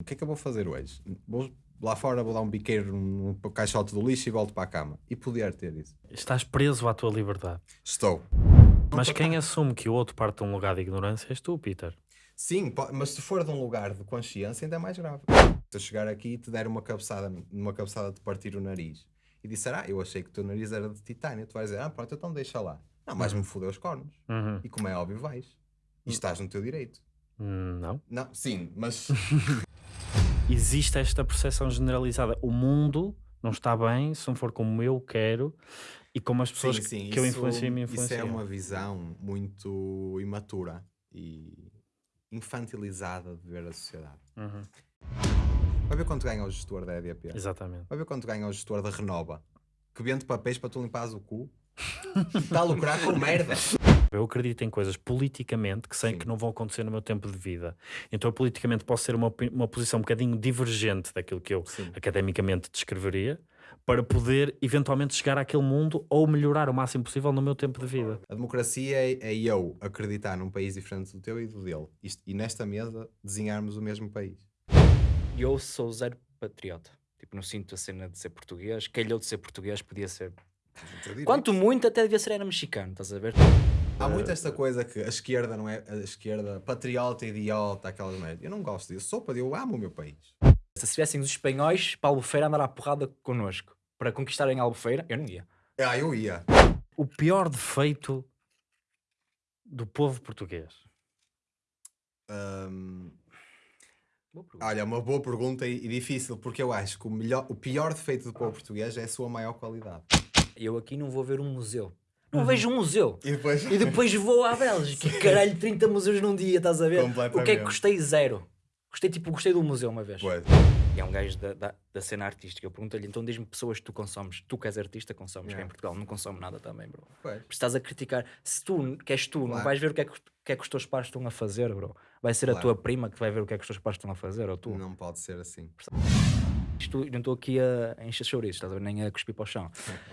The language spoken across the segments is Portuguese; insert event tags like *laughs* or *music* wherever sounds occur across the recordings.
O que é que eu vou fazer hoje? Vou lá fora, vou dar um biqueiro num caixote do lixo e volto para a cama. E poder ter isso. Estás preso à tua liberdade. Estou. Mas quem assume que o outro parte de um lugar de ignorância és tu, Peter. Sim, mas se for de um lugar de consciência ainda é mais grave. Se eu chegar aqui e te der uma cabeçada, uma cabeçada de partir o nariz e disser, ah, eu achei que o teu nariz era de titânio, tu vais dizer, ah, pronto, então deixa lá. Não, mas me fodeu os cornos. Uhum. E como é óbvio, vais. E estás no teu direito. Hum, Não. Não, sim, mas *laughs* Existe esta percepção generalizada. O mundo não está bem se não for como eu quero e como as pessoas sim, sim, que eu isso- influencio me Isso é influenciam. uma visão muito imatura e infantilizada de ver a sociedade. Uhum. Vai ver quanto ganha o gestor da EDP. Exatamente. Vai ver quanto ganha o gestor da Renova. Que vende papéis para tu limpares o cu. *laughs* Está a lucrar com merda. Eu acredito em coisas politicamente que sei Sim. que não vão acontecer no meu tempo de vida. Então, eu politicamente posso ter uma, uma posição um bocadinho divergente daquilo que eu Sim. academicamente descreveria para poder eventualmente chegar àquele mundo ou melhorar o máximo possível no meu tempo de vida. A democracia é, é eu acreditar num país diferente do teu e do dele. Isto- e nesta mesa desenharmos o mesmo país. Eu sou zero patriota. Tipo, não sinto a cena de ser português. Calhou de ser português, podia ser. Quanto muito, até devia ser era mexicano, estás a ver? Há muito esta coisa que a esquerda não é a esquerda patriota, idiota, aquelas merdas. Eu não gosto disso. Sou para eu amo o meu país. Se tivessem os espanhóis para Albufeira andar à porrada connosco para conquistarem Albufeira, eu não ia. Ah, eu ia. O pior defeito do povo português. Hum, olha, uma boa pergunta e, e difícil, porque eu acho que o, melhor, o pior defeito do povo português é a sua maior qualidade. Eu aqui não vou ver um museu. Não vejo um museu. E depois. E depois vou à Bélgica. *laughs* Caralho, 30 museus num dia, estás a ver? O que é que gostei? Zero. Gostei, tipo, gostei do museu uma vez. Pois. E é um gajo da, da, da cena artística. Eu pergunto-lhe, então diz-me pessoas que tu consomes. Tu que és artista, consomes. Que Yeah. em Portugal não consome nada também, bro. Pois. Porque estás a criticar. Se tu, que és tu, não Claro. vais ver o que, é que, que é que os teus pais estão a fazer, bro. Vai ser a Claro. tua prima que vai ver o que é que os teus pais estão a fazer, ou tu. Não pode ser assim. Isto, não estou aqui a, a encher chouriços, estás a ver? Nem a cuspir para o chão.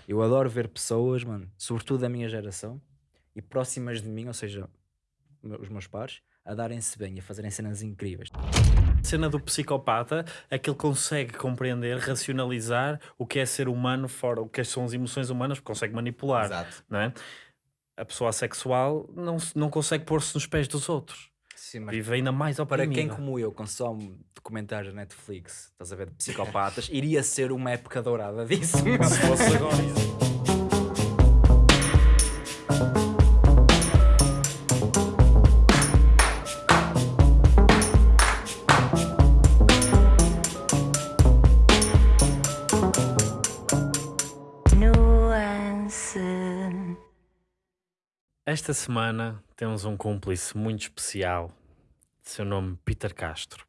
Eu adoro ver pessoas, mano, sobretudo da minha geração e próximas de mim, ou seja, me- os meus pares, a darem-se bem e a fazerem cenas incríveis. A cena do psicopata é que ele consegue compreender, racionalizar o que é ser humano fora, o que são as emoções humanas, porque consegue manipular, Exato. não é? A pessoa assexual não, não consegue pôr-se nos pés dos outros. Sim, mas Vive ainda mais para oprimida. quem como eu consome documentários da Netflix, estás a ver, de psicopatas, iria ser uma época dourada disso. *laughs* Se fosse agora. Nuance. Esta semana temos um cúmplice muito especial, de seu nome Peter Castro.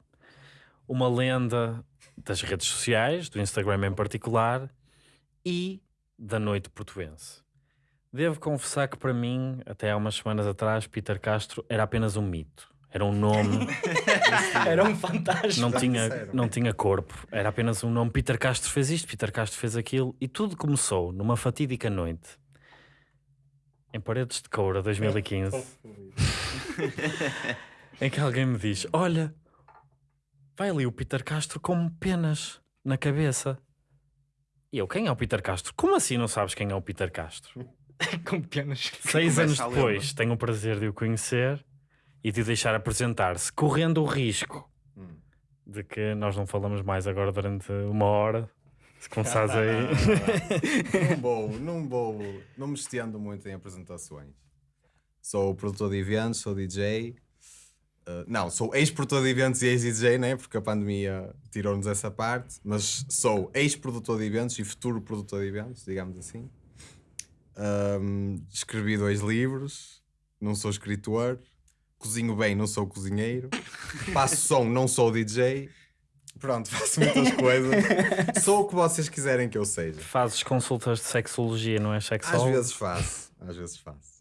Uma lenda das redes sociais, do Instagram em particular, e da noite portuense. Devo confessar que para mim, até há umas semanas atrás, Peter Castro era apenas um mito. Era um nome, *laughs* Era um fantasma. não tinha, não tinha corpo. Era apenas um nome. Peter Castro fez isto, Peter Castro fez aquilo. E tudo começou numa fatídica noite. Em Paredes de Coura, 2015. *laughs* *laughs* em que alguém me diz: Olha, vai ali o Peter Castro com penas na cabeça. E eu, quem é o Peter Castro? Como assim não sabes quem é o Peter Castro? *laughs* com penas. Seis anos depois, tenho o prazer de o conhecer e de o deixar apresentar-se, correndo o risco Hum. de que nós não falamos mais agora durante uma hora. Se começares aí. não vou, não vou, não me estendo muito em apresentações. Sou produtor de eventos, sou DJ. Uh, não, sou ex-produtor de eventos e ex-DJ, né? porque a pandemia tirou-nos essa parte, mas sou ex-produtor de eventos e futuro produtor de eventos, digamos assim. Um, escrevi dois livros, não sou escritor, cozinho bem, não sou cozinheiro, faço som, não sou DJ. Pronto, *laughs* faço muitas coisas. Sou o que vocês quiserem que eu seja. Fazes consultas de sexologia, não é Às sexólogo? vezes faço, às vezes faço.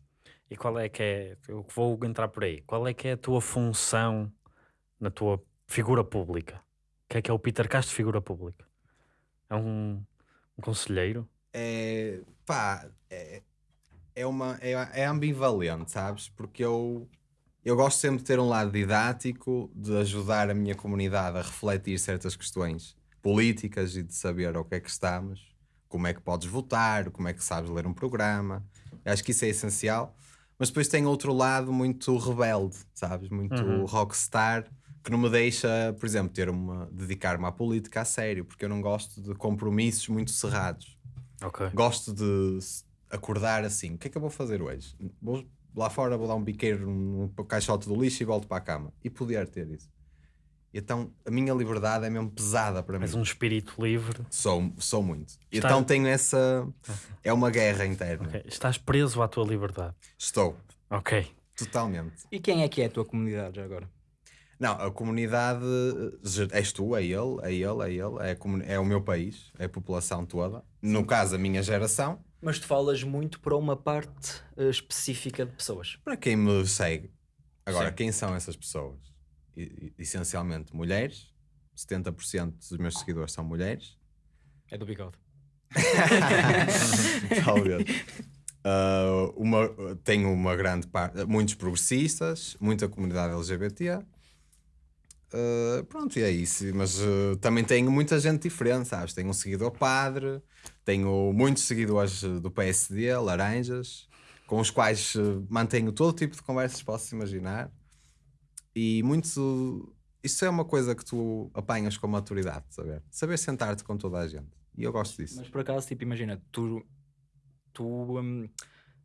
E qual é que é, eu vou entrar por aí, qual é que é a tua função na tua figura pública? O que é que é o Peter Castro figura pública? É um, um conselheiro? É, pá, é, é, uma, é, é ambivalente, sabes? Porque eu, eu gosto sempre de ter um lado didático, de ajudar a minha comunidade a refletir certas questões políticas e de saber o que é que estamos, como é que podes votar, como é que sabes ler um programa. Eu acho que isso é essencial. Mas depois tem outro lado muito rebelde, sabes? Muito rockstar, que não me deixa, por exemplo, ter uma dedicar-me à política a sério, porque eu não gosto de compromissos muito cerrados. Ok. Gosto de acordar assim. O que é que eu vou fazer hoje? Vou lá fora, vou dar um biqueiro num caixote do lixo e volto para a cama. E poder ter isso. Então a minha liberdade é mesmo pesada para mim. És um espírito livre. Sou, sou muito. Está- Então tenho essa. É uma guerra interna. Ok. Estás preso à tua liberdade. Estou. Ok. Totalmente. E quem é que é a tua comunidade já agora? Não, a comunidade eh, és tu, é ele, é ele, é ele, é, a comuni- é o meu país, é a população toda. No caso, a minha geração, Mas tu falas muito para uma parte eh, específica de pessoas. para quem me segue. Agora, Sim. quem são essas pessoas? Essencialmente mulheres, 70% dos meus seguidores são mulheres. É do bigode. *laughs* Talvez. *laughs* Ah, uma, tenho uma grande parte, muitos progressistas, muita comunidade LGBT. Ah, pronto, e é isso. Mas ah, também tenho muita gente diferente, sabes? Tenho um seguidor padre, tenho muitos seguidores do PSD, laranjas, com os quais mantenho todo tipo de conversas que posso imaginar. E muito. Isso é uma coisa que tu apanhas com maturidade, saber? Saber sentar-te com toda a gente. E eu gosto disso. Mas por acaso, tipo, imagina, tu. Tu.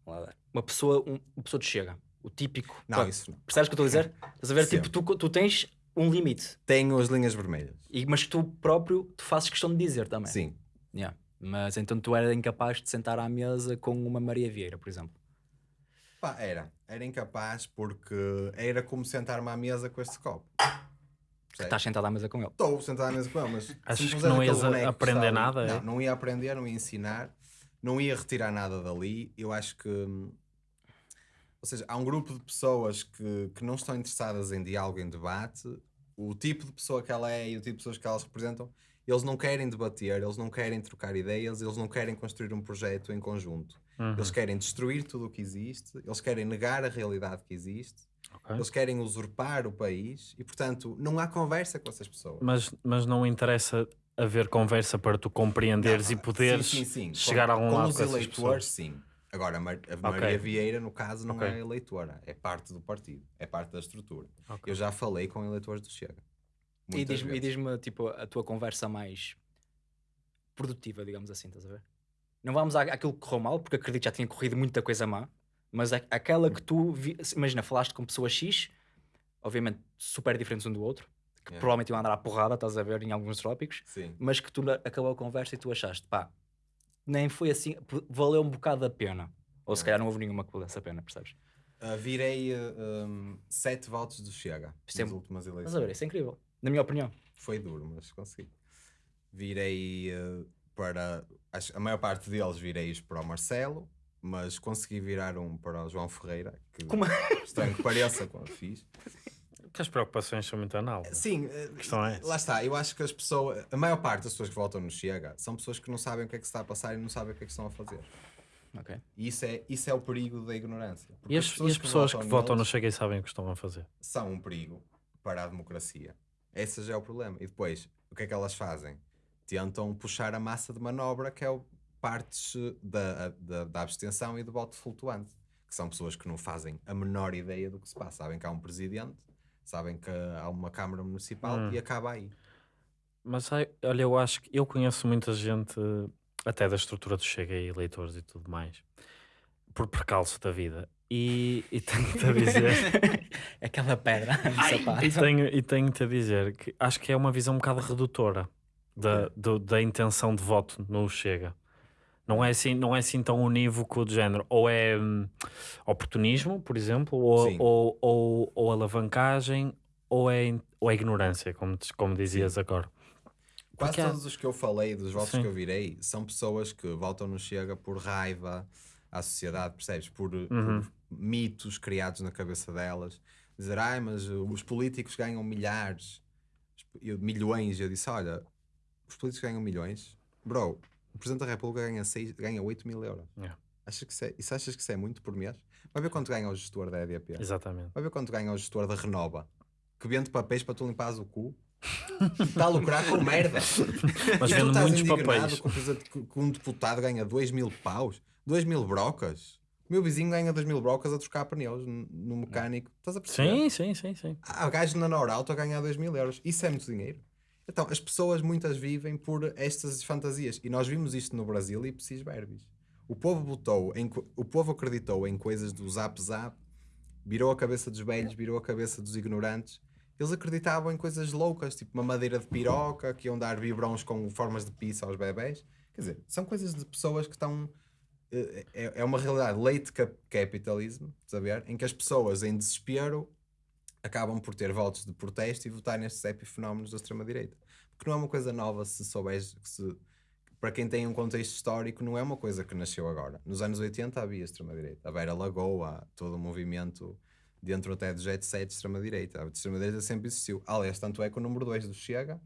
lá, uma pessoa. Um, uma pessoa te chega. O típico. Não, isso não. Percebes o que eu estou a dizer? Estás a ver? Sempre. Tipo, tu, tu tens um limite. Tenho as linhas vermelhas. E, mas tu próprio tu fazes questão de dizer também. Sim. Yeah. Mas então tu eras incapaz de sentar à mesa com uma Maria Vieira, por exemplo. Pá, era. Era incapaz porque era como sentar-me à mesa com este copo. Estás sentado à mesa com ele. Estou sentado à mesa com ele, mas. Achas que não ias boneco aprender ali- nada, é? Não, não ia aprender, não ia ensinar, não ia retirar nada dali. Eu acho que. hum, Ou seja, há um grupo de pessoas que, que não estão interessadas em diálogo, em debate. O tipo de pessoa que ela é e o tipo de pessoas que elas representam, eles não querem debater, eles não querem trocar ideias, eles não querem construir um projeto em conjunto. Uhum. Eles querem destruir tudo o que existe, eles querem negar a realidade que existe, Ok. eles querem usurpar o país e, portanto, não há conversa com essas pessoas. Mas, mas não interessa haver conversa para tu compreenderes Não, e poderes sim, sim, sim. chegar com, a algum com lado os com essas eleitores, pessoas. sim. Agora, a. Maria Vieira, no caso, não Ok. é eleitora, é parte do partido, é parte da estrutura. Eu já falei com eleitores do Chega. E diz-me, diz-me, tipo, a tua conversa mais produtiva, digamos assim, estás a ver? Não vamos à- àquilo que correu mal, porque acredito que já tinha corrido muita coisa má, mas a- aquela que tu, vi- imagina, falaste com pessoas X, obviamente super diferentes um do outro, que Yeah. provavelmente iam andar à porrada, estás a ver, em alguns tópicos, Sim. mas que tu acabou a conversa e tu achaste, pá, nem foi assim, valeu um bocado a pena. Ou se Yeah. calhar não houve nenhuma que valesse a pena, percebes? Uh, virei uh, um, sete votos do Chega Isto é- nas últimas eleições. Estás a ver, isso é incrível, na minha opinião. Foi duro, mas consegui. Virei uh, para. a maior parte deles virei-os para o Marcelo, mas consegui virar um para o João Ferreira, que Como- estranho que pareça quando fiz. Que as preocupações são muito análogas. Sim, questão é lá está. Eu acho que as pessoas, a maior parte das pessoas que votam no Chega são pessoas que não sabem o que é que se está a passar e não sabem o que é que estão a fazer. Ok. E isso é, isso é o perigo da ignorância. E as, e as pessoas que votam no Chega e sabem o que estão a fazer. são um perigo para a democracia. Esse já é o problema. E depois, o que é que elas fazem? Tentam puxar a massa de manobra, que é o partes da, da, da abstenção e do voto flutuante, que são pessoas que não fazem a menor ideia do que se passa. Sabem que há um presidente, sabem que há uma Câmara Municipal Hum. e acaba aí. Mas olha, eu acho que eu conheço muita gente, até da estrutura do Chega e eleitores e tudo mais, por percalço da vida. E, e tenho-te a dizer, *laughs* Aquela pedra *laughs* no sapato. e tenho, e tenho-te a dizer que acho que é uma visão um bocado redutora da, do- da intenção de voto no Chega. Não é assim, não é assim tão unívoco de género. Ou é hum, oportunismo, por exemplo, ou, Sim. ou, ou, ou alavancagem, ou é, ou é ignorância, como, como dizias agora. Quase Porque há- todos os que eu falei, dos votos Sim. que eu virei, são pessoas que votam no Chega por raiva à sociedade, percebes? Por, por Uhum. mitos criados na cabeça delas. Dizer, ai, mas os políticos ganham milhares, eu- milhões. Eu disse, olha, os políticos ganham milhões? Bro, o Presidente da República ganha, seis, ganha 8 mil euros. Yeah. Achas que isso, é, isso achas que isso é muito por mês? Vai ver quanto ganha o gestor da EDP. Exatamente. Vai ver quanto ganha o gestor da Renova. Que vende papéis para tu limpares o cu. Está *laughs* a lucrar com merda. Mas estás muitos papéis. com, um deputado ganha 2 mil paus, 2 mil brocas. O meu vizinho ganha 2 mil brocas a trocar pneus no mecânico. Estás a perceber? Sim, sim, sim, sim. Há gajo na Norauto a ganhar 2 mil euros. Isso é muito dinheiro. Então, as pessoas muitas vivem por estas fantasias. E nós vimos isto no Brasil e precis verbis. O povo votou, em, o povo acreditou em coisas do zap zap, virou a cabeça dos velhos, virou a cabeça dos ignorantes. Eles acreditavam em coisas loucas, tipo uma madeira de piroca, que iam dar biberons com formas de pizza aos bebés. Quer dizer, são coisas de pessoas que estão. eh, É, é uma realidade late cap capitalism, saber? Em que as pessoas, em desespero, acabam por ter votos de protesto e votar nestes epifenómenos da extrema-direita. Porque não é uma coisa nova se souberes que se. Para quem tem um contexto histórico, não é uma coisa que nasceu agora. Nos anos 80 havia extrema-direita. A Vera Lagoa, todo o movimento dentro até do Jet Set de extrema-direita. A extrema-direita sempre existiu. Aliás, tanto é que o número 2 do Chega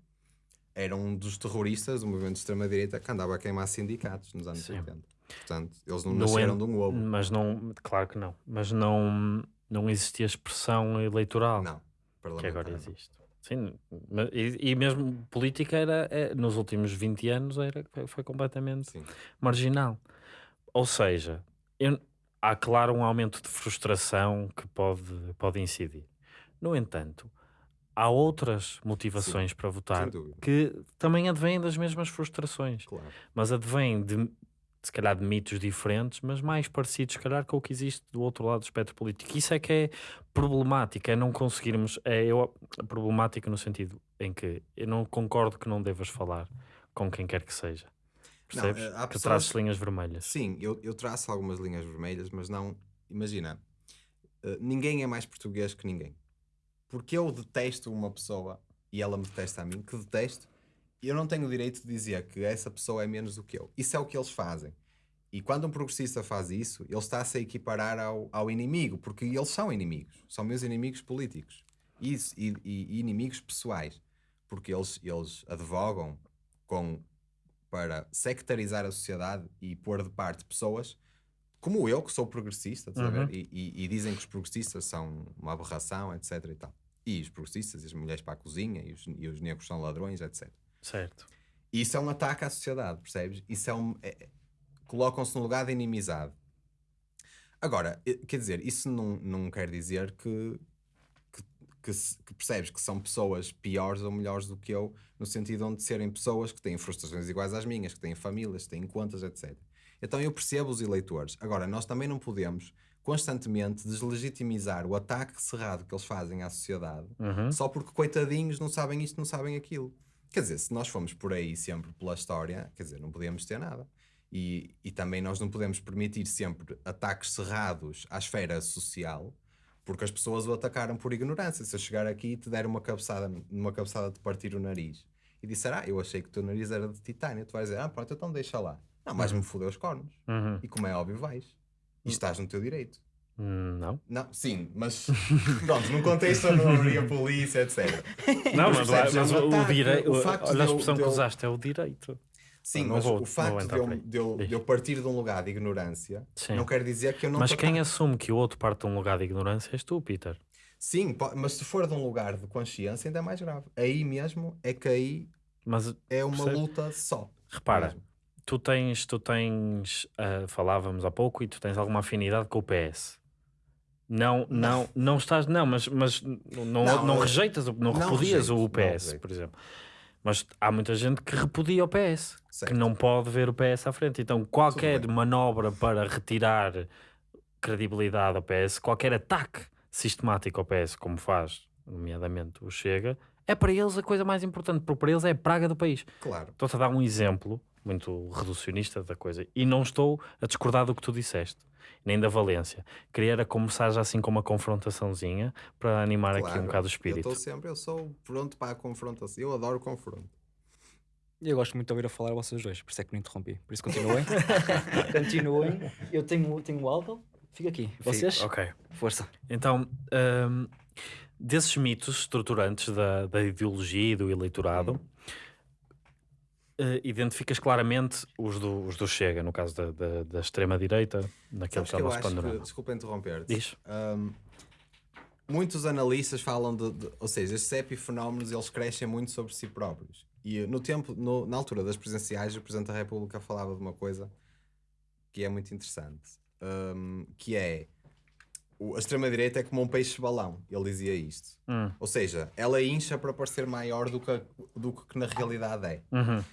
era um dos terroristas do movimento de extrema-direita que andava a queimar sindicatos nos anos Sim. 80. Portanto, eles não nasceram en- de um ovo. Mas não, claro que não. Mas não, não existia expressão eleitoral Não. que agora existe. Sim, e, e mesmo política era, é, nos últimos 20 anos era, foi- completamente Sim. marginal. Ou seja, eu- há claro um aumento de frustração que pode, pode incidir. No entanto, há outras motivações para votar que também advêm das mesmas frustrações, Claro. mas advêm de se calhar de mitos diferentes, mas mais parecidos, se calhar, com o que existe do outro lado do espectro político. Isso é que é problemático, é não conseguirmos. É eu, problemático no sentido em que eu não concordo que não devas falar com quem quer que seja. Não, Percebes? eh, há que pessoas- traças linhas vermelhas. Sim, eu, eu traço algumas linhas vermelhas, mas não. Imagina, eh, ninguém é mais português que ninguém. Porque eu detesto uma pessoa e ela me detesta a mim, que detesto, eu não tenho o direito de dizer que essa pessoa é menos do que eu. Isso é o que eles fazem. E quando um progressista faz isso, ele está-se a equiparar ao, ao inimigo, porque eles são inimigos, são meus inimigos políticos Isso, e, e- e inimigos pessoais, porque eles, eles advogam com para sectarizar a sociedade e pôr de parte pessoas como eu, que sou progressista? Uhum. E, e- e dizem que os progressistas são uma aberração, etc. E, tal. e os progressistas e as mulheres para a cozinha e os, e os negros são ladrões, etc. Certo. E isso é um ataque à sociedade, percebes? Isso é um. é- é- Colocam-se no lugar de inimizade. Agora, quer dizer, isso não, não quer dizer que, que, que percebes que são pessoas piores ou melhores do que eu, no sentido onde serem pessoas que têm frustrações iguais às minhas, que têm famílias, que têm contas, etc. Então eu percebo os eleitores. Agora, nós também não podemos constantemente deslegitimizar o ataque cerrado que eles fazem à sociedade Uhum. só porque coitadinhos não sabem isto, não sabem aquilo. Quer dizer, se nós formos por aí sempre pela história, quer dizer, não podemos ter nada. E, e também nós não podemos permitir sempre ataques cerrados à esfera social, porque as pessoas o atacaram por ignorância. Se eu chegar aqui e te der uma cabeçada, uma cabeçada de partir o nariz e disser, ah, eu achei que o teu nariz era de titânio, tu vais dizer, ah, pronto, então deixa lá. Não, mas me fodeu os cornos. Uhum. E como é óbvio, vais. E estás no teu direito. Hum, Não. Não, sim, mas *laughs* pronto, num contexto onde não haveria polícia, etc. *laughs* Não, Mas mas, mas o, direito. o Olha de a expressão que usaste, é o direito. Sim, mas vou- o facto de eu, de, eu, de eu partir de um lugar de ignorância Sim. não quer dizer que eu não Mas quem assume que o outro parte de um lugar de ignorância és tu, Peter. Sim, mas se for de um lugar de consciência ainda é mais grave. Aí mesmo é que aí Mas é uma Percebe? luta só. repara, mesmo. tu tens, tu tens, ah, falávamos há pouco, e tu tens alguma afinidade com o PS. Não, não, não estás, não, mas, mas não, não, Não, eu- rejeitas, não, não repudias rejeito, o PS, por exemplo. Mas há muita gente que repudia o PS, que Certo. não pode ver o PS à frente. Então, qualquer manobra para retirar credibilidade ao PS, qualquer ataque sistemático ao PS, como faz, nomeadamente o Chega, é para eles a coisa mais importante, porque para eles é a praga do país. Claro. Estou-te a dar um exemplo muito reducionista da coisa e não estou a discordar do que tu disseste, nem da valência. Queria era começar já assim com uma confrontaçãozinha para animar aqui um claro. bocado o Eu espírito. estou sempre, eu sou pronto para a confrontação. Eu adoro confronto. E eu gosto muito de ouvir a falar a vocês dois, por isso é que me interrompi. Por isso continuem. *laughs* continuem. Eu tenho, tenho o álcool, fica aqui. Vocês? Ok. Força. Então, hum, desses mitos estruturantes da, da ideologia e do eleitorado, eh, identificas claramente os do, os do Chega, no caso da, da, da extrema-direita, naquele Sabes que que eu nosso acho que, panorama. desculpa interromper Diz. muitos analistas falam de, de- ou seja, estes epifenómenos eles crescem muito sobre si próprios. E no tempo, no- na altura das presidenciais, o Presidente da República falava de uma coisa que é muito interessante, hum, que é o- a extrema-direita é como um peixe-balão. Ele dizia isto. Hum. Ou seja, ela incha para parecer maior do que, do que na realidade é. Uhum.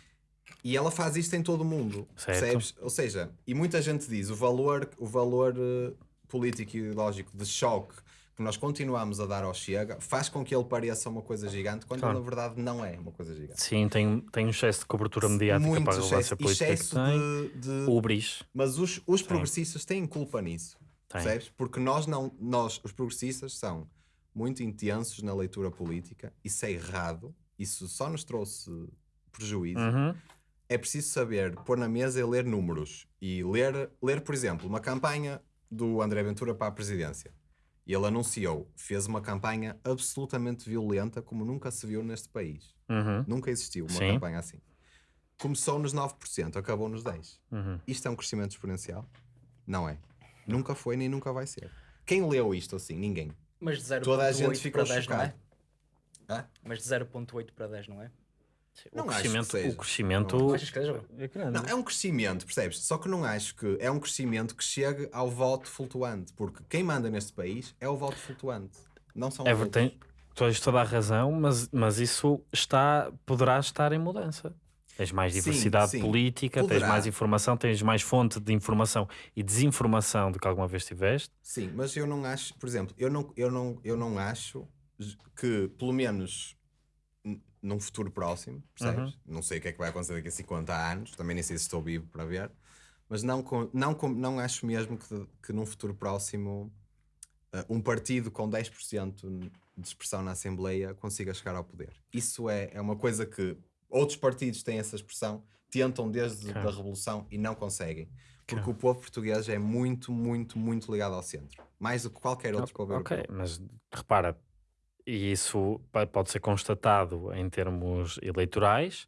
E ela faz isto em todo o mundo, Certo. percebes? Ou seja, e muita gente diz o valor, o valor eh, político e ideológico de choque que nós continuamos a dar ao Chega faz com que ele pareça uma coisa gigante, quando Claro. na verdade não é uma coisa gigante. Sim, tem, tem um excesso de cobertura mediática Muito para a relevância política excesso de, de- Ubris. Mas os, os progressistas têm culpa nisso, Tem. percebes? Porque nós não, nós, os progressistas, são muito intensos na leitura política, isso é errado, isso só nos trouxe prejuízo. Uhum. é preciso saber pôr na mesa e ler números. E ler, ler, por exemplo, uma campanha do André Ventura para a presidência. E ele anunciou, fez uma campanha absolutamente violenta, como nunca se viu neste país. Uhum. Nunca existiu uma Sim. campanha assim. Começou nos 9%, acabou nos 10%. Uhum. Isto é um crescimento exponencial? Não é. Nunca foi nem nunca vai ser. Quem leu isto assim? Ninguém. Mas de 0.8 Toda a gente para ficou 10 não é? chocado. Hã? Mas de 0.8 para 10 não é? Não o acho que crescimento, seja. o crescimento Não achas que seja? é grande. Não, é um crescimento, percebes? Só que não acho que é um crescimento que chegue ao voto flutuante, porque quem manda neste país é o voto flutuante, não são os Ever, outros. tem, tens toda a razão, mas, mas isso está, poderá estar em mudança. Tens mais Sim, diversidade sim. política, tens Poderá. mais informação, tens mais fonte de informação e desinformação do que alguma vez tiveste. Sim, mas eu não acho, por exemplo, eu não, eu não, eu não acho que, pelo menos num futuro próximo, percebes? Não sei o que é que vai acontecer daqui a 50 anos, também nem sei se estou vivo para ver, mas não, não, não acho mesmo que, que num futuro próximo uh, um partido com 10% de expressão na Assembleia consiga chegar ao poder. Isso é, é uma coisa que outros partidos têm essa expressão, tentam desde Ok. a Revolução e não conseguem. Porque o povo português é muito, muito, muito ligado ao centro. Mais do que qualquer outro povo Ok, europeu. mas repara, e isso pode ser constatado em termos eleitorais,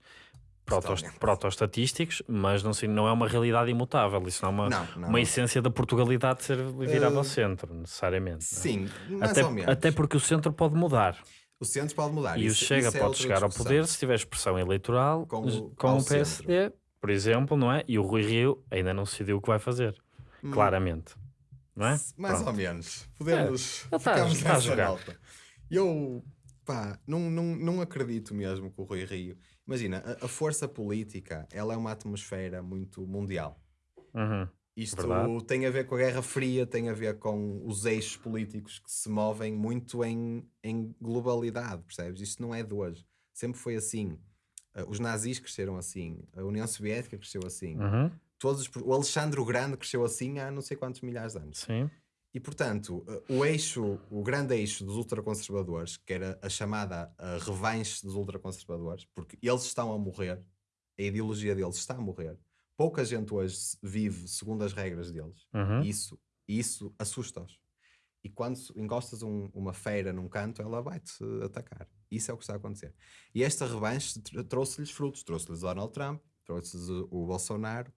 protostatísticos, mas não, não é uma realidade imutável. Isso não é uma, Não, não. uma essência da Portugalidade de ser virada ao Uh, centro, necessariamente. é? Sim, mais Até, ou menos. até porque o centro pode mudar. O centro pode mudar. E o isso- Chega isso é pode chegar ao discussão. poder se tiver expressão eleitoral Com com, o- o, ao PSD, por exemplo, não é? E o Rui Rio ainda não decidiu o que vai fazer, Hum, claramente. Não é? Mais Pronto. ou menos. Podemos. ele tá- ficamos tá a jogar. Nota. Eu, pá, não, não, não acredito mesmo que o Rui Rio. Imagina, a, a força política, ela é uma atmosfera muito mundial. Uhum. Isto Verdade. tem a ver com a Guerra Fria, tem a ver com os eixos políticos que se movem muito em, em globalidade, percebes? Isto não é de hoje. Sempre foi assim. Uh, Os nazis cresceram assim, a União Soviética cresceu assim, Uhum. todos os- o Alexandre o Grande cresceu assim há não sei quantos milhares de anos. Sim. E portanto, uh, o eixo, o grande eixo dos ultraconservadores, que era a chamada uh, revanche dos ultraconservadores, porque eles estão a morrer, a ideologia deles está a morrer. Pouca gente hoje vive segundo as regras deles. Uhum. Isso, isso assusta-os. E quando encostas um- uma feira num canto, ela vai-te atacar. Isso é o que está a acontecer. E esta revanche tr- trouxe-lhes frutos. Trouxe-lhes Donald Trump, trouxe-lhes o Bolsonaro,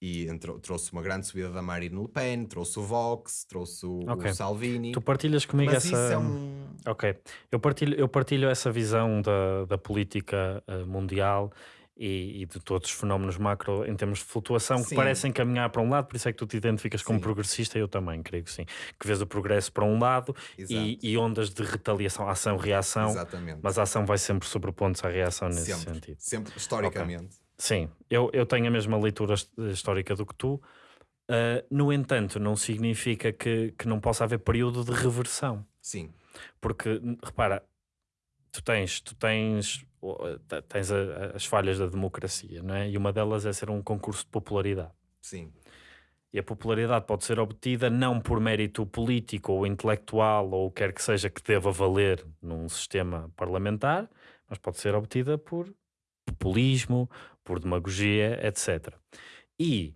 e entrou- trouxe uma grande subida da Marine Le Pen, trouxe o Vox, trouxe o, o Ok. Salvini. Tu partilhas comigo Mas essa. é um... Ok, eu partilho, eu partilho essa visão da, da política eh, mundial e, e de todos os fenómenos macro em termos de flutuação que Sim. parecem caminhar para um lado, por isso é que tu te identificas como Sim. progressista, eu também creio que sim. Que vês o progresso para um lado e, e ondas de retaliação, ação-reação, mas a ação vai sempre sobrepondo-se à reação nesse sempre, sentido. sempre, historicamente. Sim, eu, eu tenho a mesma leitura his- histórica do que tu. Uh, no entanto, não significa que, que não possa haver período de reversão. Sim, Porque, repara, tu tens, tu tens, tens a- as falhas da democracia, não é? E uma delas é ser um concurso de popularidade. sim. E a popularidade pode ser obtida não por mérito político ou intelectual ou o que quer que seja que deva valer num sistema parlamentar, mas pode ser obtida por populismo, por demagogia, etc. E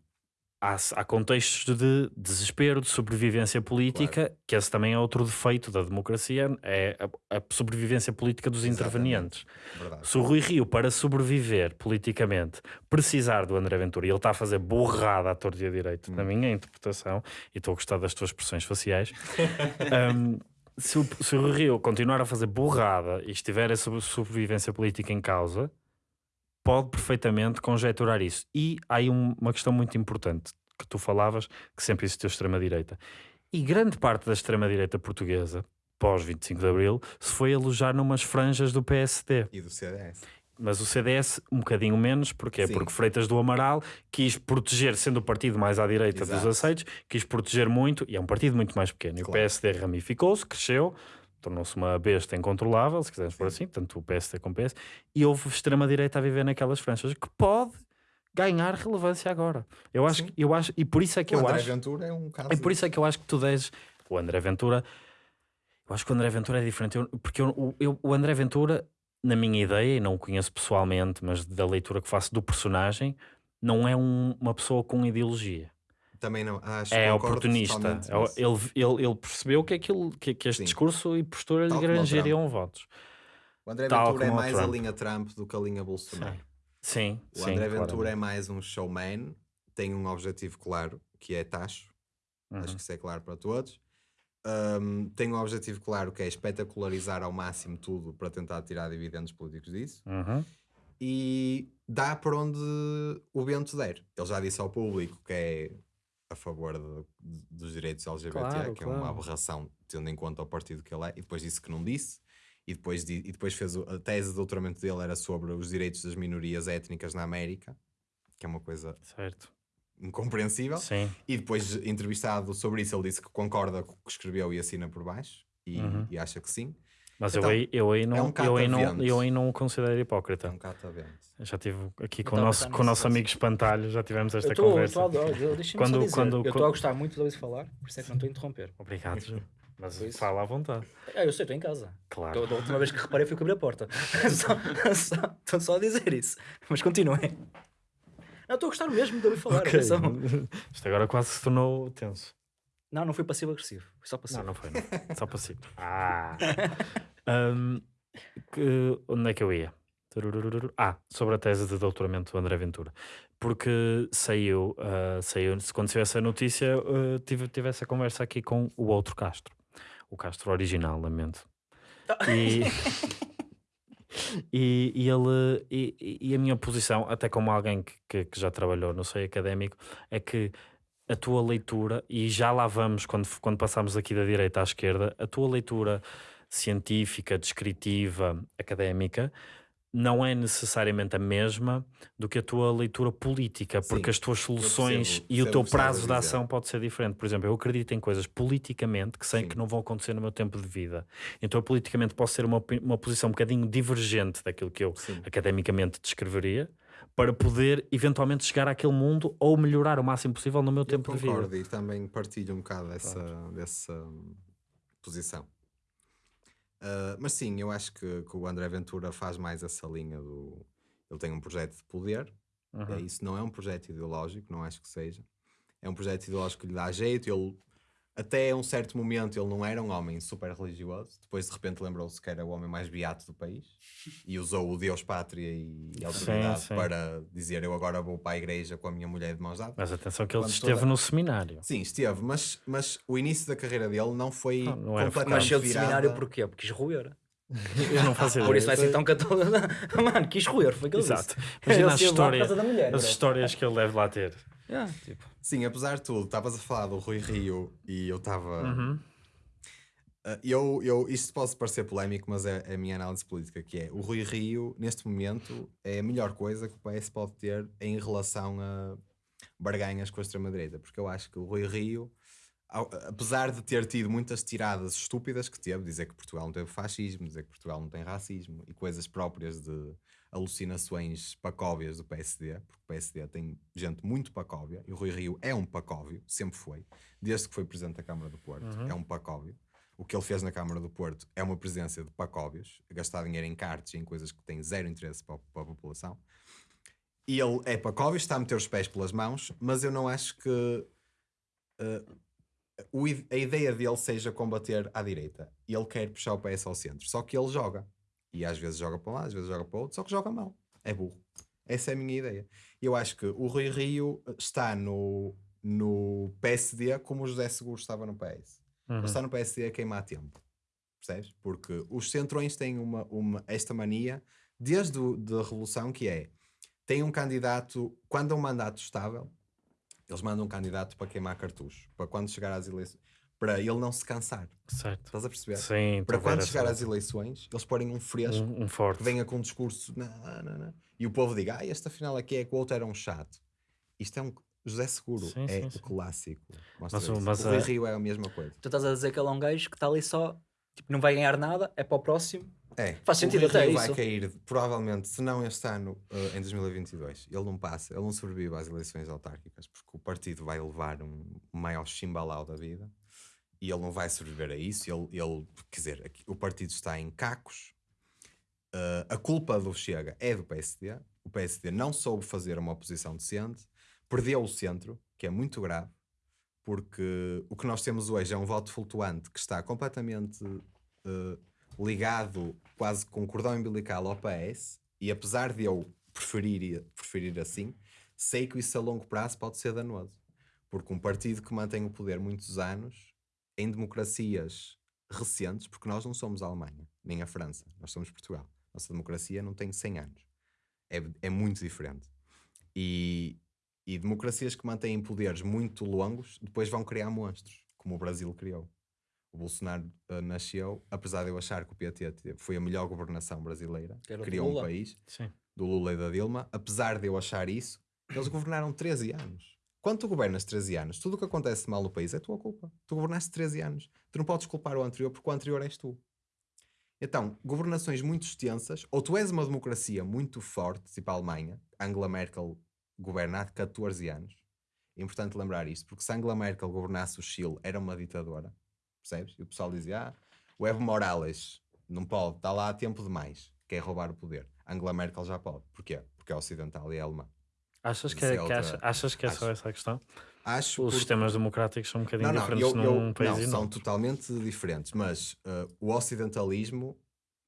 há, há contextos de desespero, de sobrevivência política, que esse também é outro defeito da democracia, é a, a sobrevivência política dos Exatamente. intervenientes. Verdade. Se o Rui Rio, para sobreviver politicamente, precisar do André Ventura, e ele está a fazer borrada à torta e à direita, na minha interpretação, e estou a gostar das tuas expressões faciais, *laughs* um, se, o, se o Rio continuar a fazer borrada e estiver a sobre- sobrevivência política em causa, pode perfeitamente conjecturar isso. E há aí um- uma questão muito importante que tu falavas, que sempre existiu extrema-direita. E grande parte da extrema-direita portuguesa, pós 25 de Abril, se foi alojar numas franjas do PSD. E do CDS. Mas o CDS um bocadinho menos, porquê? Sim. Porque Freitas do Amaral quis proteger, sendo o partido mais à direita Exato. dos aceitos, quis proteger muito, e é um partido muito mais pequeno. E o Claro. PSD ramificou-se, cresceu, tornou-se uma besta incontrolável, se quisermos por Sim. assim, tanto o PSD como o PS, e houve extrema-direita a viver naquelas franjas, que pode ganhar relevância agora. Eu acho, Sim. que- eu acho, e por isso é que o eu André acho... Ventura é um caso. E por isso é que eu acho que tu deves. O André Ventura. Eu acho que o André Ventura é diferente. Eu- porque eu- o- eu- o André Ventura, na minha ideia, e não o conheço pessoalmente, mas da leitura que faço do personagem, não é um- uma pessoa com ideologia. Também não. Acho, É oportunista. É o-. Ele, ele, ele percebeu que, aquilo, que, que este Sim. discurso e postura lhe Tal como o grangeriam votos. O André tal Ventura é o mais a linha Trump do que a linha Bolsonaro. Sim, O sim. André Ventura claramente. é mais um showman, tem um objetivo claro, que é taxo. Uhum. Acho que isso é claro para todos. Um, tem um objetivo claro que é espetacularizar ao máximo tudo para tentar tirar dividendos políticos disso. Uhum. E dá para onde o vento der. Ele já disse ao público que é a favor de- dos direitos LGBT, Claro, que é uma claro. aberração tendo em conta o partido que ele é, e depois disse que não disse. E depois, e depois fez o- a tese de doutoramento dele era sobre os direitos das minorias étnicas na América, que é uma coisa Certo. incompreensível. Sim. E depois, entrevistado sobre isso, ele disse que concorda com o que escreveu e assina por baixo, e, Uhum. e acha que sim. Mas Então, eu, aí, eu, aí não, um eu, aí não, eu aí não o considero hipócrita. É um. Eu Já estive aqui com o a nosso, pensar com o nosso amigo Espantalho, já tivemos esta Eu estou, conversa. Quando- só dizer, quando- eu estou a gostar muito de ouvir falar, por isso é que não estou a interromper. Obrigado, Ju. Mas isso. fala à vontade. Ah, eu sei, estou em casa. Claro. Da última vez que reparei foi que abri a porta. *laughs* Só- só- Estou só a dizer isso. Mas continuem. Não, estou a gostar mesmo de ouvir falar. Ok. atenção. Isto agora quase se tornou tenso. Não, não foi passivo-agressivo. Foi só passivo. Não, não foi. Não. Só passivo. *laughs* Ah. *laughs* Ahm, que- onde é que eu ia? Ah, sobre a tese de doutoramento do André Ventura. Porque saiu, ah, saiu quando saiu essa notícia, ah, tive, tive essa conversa aqui com o outro Castro. O Castro original, lamento. E, *laughs* e, e ele e, e a minha posição, até como alguém que, que, que já trabalhou no seio académico, é que a tua leitura, e já lá vamos quando, quando passamos aqui da direita à esquerda, a tua leitura científica, descritiva, académica, não é necessariamente a mesma do que a tua leitura política, porque Sim, as tuas soluções percebo- e o teu prazo de ação pode ser diferente. Por exemplo, eu acredito em coisas politicamente que sei Sim. que não vão acontecer no meu tempo de vida. Então, eu politicamente posso ter uma, uma posição um bocadinho divergente daquilo que eu Sim. academicamente descreveria, para poder eventualmente chegar àquele mundo ou melhorar o máximo possível no meu Eu tempo de vida. concordo e também partilho um bocado dessa, dessa hum, posição. Ah, mas sim, eu acho que, que o André Ventura faz mais essa linha do. Ele tem um projeto de poder, Uhum. é isso não é um projeto ideológico, não acho que seja. É um projeto ideológico que lhe dá jeito. Ele, até um certo momento, ele não era um homem super religioso. Depois, de repente, lembrou-se que era o homem mais beato do país e usou o Deus, Pátria e a autoridade sim. para dizer: Eu agora vou para a igreja com a minha mulher de mãos dadas. Mas atenção que ele Quando esteve toda- no seminário. Sim, esteve, mas, mas o início da carreira dele não foi Não, não era completamente Mas virada. seminário porquê? Porque quis roer. *laughs* Eu não fazia Por isso vai ideia. ser tão católico. *laughs* Mano, quis roer, foi que ele Exato. disse. Imagina as, histórias, causa da mulher, as histórias que ele deve lá ter. Yeah, tipo, Sim, apesar de tudo, estavas a falar do Rui Rio e eu estava. Uhum. Ah, eu, eu, isto pode parecer polémico, mas é, é a minha análise política, que é o Rui Rio, neste momento, é a melhor coisa que o PS pode ter em relação a barganhas com a extrema-direita, porque eu acho que o Rui Rio, ao- apesar de ter tido muitas tiradas estúpidas que teve, dizer que Portugal não teve fascismo, dizer que Portugal não tem racismo e coisas próprias de alucinações pacóvias do PSD, porque o PSD tem gente muito pacóvia e o Rui Rio é um pacóvio, sempre foi, desde que foi presidente da Câmara do Porto, é um pacóvio. O que ele fez na Câmara do Porto é uma presença de pacóvios, gastar dinheiro em cartas e em coisas que têm zero interesse para, a- para a população. E ele é Pacóvio, está a meter os pés pelas mãos, mas eu não acho que i- a ideia dele seja combater à direita. E ele quer puxar o PS ao centro. Só que ele joga. E às vezes joga para um lado, às vezes joga para o outro, só que joga mal. É burro. Essa é a minha ideia. Eu acho que o Rui Rio está no, no PSD como o José Seguro estava no PS. Uhum. Ele está no PSD a queimar tempo. Percebes? Porque os centrões têm uma, uma, esta mania, desde o, da Revolução, que é tem um candidato, quando é um mandato estável, eles mandam um candidato para queimar cartuchos, para quando chegar às eleições, para ele não se cansar. Certo. Estás a perceber? Sim, para estou a ver quando chegar às eleições, eles porem um fresco um, um forte. que venha com um discurso, não, não, não. e o povo diga, ah, este afinal aqui é que o outro era um chato. Isto é um. José Seguro Sim, é sim, o sim. clássico. Mostra Mas o- isso. mas o Rui a- Rio é a mesma coisa. Tu estás a dizer que ele é um gajo que está ali só, tipo, não vai ganhar nada, é para o próximo. É, Faz o sentido até isso. vai cair, provavelmente, se não este ano, eh, em 2022. Ele não passa, ele não sobrevive às eleições autárquicas, porque o partido vai levar um maior chimbalau da vida e ele não vai sobreviver a isso. Ele, ele quer dizer, o partido está em cacos. Eh, a culpa do Chega é do PSD. O PSD não soube fazer uma oposição decente, perdeu o centro, que é muito grave, porque o que nós temos hoje é um voto flutuante que está completamente eh, ligado quase com cordão umbilical ao PS, e apesar de eu preferir, preferir assim, sei que isso a longo prazo pode ser danoso. Porque um partido que mantém o poder muitos anos, em democracias recentes, porque nós não somos a Alemanha, nem a França, nós somos Portugal. Nossa democracia não tem 100 anos. É, é muito diferente. E, e democracias que mantêm poderes muito longos depois vão criar monstros, como o Brasil criou. O Bolsonaro eh, nasceu, apesar de eu achar que o PT foi a melhor governação brasileira, criou um país, Sim. do Lula e da Dilma, apesar de eu achar isso, eles governaram 13 anos. Quando tu governas 13 anos, tudo o que acontece mal no país é tua culpa. Tu governaste 13 anos. Tu não podes culpar o anterior porque o anterior és tu. Então, governações muito extensas, ou tu és uma democracia muito forte, tipo a Alemanha, Angela Merkel governa há 14 anos. É importante lembrar isto, porque se Angela Merkel governasse o Chile, era uma ditadora, percebes? E o pessoal dizia, ah, o Evo Morales não pode, está lá há tempo demais, quer roubar o poder. Angela Merkel já pode. Porquê? Porque é ocidental e é alemã. Achas que, é, é que outra- achas que é só acho. essa a questão? Acho Os porque- sistemas democráticos são um bocadinho não, não, diferentes eu, eu- num país não, e são totalmente diferentes, mas uh, o ocidentalismo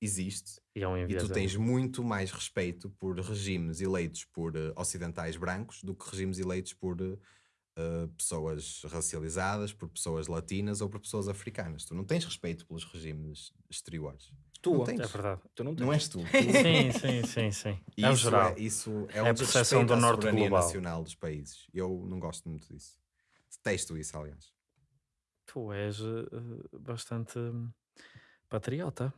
existe E é um e tu tens muito mais respeito por regimes eleitos por uh, ocidentais brancos do que regimes eleitos por uh, pessoas racializadas, por pessoas latinas ou por pessoas africanas. Tu não tens respeito pelos regimes exteriores. Tu, Não tens. É verdade. tu não tens. Não és tu. tu *laughs* Sim, sim, sim, sim. E É isso geral. É, isso é, É um a percepção do norte global. nacional dos países. Eu não gosto muito disso. Detesto isso, aliás. Tu és eh, bastante hum, patriota.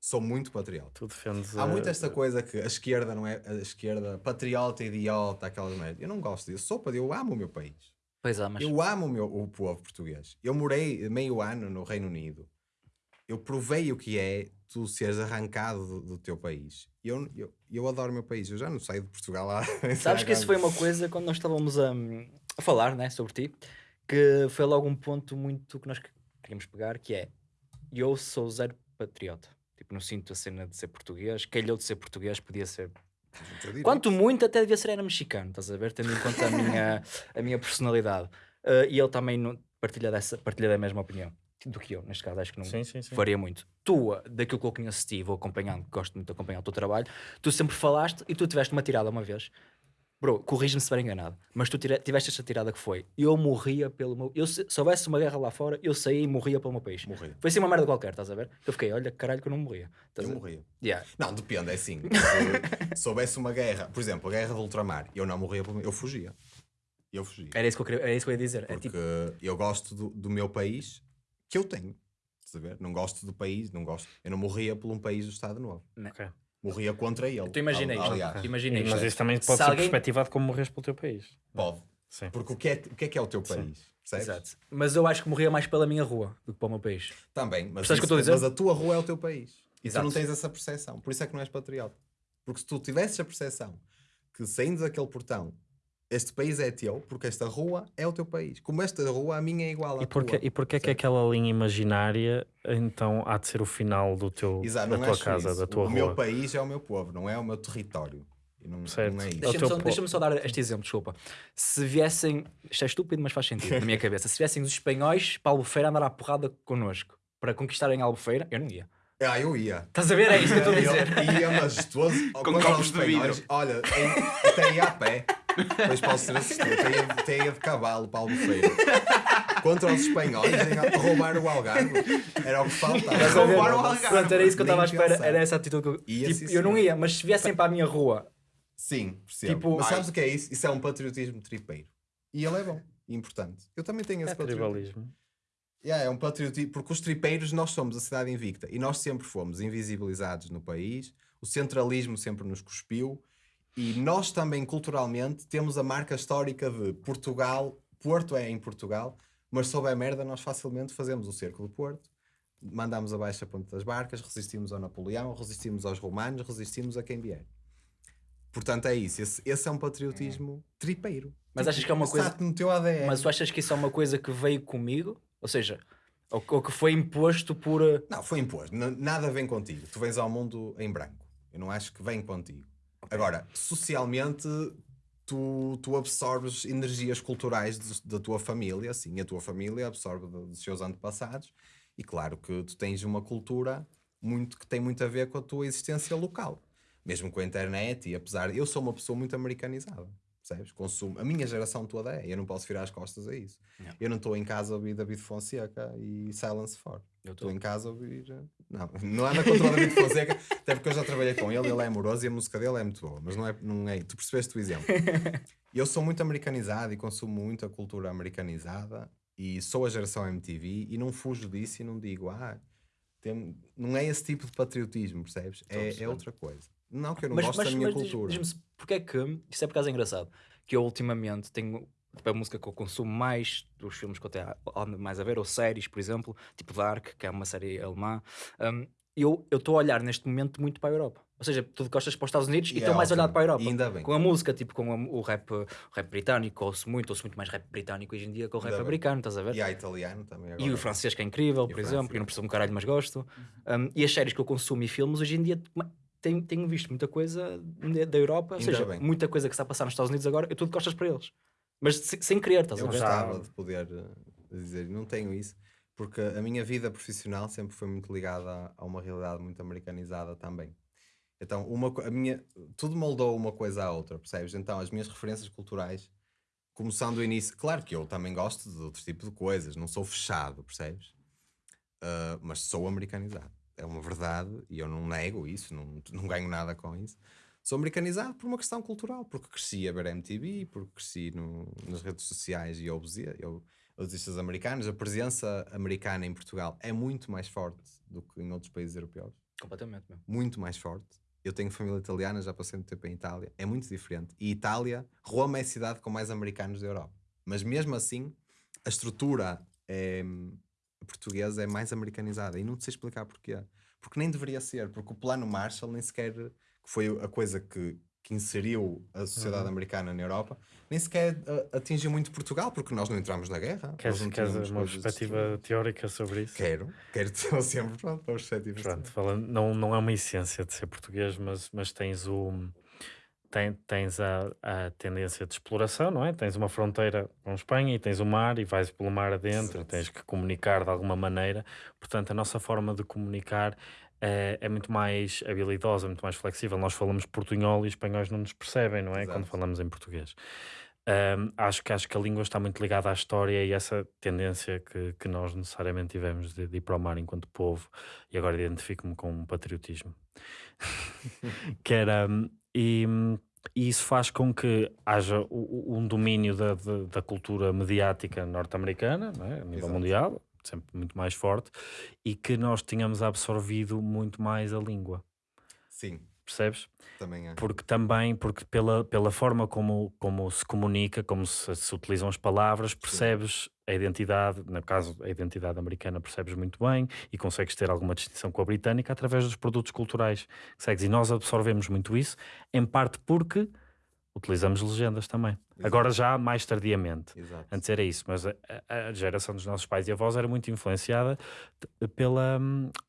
Sou muito patriota. Tu defendes. Há muito eh, esta coisa que a esquerda não é a esquerda patriota, idiota, aquelas merdas. Eu não gosto disso. Sou patriota, eu amo o meu país. Pois é, mas Eu amo o, meu, o povo português. Eu morei meio ano no Reino Unido. Eu provei o que é tu seres arrancado do, do teu país. Eu, eu, eu adoro o meu país. Eu já não saio de Portugal lá. *laughs* sabes que isso foi uma coisa quando nós estávamos a, a falar né, sobre ti, que foi logo um ponto muito que nós que- queríamos pegar, que é eu sou zero patriota. Tipo, não sinto a cena de ser português, calhou de ser português, podia ser Quanto muito até devia ser era mexicano, estás a ver? Tendo em conta a minha, a minha personalidade. Uh, e ele também não partilha, dessa, partilha da mesma opinião do que eu, neste caso, acho que não Sim, sim, sim. faria muito. Tu, daquilo que eu conheço de ti, vou acompanhando, gosto muito de acompanhar o teu trabalho, tu sempre falaste e tu tiveste uma tirada uma vez. Bro, corrige-me se estiver enganado, mas tu tiveste esta tirada que foi: eu morria pelo meu. Eu, se, se houvesse uma guerra lá fora, eu saía e morria pelo meu país. Morri. Foi assim uma merda qualquer, estás a ver? Eu fiquei, olha, caralho, que eu não morria. Estás Eu a morria. Yeah. Não, depende, é assim. *laughs* Se soubesse uma guerra, por exemplo, a guerra do ultramar, eu não morria, eu fugia. Eu fugia. Era, isso que eu queria, era isso que eu ia dizer. É Porque tipo, eu gosto do, do meu país que eu tenho. Estás a ver? Não gosto do país, não gosto. Eu não morria por um país do Estado Novo. Ok. Morria contra ele. tu imagina al- isto. Aliás, Imagina Mas isso também Se pode ser alguém- perspectivado como morres pelo teu país. pode. Sim. Porque o que, é, o que é que é o teu país? Exato. Mas eu acho que morria mais pela minha rua do que para o meu país. Também, mas, que isso- dizer? mas a tua rua é o teu país. E Exato. tu não tens essa percepção. Por isso é que não és patriota. Porque se tu tivesses a percepção que saindo daquele portão, este país é teu, porque esta rua é o teu país. Como esta rua, a minha é igual à E porquê, tua. e porquê que percebes? aquela linha imaginária então há de ser o final do teu, Exato, da não tua casa, isso. da tua o rua? meu país é o meu povo, não é o meu território. E não, Certo. não é isso. Deixa- Deixa-me só, deixa-me só dar este exemplo, desculpa. Se viessem, isto é estúpido, mas faz sentido na minha *laughs* cabeça. Se viessem os espanhóis para a Albufeira andar à porrada connosco para conquistarem a Albufeira, eu não ia. Ah, eu ia. Estás a ver? É isso que eu estou a dizer. Eu ia majestoso. *laughs* Com copos os de vidro. Olha, até ia a pé. Depois posso ser assistido. Até ia, até ia de cavalo para Albufeira. Contra os espanhóis, roubar o Algarve. Era o que faltava. Roubar o Algarve. Pronto, era isso que eu estava à espera. pensar. Era essa atitude que eu. Ia, tipo, sim, eu não ia, mas se viessem para a minha rua, Sim, percebo. Tipo, Mas sabes o que é isso? Isso é um patriotismo tripeiro. E ele é bom importante. Eu também tenho esse É patriotismo. tribalismo. Yeah, é um patriotismo, porque os tripeiros nós somos a cidade invicta e nós sempre fomos invisibilizados no país, o centralismo sempre nos cuspiu e nós também culturalmente temos a marca histórica de Portugal, Porto é em Portugal, mas sob a merda nós facilmente fazemos o cerco do Porto, mandamos abaixo a ponta das barcas, resistimos ao Napoleão, resistimos aos romanos, resistimos a quem vier. Portanto é isso, esse, esse é um patriotismo tripeiro. Mas achas que é uma coisa- no teu ADN. mas tu achas que isso é uma coisa que veio comigo? Ou seja, ou, ou que foi imposto por. uh, Não, foi imposto. Nada vem contigo. Tu vens ao mundo em branco. Eu não acho que vem contigo. Agora, socialmente, tu, tu absorves energias culturais da tua família, sim, a tua família absorve do- dos seus antepassados, e claro que tu tens uma cultura muito que tem muito a ver com a tua existência local. Mesmo com a internet, e apesar. Eu sou uma pessoa muito americanizada. Percebes? Consumo. A minha geração toda é. Eu não posso virar as costas a isso. Eu não estou em casa a ouvir David Fonseca e Silence For. Eu Estou em casa a ouvir. eh, Não, *laughs* não anda contra o David Fonseca, até porque eu já trabalhei com ele, ele é amoroso e a música dele é muito boa, mas não é. Não é tu percebeste o exemplo. *laughs* Eu sou muito americanizado e consumo muito a cultura americanizada e sou a geração MTV e não fujo disso e não digo, ah, tem- não é esse tipo de patriotismo, percebes? É, é outra coisa. Não que eu não mas gosto mas, da minha mas diz- cultura. diz-me porque é que. Isso é por causa engraçado. Que eu ultimamente tenho. Tipo, a música que eu consumo mais dos filmes que eu tenho mais a ver, ou séries, por exemplo, tipo Dark, que é uma série alemã. um, eu estou a olhar neste momento muito para a Europa. Ou seja, tu gostas para os Estados Unidos e E é estou mais olhado para a Europa. E ainda bem. Com a música, tipo com o, rap, o rap britânico, ouço muito, ouço muito mais rap britânico hoje em dia que o rap Ainda bem. americano, estás a ver? E há italiano também agora. E o francês que é incrível, E por exemplo, francês. eu não percebo um caralho, mas gosto. Um, e as séries que eu consumo e filmes, hoje em dia tenho, tenho visto muita coisa da Europa, ou Ainda seja, bem. muita coisa que está a passar nos Estados Unidos agora, eu tudo de costas para eles. Mas se- sem querer, estás Eu a ver? gostava de poder eh, dizer, não tenho isso, porque a minha vida profissional sempre foi muito ligada a, uma realidade muito americanizada também. Então, uma, a minha, tudo moldou uma coisa à outra, percebes? Então, as minhas referências culturais, começando do início, claro que eu também gosto de outros tipos de coisas, não sou fechado, percebes? Ah, mas sou americanizado. É uma verdade e eu não nego isso, não, não ganho nada com isso. Sou americanizado por uma questão cultural, porque cresci a ver MTV, porque cresci no- nas redes sociais e eu, artistas americanos. A presença americana em Portugal é muito mais forte do que em outros países europeus. Completamente, meu. Muito mais forte. Eu tenho família italiana, já passei muito tempo em Itália. É muito diferente. E Itália, Roma é a cidade com mais americanos da Europa. Mas mesmo assim, a estrutura é, portuguesa é mais americanizada. E não te sei explicar porquê. Porque nem deveria ser. Porque o plano Marshall nem sequer que foi a coisa que, que inseriu a sociedade americana na Europa, nem sequer a- atingiu muito Portugal, porque nós não entramos na guerra. Queres, queres uma perspectiva teórica sobre isso? Quero, quero *laughs* ter sempre pronto, para os perspectivas. Pronto, falando, não, não é uma essência de ser português, mas, mas tens o tens a, a tendência de exploração, não é? Tens uma fronteira com Espanha e tens o mar e vais pelo mar adentro, Exato. tens que comunicar de alguma maneira. Portanto, a nossa forma de comunicar é, é muito mais habilidosa, muito mais flexível. Nós falamos portunhol e espanhóis não nos percebem, não é? Exato. Quando falamos em português. Ahm, acho, que, acho que a língua está muito ligada à história e essa tendência que, que nós necessariamente tivemos de, de ir para o mar enquanto povo, e agora identifico-me com um patriotismo. *laughs* que era. hum, E, e isso faz com que haja um domínio da, da, da cultura mediática norte-americana, é? a nível Exato. mundial, sempre muito mais forte, e que nós tínhamos absorvido muito mais a língua. Sim, Percebes? também é. Porque também, porque pela, pela forma como, como se comunica, como se, se utilizam as palavras, percebes a identidade, no caso a identidade americana percebes muito bem e consegues ter alguma distinção com a britânica através dos produtos culturais que segues. E nós absorvemos muito isso, em parte porque utilizamos legendas também. Exato. Agora já mais tardiamente. Exato. Antes era isso, mas a, a- geração dos nossos pais e avós era muito influenciada pela,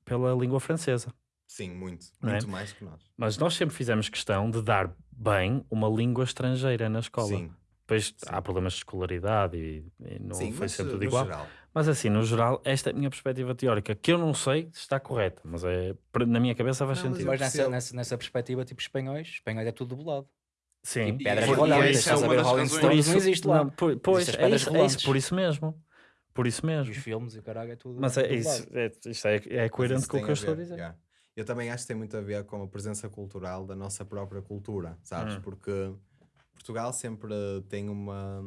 pela língua francesa. Sim, muito. Não é? Muito mais que nós. Mas nós sempre fizemos questão de dar bem uma língua estrangeira na escola. Sim, Depois há problemas de escolaridade e, e não sim, foi mas sempre uh, tudo no igual. geral. Mas assim, no geral, esta é a minha perspectiva teórica, que eu não sei se está correta, mas é, na minha cabeça faz Não, mas sentido. Mas nessa, nessa, nessa perspectiva, tipo espanhóis, espanhóis é tudo dublado. Sim. E pedras por- rolantes, isso é estás a uma ver Rolling Stones, não existe lá. Não, po- pois, é isso, é isso, por isso mesmo. Por isso E mesmo. os filmes e o caralho é tudo Mas é, isso, é, isto é, é coerente isso com o que eu estou a dizer. yeah. Eu também acho que tem muito a ver com a presença cultural da nossa própria cultura, sabes? Hum. Porque Portugal sempre tem uma.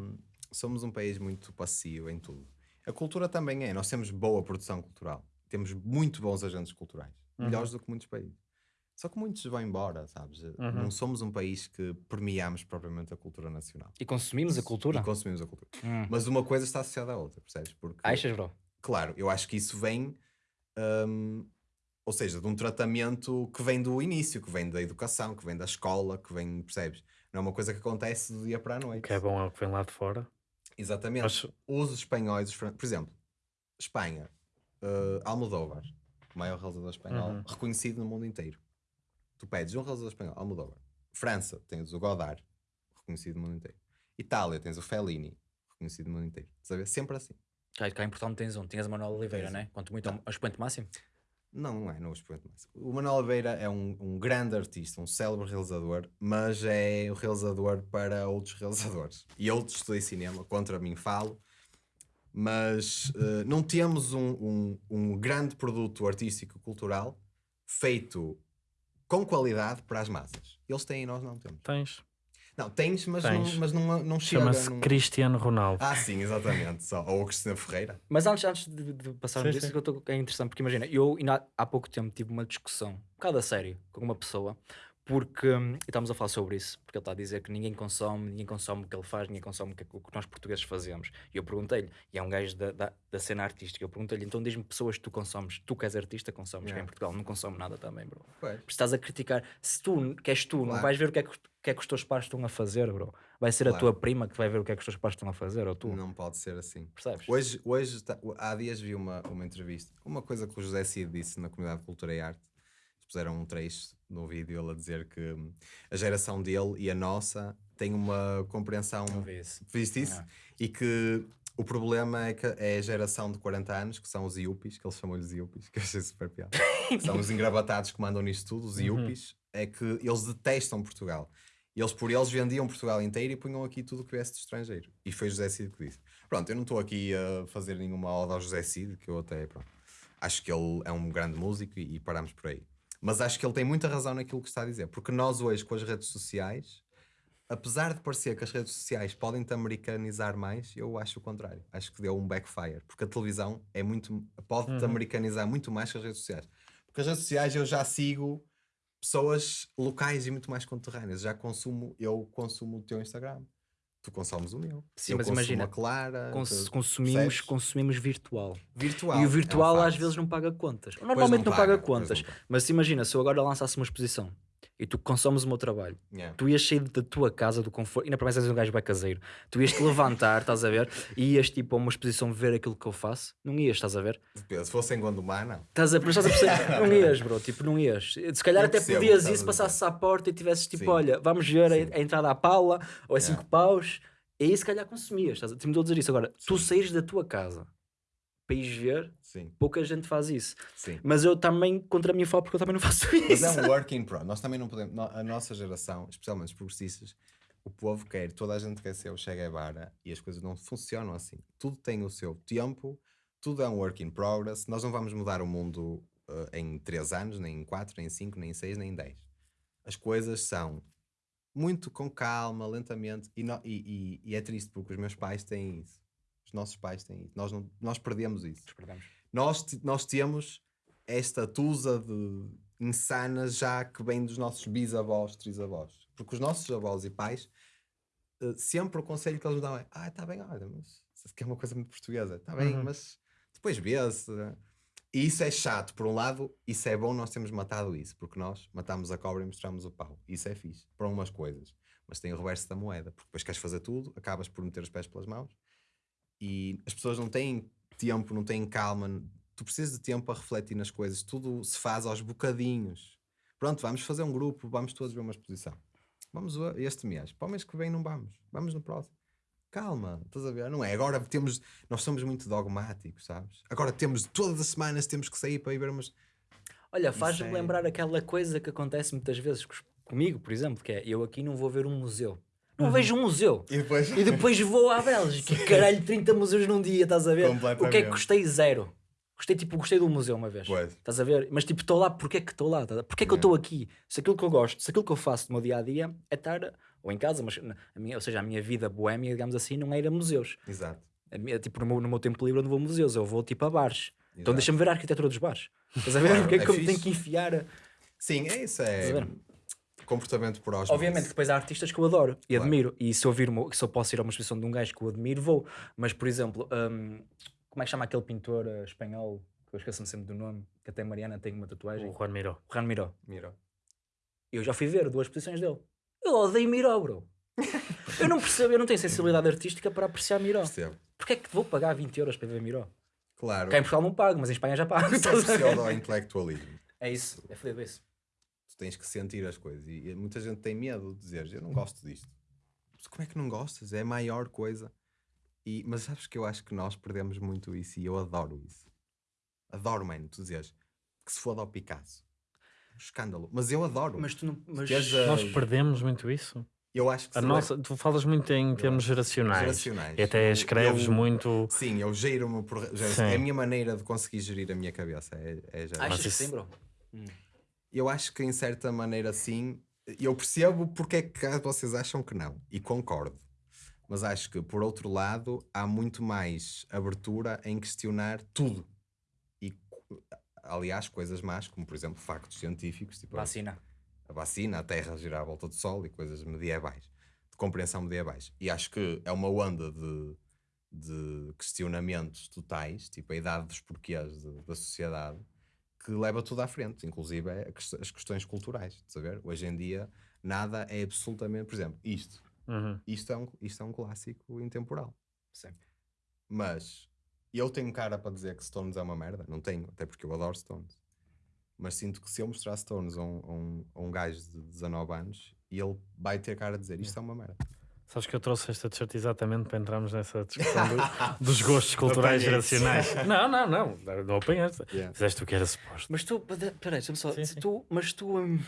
Somos um país muito passivo em tudo. A cultura também é. Nós temos boa produção cultural. Temos muito bons agentes culturais. Uhum. Melhores do que muitos países. Só que muitos vão embora, sabes? Uhum. Não somos um país que premiamos propriamente a cultura nacional. E consumimos a cultura? E consumimos a cultura. Hum. Mas uma coisa está associada à outra, percebes? Porque Achas, bro? Claro, eu acho que isso vem, hum, ou seja, de um tratamento que vem do início, que vem da educação, que vem da escola, que vem, percebes? Não é uma coisa que acontece do dia para a O noite. que é bom é o que vem lá de fora. Exatamente. Mas, Os espanhóis, os por exemplo, Espanha, uh, Almodóvar, o maior realizador espanhol, Uhum. reconhecido no mundo inteiro. Tu pedes um realizador espanhol, Almodóvar. França, tens o Godard, reconhecido no mundo inteiro. Itália, tens o Fellini, reconhecido no mundo inteiro. Estás ver? Sempre assim. Cá, cá em Portugal não tens um, tinhas a Manuel Oliveira, Tens né? Quanto muito ao, Não. ao expoente máximo. Não, não é, não o expoente máximo. O Manuel Oliveira é um, um grande artista, um célebre realizador, mas é o realizador para outros *laughs* realizadores. E eu estudei cinema, contra mim falo, mas eh, não temos um, um, um grande produto artístico cultural feito com qualidade para as massas. Eles têm e nós não temos. tens. Não, tens, mas, Tens. Não, mas não, não chega. Chama-se não- Cristiano Ronaldo. Ah, sim, exatamente. Só. Ou o Cristina Ferreira. Mas antes, antes de, de passarmos Sim, disso, sim. que eu tô, é interessante, porque imagina, eu ainda há, há pouco tempo tive uma discussão, um bocado a sério, com uma pessoa, porque, hum, e estávamos a falar sobre isso, porque ele está a dizer que ninguém consome, ninguém consome o que ele faz, ninguém consome o que, o que nós portugueses fazemos. E eu perguntei-lhe, e é um gajo da, da, da cena artística, eu perguntei-lhe, então diz-me pessoas que tu consomes, tu que és artista, consomes, que Yeah. em Portugal não consome nada também, bro. Pois. Porque estás a criticar, se tu, que és tu, não Claro. vais ver o que, é que, que é que os teus pais estão a fazer, bro. Vai ser a Claro. tua prima que vai ver o que é que os teus pais estão a fazer, ou tu, Não pode ser assim. percebes? Hoje, hoje tá- há dias vi uma, uma entrevista, uma coisa que o José Cid disse na comunidade de Cultura e Arte. Eles puseram um trecho no vídeo ele a dizer que hum, a geração dele e a nossa têm uma compreensão. Não vi isso. Viste isso? E que o problema é que é a geração de 40 anos, que são os iupis, que eles chamam-lhes iupis, *laughs* que eu achei super piada. são os engravatados que mandam nisto tudo, os iupis, é que eles detestam Portugal. Eles por eles vendiam Portugal inteiro e punham aqui tudo o que viesse do estrangeiro. E foi José Cid que disse. Pronto, eu não estou aqui a fazer nenhuma ode ao José Cid, que eu até, pronto, acho que ele é um grande músico e, e paramos por aí. Mas acho que ele tem muita razão naquilo que está a dizer, porque nós hoje com as redes sociais, apesar de parecer que as redes sociais podem te americanizar mais, eu acho o contrário. Acho que deu um backfire, porque a televisão é muito pode te americanizar muito mais que as redes sociais. Porque as redes sociais eu já sigo pessoas locais e muito mais conterrâneas. Já consumo, eu consumo o teu Instagram. Tu consomes o meu. Sim, eu mas imagina, Clara. Cons- consumimos, percebes? consumimos virtual. virtual. e o é um virtual às vezes não paga contas. Normalmente não, paga, pois contas. não paga. Mas se imagina, se eu agora lançasse uma exposição e tu consomes o meu trabalho, Yeah. tu ias sair da tua casa, do conforto, e na promessa és um gajo bem caseiro, tu ias te levantar, *laughs* estás a ver, e ias tipo a uma exposição ver aquilo que eu faço, não ias, estás a ver? Depende, Se fosse em Gondomar, não. Estás a, mas estás a perceber? *laughs* não ias, bro, tipo, não ias. Se calhar Eu até percebo podias a passasses à porta e tivesses tipo, Sim. olha, vamos ver Sim. a, a entrada à Paula, ou a Yeah. 5 paus, e aí se calhar consumias, estás a, te me estou a dizer isso. Agora, tu saíres da tua casa para ires ver, Sim, pouca gente faz isso. sim. Mas eu também, contra mim, falo porque eu também não *laughs* faço Mas isso. é um work in pro. Nós também não podemos. A nossa geração, especialmente os progressistas, o povo quer, toda a gente quer ser o Che Guevara e as coisas não funcionam assim. Tudo tem o seu tempo, tudo é um work in progress. Nós não vamos mudar o mundo eh, em 3 anos, nem em 4, nem em 5, nem em 6, nem em 10. As coisas são muito com calma, lentamente, e, no- e- e- e é triste porque os meus pais têm isso. Os nossos pais têm isso. Nós, não, nós perdemos isso nós, te- nós temos esta tusa de insanas já que vem dos nossos bisavós, trisavós. Porque os nossos avós e pais, eh, sempre o conselho que eles nos dão é: ah, está bem, olha, mas isso aqui é uma coisa muito portuguesa, está bem, Uhum. mas depois vê-se. E isso é chato, por um lado, isso é bom, nós temos matado isso, porque nós matamos a cobra e mostramos o pau. Isso é fixe, para umas coisas. Mas tem o reverso da moeda, porque depois queres fazer tudo, acabas por meter os pés pelas mãos e as pessoas não têm tempo, não têm calma. Tu precisas de tempo a refletir nas coisas, tudo se faz aos bocadinhos. Pronto, vamos fazer um grupo, vamos todos ver uma exposição. Vamos este mês. Para o mês que vem não vamos. Vamos no próximo. Calma, estás a ver? Não é? Agora temos. Nós somos muito dogmáticos, sabes? Agora temos. Todas as semanas temos que sair para ir ver umas. Olha, faz-me é- lembrar aquela coisa que acontece muitas vezes comigo, por exemplo, que é eu aqui não vou ver um museu. Não vejo um museu. E depois. E depois vou à Bélgica. *laughs* Caralho, 30 museus num dia, estás a ver? O que é que gostei? Zero. Gostei, tipo, gostei do museu uma vez. Pois. Estás a ver? Mas tipo, estou lá, porquê que estou lá? A- Porquê que eu estou aqui? Se aquilo que eu gosto, se aquilo que eu faço no meu dia a dia é estar, ou em casa, mas a minha, ou seja, a minha vida boémia, digamos assim, não é ir a museus. Exato. A minha- tipo, no meu, no meu tempo livre eu não vou a museus, eu vou tipo a bares. Então Exato. deixa-me ver a arquitetura dos bares. Estás a ver? *laughs* Claro, Porque é é que eu me tenho que enfiar? Sim, é isso. Estás a É ver? Comportamento por osmose. Obviamente depois há artistas que eu adoro e Claro. admiro. E se eu, vir uma- se eu posso ir a uma exposição de um gajo que eu admiro, vou. Mas, por exemplo, hum, como é que chama aquele pintor eh, espanhol, que eu esqueço-me sempre do nome, que até Mariana tem uma tatuagem? O Juan Miró. O Juan Miró. Mira. Eu já fui ver duas exposições dele. Eu odeio Miró, bro. *laughs* eu não percebo, eu não tenho sensibilidade artística para apreciar Miró. Percebo. Porquê é que vou pagar 20 euros para ver Miró? Claro. Cá em Portugal não pago, mas em Espanha já pago. Isso é pseudo-intelectualismo. É isso, é fodido isso. Tu tens que sentir as coisas. E, e muita gente tem medo de dizer, eu não gosto disto. Mas como é que não gostas? É a maior coisa. E, mas sabes que eu acho que nós perdemos muito isso e eu adoro isso. Adoro, mano, tu dizes que se foda ao Picasso. Um escândalo. Mas eu adoro. Mas tu não. Mas... A- Nós perdemos muito isso. eu acho que A nossa, tu falas muito em termos geracionais. Geracionais. E até escreves eu- muito. Sim, eu giro-me por. Sim. É a minha maneira de conseguir gerir a minha cabeça. É, é. Achas que sim, bro? Eu acho que em certa maneira sim. Eu percebo porque é que vocês acham que não. E concordo. Mas acho que, por outro lado, há muito mais abertura em questionar tudo. E, aliás, coisas más, como por exemplo factos científicos, tipo a- Vacina. a vacina, a Terra girar à volta do Sol e coisas medievais, de compreensão medievais. E acho que é uma onda de, de questionamentos totais, tipo a idade dos porquês de- da sociedade, que leva tudo à frente, inclusive é as questões culturais. ver? Hoje em dia, nada é absolutamente. Por exemplo, isto. Uhum. Isto é um, isto é um clássico intemporal. Sim. Mas eu tenho cara para dizer que Stones é uma merda? Não tenho, até porque eu adoro Stones. Mas sinto que se eu mostrar Stones a um, a um, a um gajo de 19 anos, ele vai ter cara a dizer isto é uma merda. Sabes que eu trouxe esta t-shirt exatamente para entrarmos nessa discussão do- *laughs* dos gostos culturais geracionais. *laughs* Não, não, não. Não apanhaste. Yeah. Fizeste o que era suposto. Mas tu, pera- peraí, deixa-me só. Sim, sim. Tu, mas tu hum,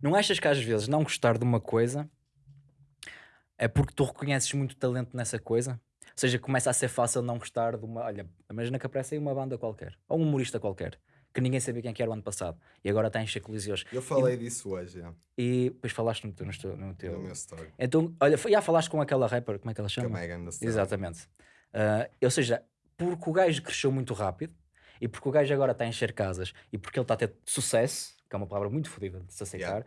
não achas que às vezes não gostar de uma coisa é porque tu reconheces muito talento nessa coisa? Ou seja, começa a ser fácil não gostar de uma. Olha, imagina que aparece aí uma banda qualquer, ou um humorista qualquer, que ninguém sabia quem que era o ano passado e agora está a encher coliseus. Eu falei disso hoje, yeah, E depois falaste no teu. No teu, no no meu story. Então, olha, já falaste com aquela rapper, como é que ela Com a chama? Megan Thee Stallion. Exatamente. Ah, ou seja, porque o gajo cresceu muito rápido e porque o gajo agora está a encher casas e porque ele está a ter sucesso, que é uma palavra muito fodida de se aceitar,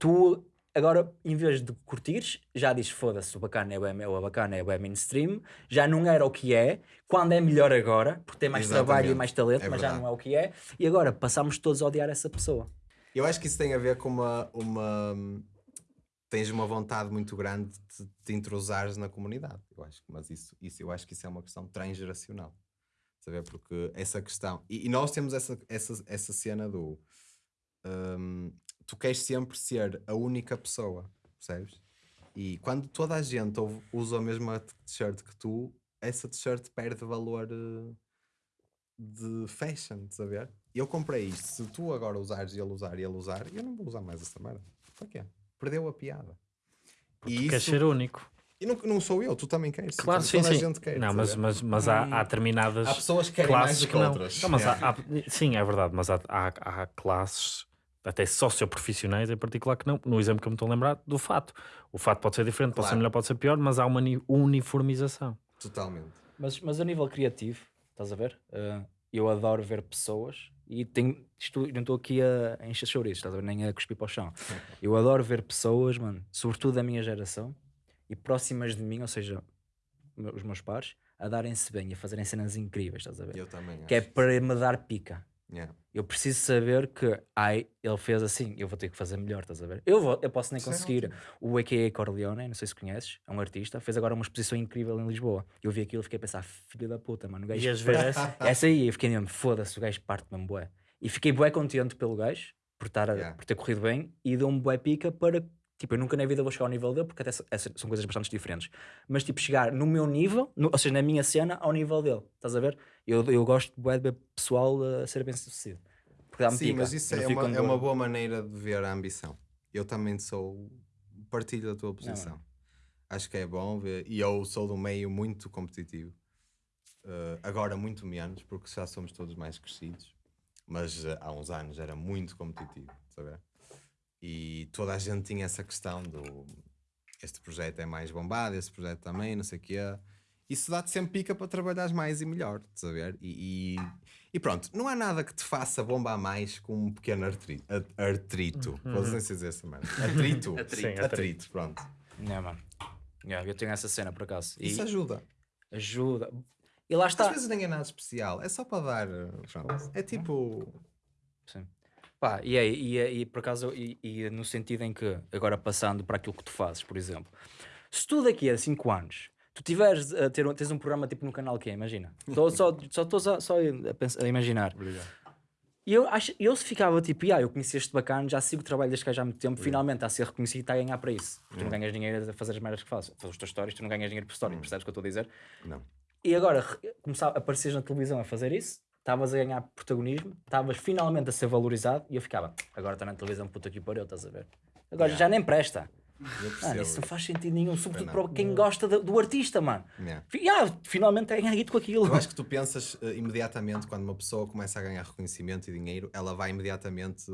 tu agora, em vez de curtires, já dizes foda-se, o bacana é o, o bacana é o mainstream, já não era o que é, quando é melhor agora, porque tem mais trabalho e Exatamente. mais talento, É mas já verdade. não é o que é, e agora passamos todos a odiar essa pessoa. Eu acho que isso tem a ver com uma. uma tens uma vontade muito grande de te entrosares na comunidade. Eu acho, mas isso, isso, eu acho que isso é uma questão transgeracional. Saber? Porque essa questão. E, e nós temos essa, essa, essa cena do. hum, tu queres sempre ser a única pessoa, percebes? E quando toda a gente usa a mesma t-shirt que tu, essa t-shirt perde valor eh, de fashion, estás a ver? Eu comprei isto, se tu agora usares e ele usar e ele usar, eu não vou usar mais essa merda. Para quê? Perdeu a piada. Tu E queres isso, ser único. e não, não sou eu, tu também queres. Claro, toda sim, a sim. gente quer. não, mas, mas, mas há, há determinadas Há pessoas que querem mais classes do que que não. outras. Não, mas há- Yeah. *laughs* há- sim, é verdade, mas há, há, há classes, até socioprofissionais em particular, que não. No exemplo que eu me estou a lembrar, do fato. O fato pode ser diferente, pode ser melhor, pode ser pior, mas há uma ni- uniformização. Totalmente. Mas, mas a nível criativo, estás a ver? Ah, eu adoro ver pessoas e tenho, isto, não estou aqui a, encher chouriços, estás a ver? Nem a cuspir para o chão. *laughs* Eu adoro ver pessoas, mano, sobretudo da minha geração e próximas de mim, ou seja, os meus pares, a darem-se bem e a fazerem cenas incríveis, estás a ver? Eu também. Que é acho. para me dar pica. Yeah. Eu preciso saber que, ai, ele fez assim, eu vou ter que fazer melhor, estás a ver? Eu, vou, eu posso nem Isso é conseguir. O A.K.A. Corleone, não sei se conheces, é um artista, fez agora uma exposição incrível em Lisboa. Eu vi aquilo e fiquei a pensar, filho da puta, mano, o gajo Ias ver essa? essa aí, eu fiquei mesmo, foda-se, o gajo parte mesmo bué. E fiquei bué contente pelo gajo, por, estar a- Yeah. por ter corrido bem, e deu-me bué pica para Tipo, eu nunca na vida vou chegar ao nível dele, porque até são coisas bastante diferentes. Mas, tipo, chegar no meu nível, no- ou seja, na minha cena, ao nível dele. Estás a ver? Eu, eu gosto de ver pessoal a ser bem sucedido. Porque dá-me Sim, pica. mas isso não é fico uma, é uma boa maneira de ver a ambição. Eu também sou. Partilho da tua posição. Acho que é bom ver. E eu sou um meio muito competitivo. Uh, agora, muito menos, porque já somos todos mais crescidos. Mas uh, há uns anos era muito competitivo, sabe? E toda a gente tinha essa questão do. Este projeto é mais bombado, este projeto também, não sei o quê. Isso dá-te sempre pica para trabalhares mais e melhor, estás a ver? E, e, e pronto, não há nada que te faça bombar mais com um pequeno artri, a- artrito. Podes nem dizer essa merda. Atrito. *laughs* Sim, atrito. atrito. pronto. Yeah, mano. Yeah, eu tenho essa cena, por acaso. E Isso ajuda. ajuda. E lá Às está. vezes nem é nada especial, é só para dar. Pronto. É tipo. Sim. Pá, e, é, e, é- e por acaso, e, e no sentido em que, agora passando para aquilo que tu fazes, por exemplo, se tu daqui a 5 anos tu tiveres a ter um, tens um programa tipo no canal que é, imagina, estou só *laughs* estou só, só, a, pensar- a imaginar. E eu, acho, eu se ficava tipo, ah, eu conheci este bacana, já sigo o trabalho deste gajo há muito tempo, finalmente está a ser reconhecido e está a ganhar para isso. Porque tu não ganhas dinheiro a fazer as merdas que fazes. Fazer as tuas histórias, tu não ganhas dinheiro por história, percebes o que eu estou a dizer? Não. E agora começar a aparecer na televisão a fazer isso, estavas a ganhar protagonismo, estavas finalmente a ser valorizado e eu ficava, agora está na televisão, puta que pariu, estás a ver? Agora já nem presta. Mano, isso não faz sentido nenhum, sobretudo para quem gosta do, do artista, mano. Yeah. Fi- Ah, finalmente é ganhar guito com aquilo. Eu acho que tu pensas uh, imediatamente, quando uma pessoa começa a ganhar reconhecimento e dinheiro, ela vai imediatamente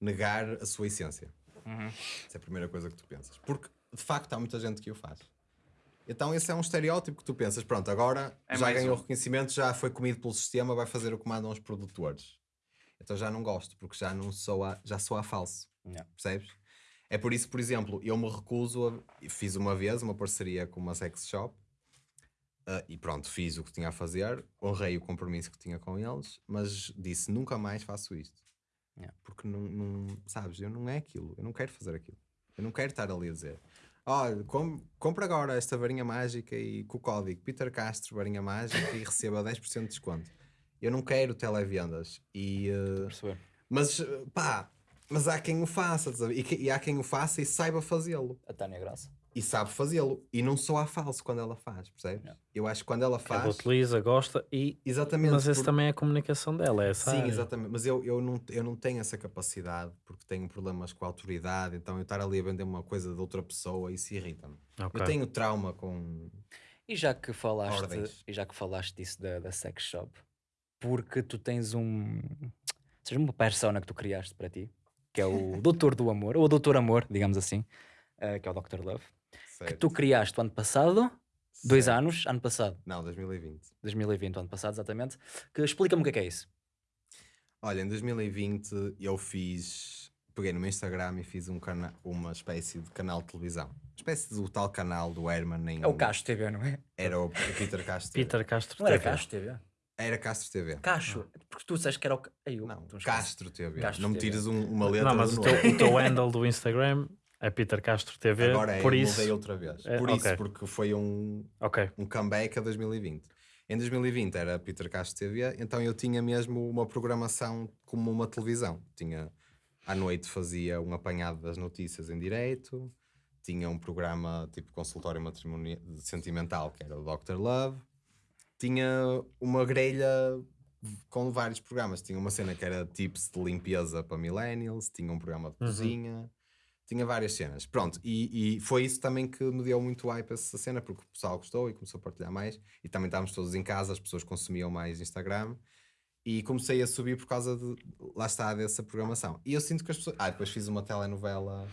negar a sua essência. Uhum. Essa é a primeira coisa que tu pensas. Porque, de facto, há muita gente que o faz. Então esse é um estereótipo que tu pensas, pronto, agora É já ganhou um. reconhecimento, já foi comido pelo sistema, vai fazer o que mandam os produtores. Então já não gosto, porque já não sou a, já sou a falso. Yeah. Percebes? É por isso, por exemplo, eu me recuso a. Fiz uma vez uma parceria com uma sex shop ah, e pronto, fiz o que tinha a fazer, honrei o compromisso que tinha com eles, mas disse nunca mais faço isto. Yeah. Porque não, não- sabes, eu não é aquilo, eu não quero fazer aquilo. Eu não quero estar ali a dizer. Olha, com, compra agora esta varinha mágica e com o código Peter Castro, varinha mágica, e receba 10% de desconto. Eu não quero televendas. E, Perceber. mas eh, pá, mas há quem o faça, e, e há quem o faça e saiba fazê-lo. A Tânia Graça. E sabe fazê-lo. E não sou a falso quando ela faz, percebes? Yeah. Eu acho que quando ela Ela faz. utiliza, gosta e. Exatamente. Mas esse por- também é a comunicação dela, é essa Sim, área. exatamente. Mas eu, eu, não, eu não tenho essa capacidade porque tenho problemas com a autoridade. Então eu estar ali a vender uma coisa de outra pessoa, isso irrita-me. Ok. Eu tenho trauma com. E já que falaste, Ordens. e já que falaste disso da, da sex shop, porque tu tens um, seja uma persona que tu criaste para ti, que é o *laughs* Doutor do Amor, ou o Doutor Amor, digamos assim, eh, que é o Dr. Love, que tu criaste o ano passado, dois Certo. anos, ano passado, Não, 2020. 2020, o ano passado exatamente, que explica-me o que é que é isso. Olha, em 2020 eu fiz. Peguei no meu Instagram e fiz um cana uma espécie de canal de televisão. Uma espécie do tal canal do Herman em. É o Cacho TV, não é? Era o Peter Castro. TV. Peter Castro Não era TV. Cacho TV? Era Castro TV. Cacho, porque tu disseste que era o... Eu- Não. Castro TV. Castro não me tires um- uma letra Não, mas do o teu, o teu *laughs* handle do Instagram é Peter Castro TV. Agora é, por eu isso. mudei outra vez. É, por isso, ok. porque foi um, Ok. um comeback a 2020. Em 2020 era Peter Castro TV, então eu tinha mesmo uma programação como uma televisão. Tinha à noite fazia um apanhado das notícias em direito, tinha um programa tipo consultório matrimonial sentimental que era o Dr. Love, tinha uma grelha com vários programas. Tinha uma cena que era tips de limpeza para millennials, tinha um programa de cozinha, tinha várias cenas. Pronto, e, e foi isso também que me deu muito hype essa cena, porque o pessoal gostou e começou a partilhar mais. E também estávamos todos em casa, as pessoas consumiam mais Instagram. E comecei a subir por causa de, lá está, dessa programação. E eu sinto que as pessoas. Ah, depois fiz uma telenovela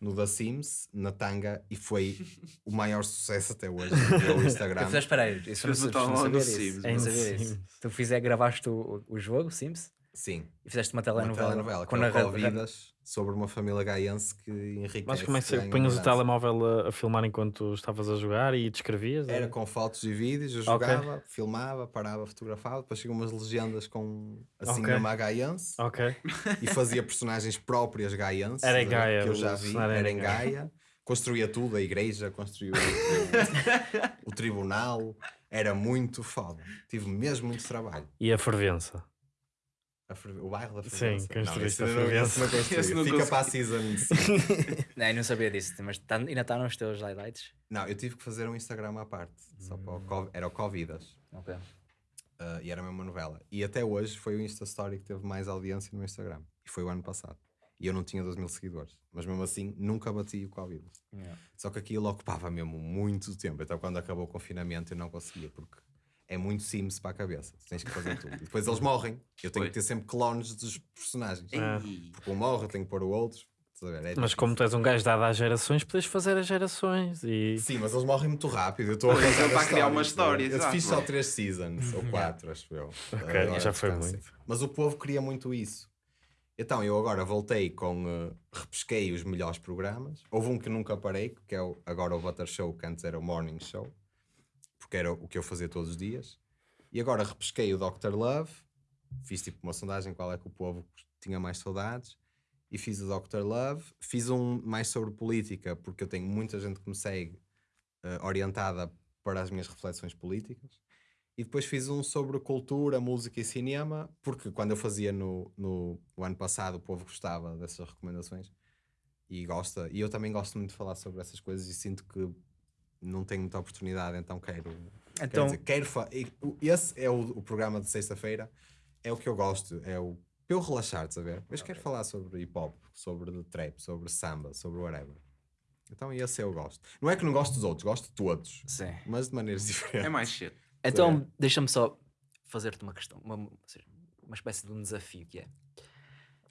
no The Sims, na Tanga, e foi o maior sucesso até hoje *laughs* no Instagram. Fiz, espera aí, isso não, não. Sims, não mano. sabia Sims. disso. Tu fizer, gravaste o, o jogo, Sims, Sim, e fizeste uma uma telenovela, telenovela, que com é o narra- Covid sobre uma família gaiense que enriquece. Mas como é que uma punhas o telemóvel a, a filmar enquanto estavas a jogar e descrevias? Era com fotos e vídeos, eu jogava, filmava, parava, fotografava, depois chegam umas legendas com assim Ok. mesmo a gaiense Ok. *laughs* e fazia personagens próprias gaienses. Era em? Gaia, Que eu já vi, era era em em Gaia. Construía tudo, a igreja, construiu o, *laughs* o tribunal. Era muito foda. Tive mesmo muito trabalho. E a fervença? O bairro da Sim, Fervença. construíste Não, a Fervença. não. Esse não Fica para a season. *laughs* Não, eu não sabia disso, mas tá- ainda está nos teus highlights. não, eu tive que fazer um Instagram à parte. Só para o Hum. Era o Covidas. Ok. Uh, e era mesmo uma novela. E até hoje foi o Insta Story que teve mais audiência no Instagram. E foi o ano passado. E eu não tinha 2 mil seguidores. Mas mesmo assim, nunca bati o Covid. Yeah. Só que aquilo ocupava mesmo muito tempo. Então, quando acabou o confinamento, eu não conseguia, porque é muito Sims para a cabeça. Tens que fazer tudo. E depois *laughs* eles morrem. Eu tenho Foi. que ter sempre clones dos personagens. Ei. Porque um morre, eu tenho que pôr o outro. É Mas como tu és um gajo dado às gerações, podes fazer as gerações e. Sim, mas eles morrem muito rápido. Eu estou a Pois, arranjar ele está as a criar uma stories, história, Eu fiz só 3 seasons, ou 4, acho eu. Ok, Agora já foi descansem. muito. Mas o povo queria muito isso. Então eu agora voltei com. eh, repesquei os melhores programas. Houve um que nunca parei, que é o- agora o Butter Show, que antes era o Morning Show, porque era o que eu fazia todos os dias. E agora repesquei o Dr. Love, fiz tipo uma sondagem qual é que o povo tinha mais saudades. E fiz o Dr. Love, fiz um mais sobre política, porque eu tenho muita gente que me segue eh, orientada para as minhas reflexões políticas. E depois fiz um sobre cultura, música e cinema, porque quando eu fazia no, no o ano passado o povo gostava dessas recomendações e gosta. E eu também gosto muito de falar sobre essas coisas e sinto que não tenho muita oportunidade, então quero. quero Então, dizer, quero fa- e o- Esse é o, o programa de sexta-feira, é o que eu gosto, é o. Para eu relaxar, ver? Mas quero falar sobre hip hop, sobre trap, sobre samba, sobre whatever. Então esse eu gosto. Não é que não gosto dos outros, gosto de todos, sim. mas de maneiras *laughs* diferentes. É mais shit. Então, deixa-me só fazer-te uma questão, uma, uma espécie de um desafio que é.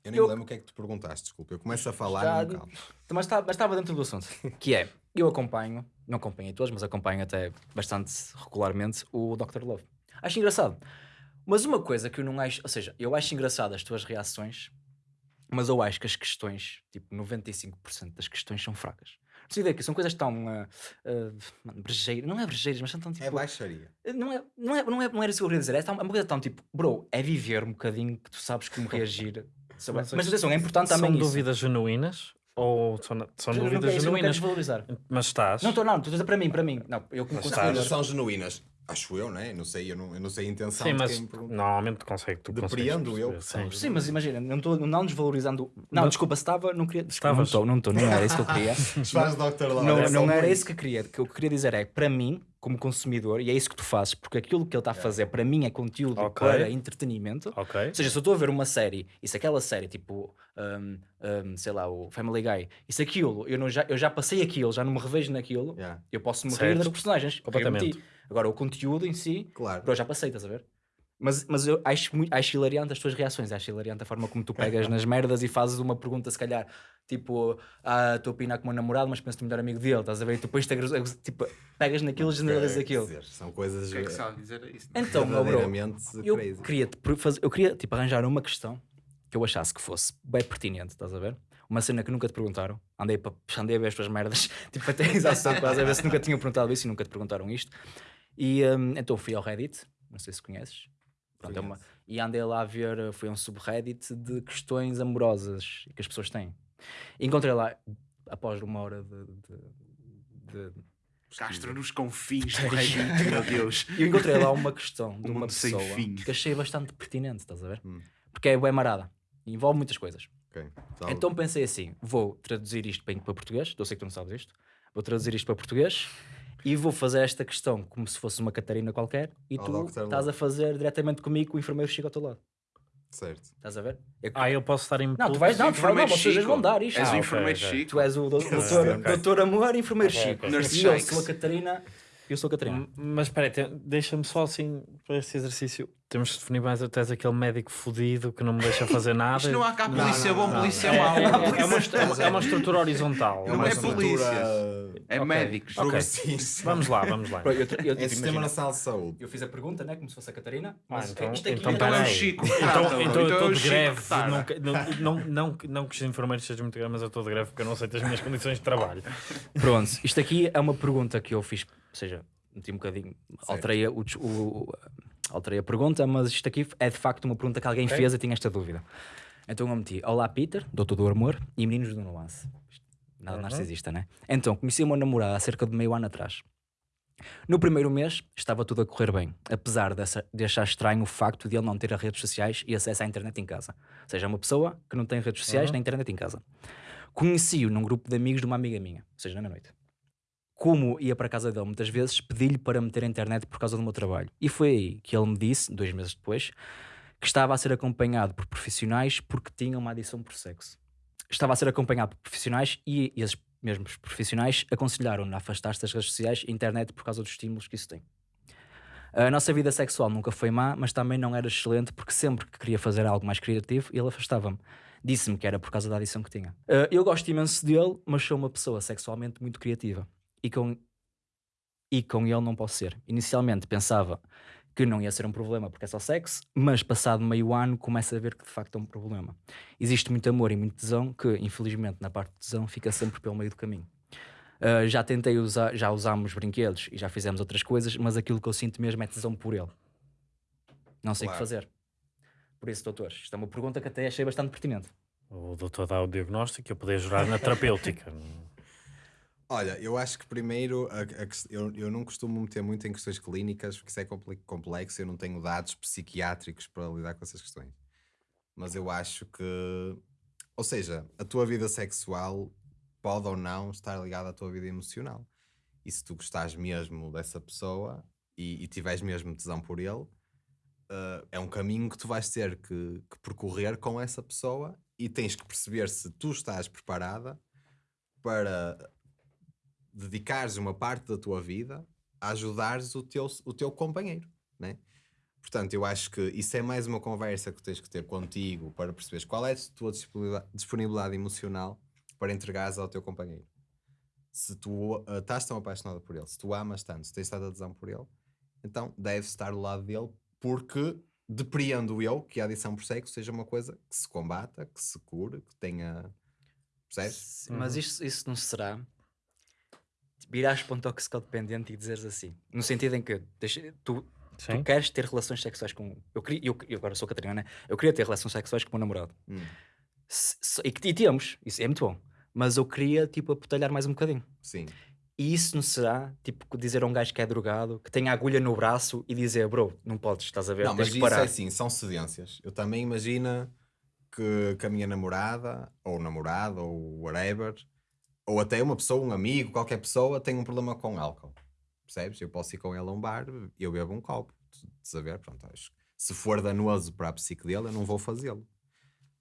Eu nem Eu- lembro o que é que tu perguntaste, desculpa. Eu começo a falar Já- e não. Mas, está, mas estava dentro do assunto. *laughs* Que é, eu acompanho, não acompanhei todos, mas acompanho até bastante regularmente o Dr. Love. Acho engraçado. Mas uma coisa que eu não acho, ou seja, eu acho engraçado as tuas reações, mas eu acho que as questões, tipo 95% das questões são fracas. Não sei que são coisas tão uh, uh, brejeiras, não é brejeiras, mas são tão tipo. É baixaria. Não é, não, é, não, é, não era isso que eu queria dizer. É tão- é uma coisa tão tipo, bro, é viver um bocadinho que tu sabes como reagir. Mas Mas atenção, é importante São também isso. dúvidas genuínas? Ou são, são não dúvidas não genuínas? desvalorizar. Mas estás. Não estou, não, estou a dizer para mim, para mim. Não, eu como Mas consumidor. estás- São genuínas. Acho eu, né? Não sei, eu não, eu não sei a intenção Sim, de mas normalmente consegue. Tu Depreendo eu sim. Sim, mas imagina, não estou não desvalorizando. Não, Mas- desculpa, se estava, não queria. Desculpa, não estou, não estou, não era isso que eu queria. *laughs* Não é só não era isso que eu queria. O que eu queria dizer é, para mim, como consumidor, e é isso que tu fazes, porque aquilo que ele está a fazer para mim é conteúdo Ok. para entretenimento. Ok. Ou seja, se eu estou a ver uma série, e se aquela série, tipo, um, um, sei lá, o Family Guy, e se aquilo, eu, não, já, eu já passei aquilo, já não me revejo naquilo, Yeah, eu posso me rir Certo. das personagens. Completamente. Agora, o conteúdo em si, Claro. Bro, já passei, estás a ver? Mas, mas eu acho, muito, acho hilariante as tuas reações, acho hilariante a forma como tu pegas *laughs* nas merdas e fazes uma pergunta, se calhar, tipo, ah, estou a opinar como um namorado, mas penso no melhor amigo dele, estás a ver? E tu depois te tipo, pegas naquilo e generalizas aquilo. dizer, São coisas O que é que há a dizer isso? Então, meu bro, eu crazy. queria, eu queria tipo, arranjar uma questão que eu achasse que fosse bem pertinente, estás a ver? Uma cena que nunca te perguntaram. Andei, andei a ver as tuas merdas, *laughs* tipo, até *laughs* a exaustão quase, a ver se nunca tinham perguntado isso e nunca te perguntaram isto. E hum, então fui ao Reddit, não sei se conheces. Pronto, é uma- e andei lá a ver, uh, foi um subreddit de questões amorosas que as pessoas têm. E encontrei lá, após uma hora de. de- de- Castro nos confins do *laughs* Reddit, meu Deus. eu encontrei lá uma questão *laughs* de Um uma pessoa fim. que achei bastante pertinente, estás a ver? Hum. Porque é bem marada. E envolve muitas coisas. Ok. Então, Então pensei assim: vou traduzir isto bem para português. Eu sei que tu não sabes isto. Vou traduzir isto para português e vou fazer esta questão como se fosse uma Catarina qualquer. E Ao tu estás a fazer diretamente comigo com o enfermeiro Chico ao teu lado. Certo. Estás a ver? Eu- Ah, eu posso estar em Não, tu vais, não, tu vais, não, vocês vão dar isto. És Ah, o enfermeiro ok. Chico. Tu és o *laughs* doutor, doutor Amor e enfermeiro Ok, Chico. ok. Nurse E eu sou a Catarina. Eu sou Catarina. Mas espera deixa-me só assim para este exercício. Temos de definir mais. És aquele médico fodido que não me deixa fazer *laughs* nada. Isto não há cá Não, polícia não, bom, não, polícia é, mau. é- é é uma- é uma estrutura horizontal. Não uma é estrutura polícias. É Ok. médicos. progressista. Vamos lá, vamos lá. Pronto, eu, eu, É tipo, Sistema Nacional de Saúde. eu fiz a pergunta, né? Como se fosse a Catarina. Ah, Mas então- isto aqui então é- Então é o. Chico. Então, então eu é estou o de greve. Não, não, não, não, não que os enfermeiros sejam muito grandes, mas eu estou de greve porque eu não aceito as minhas *laughs* condições de trabalho. Pronto, isto aqui é uma pergunta que eu fiz, ou seja, meti um bocadinho, alterei a, o, o- alterei a pergunta, mas isto aqui é de facto uma pergunta que alguém Ok. fez e tinha esta dúvida. Então eu meti, olá Peter, doutor do amor e meninos do nuance. Nada Uhum. narcisista, né? Então, conheci uma namorada há cerca de meio ano atrás. No primeiro mês estava tudo a correr bem, apesar dessa, de achar estranho o facto de ele não ter redes sociais e acesso à internet em casa. Ou seja, é uma pessoa que não tem redes sociais nem internet em casa. Conheci-o num grupo de amigos de uma amiga minha, ou seja, na noite. Como ia para a casa dele muitas vezes, pedi-lhe para meter a internet por causa do meu trabalho. E foi aí que ele me disse, dois meses depois, que estava a ser acompanhado por profissionais porque tinha uma adição por sexo. Estava a ser acompanhado por profissionais e esses mesmos profissionais aconselharam-no a afastar-se das redes sociais e internet por causa dos estímulos que isso tem. A nossa vida sexual nunca foi má, mas também não era excelente porque sempre que queria fazer algo mais criativo, ele afastava-me. Disse-me que era por causa da adição que tinha. Uh, eu gosto imenso dele, mas sou uma pessoa sexualmente muito criativa. E com, e com ele não posso ser. Inicialmente pensava que não ia ser um problema porque é só sexo, mas passado meio ano começa a ver que de facto é um problema. Existe muito amor e muito tesão que, infelizmente, na parte de tesão fica sempre pelo meio do caminho. Uh, já tentei usar, já usámos brinquedos e já fizemos outras coisas, mas aquilo que eu sinto mesmo é tesão por ele. Não sei o Claro. que fazer. Por isso, doutores, isto é uma pergunta que até achei bastante pertinente. O doutor dá o diagnóstico e eu poder jurar na terapêutica. *laughs* Olha, eu acho que primeiro a- a eu, eu não costumo meter muito em questões clínicas porque isso é complexo, eu não tenho dados psiquiátricos para lidar com essas questões. Mas eu acho que, ou seja, a tua vida sexual pode ou não estar ligada à tua vida emocional. E se tu gostares mesmo dessa pessoa e, e tiveres mesmo tesão por ele, eh, é um caminho que tu vais ter que, que percorrer com essa pessoa e tens que perceber se tu estás preparada para dedicares uma parte da tua vida a ajudares o teu, o teu companheiro, né? Portanto, eu acho que isso é mais uma conversa que tens que ter contigo para perceberes qual é a tua disponibilidade, emocional para entregares ao teu companheiro. Se tu ah, estás tão apaixonada por ele, se tu amas tanto, se tens tanta adesão por ele, então deves estar do lado dele porque depreendo eu que a adição por sexo seja uma coisa que se combata, que se cure, que tenha... Percebes? Mas isso, isso não será virares para um toxicodependente e dizeres assim, no sentido em que deixa- tu, Sim. tu queres ter relações sexuais com. Eu, queria, eu, eu agora sou Catarina, né? Eu queria ter relações sexuais com o meu namorado. Hum. Se- se- e, que- e temos, isso é muito bom. Mas eu queria, tipo, apotalhar mais um bocadinho. Sim. E isso não será, tipo, dizer a um gajo que é drogado, que tem a agulha no braço e dizer, bro, não podes, estás a ver? Não, tens mas que isso parar. é assim, são cedências. Eu também imagino que, que a minha namorada, ou namorado, ou whatever, ou até uma pessoa, um amigo, qualquer pessoa, tem um problema com álcool. Percebes? Eu posso ir com ele a um bar e eu bebo um copo. De saber, pronto, acho se for danoso para a psique dele, eu não vou fazê-lo.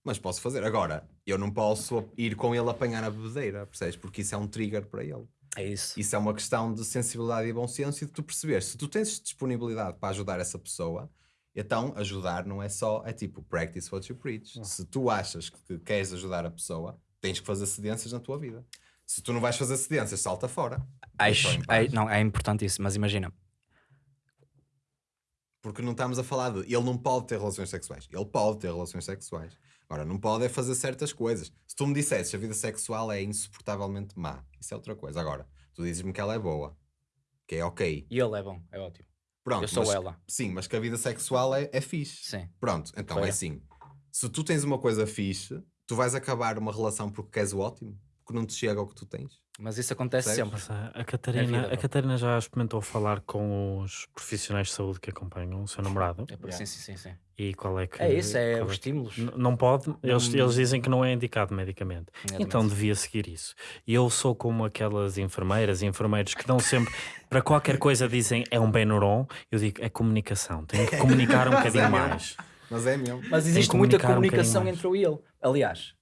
Mas posso fazer. Agora, eu não posso ir com ele apanhar a bebedeira, percebes? Porque isso é um trigger para ele. É isso. Isso é uma questão de sensibilidade e bom senso e de tu perceber se tu tens disponibilidade para ajudar essa pessoa, então ajudar não é só, é tipo practice what you preach. Se tu achas que queres ajudar a pessoa, tens que fazer cedências na tua vida. Se tu não vais fazer cedências, salta fora. Acho, ai- não, é importante isso, mas imagina, Porque não estamos a falar de. Ele não pode ter relações sexuais. Ele pode ter relações sexuais. Agora, não pode é fazer certas coisas. Se tu me dissesses que a vida sexual é insuportavelmente má, isso é outra coisa. Agora, tu dizes-me que ela é boa, que é ok. e ele é bom, é ótimo. Pronto, Eu sou mas- ela. Sim, mas que a vida sexual é, é fixe. Sim. Pronto, então Foi. é assim. Se tu tens uma coisa fixe, tu vais acabar uma relação porque queres o ótimo, porque não te chega ao que tu tens. Mas isso acontece Percebes? sempre. A, a Catarina, vida, a. Catarina já experimentou falar com os profissionais de saúde que acompanham o seu namorado? É por- Sim, sim, sim, sim. E qual é que. É isso, é os que- estímulos. N- Não pode, eles, Não- eles dizem que não é indicado medicamente. Exatamente. Então devia seguir isso. E eu sou como aquelas enfermeiras e enfermeiros que dão sempre, para qualquer coisa dizem é um Benuron, eu digo é comunicação, tenho que comunicar um *laughs* bocadinho mais. Mas é mesmo. Mas existe que muita um comunicação mais. entre eu e ele. Aliás,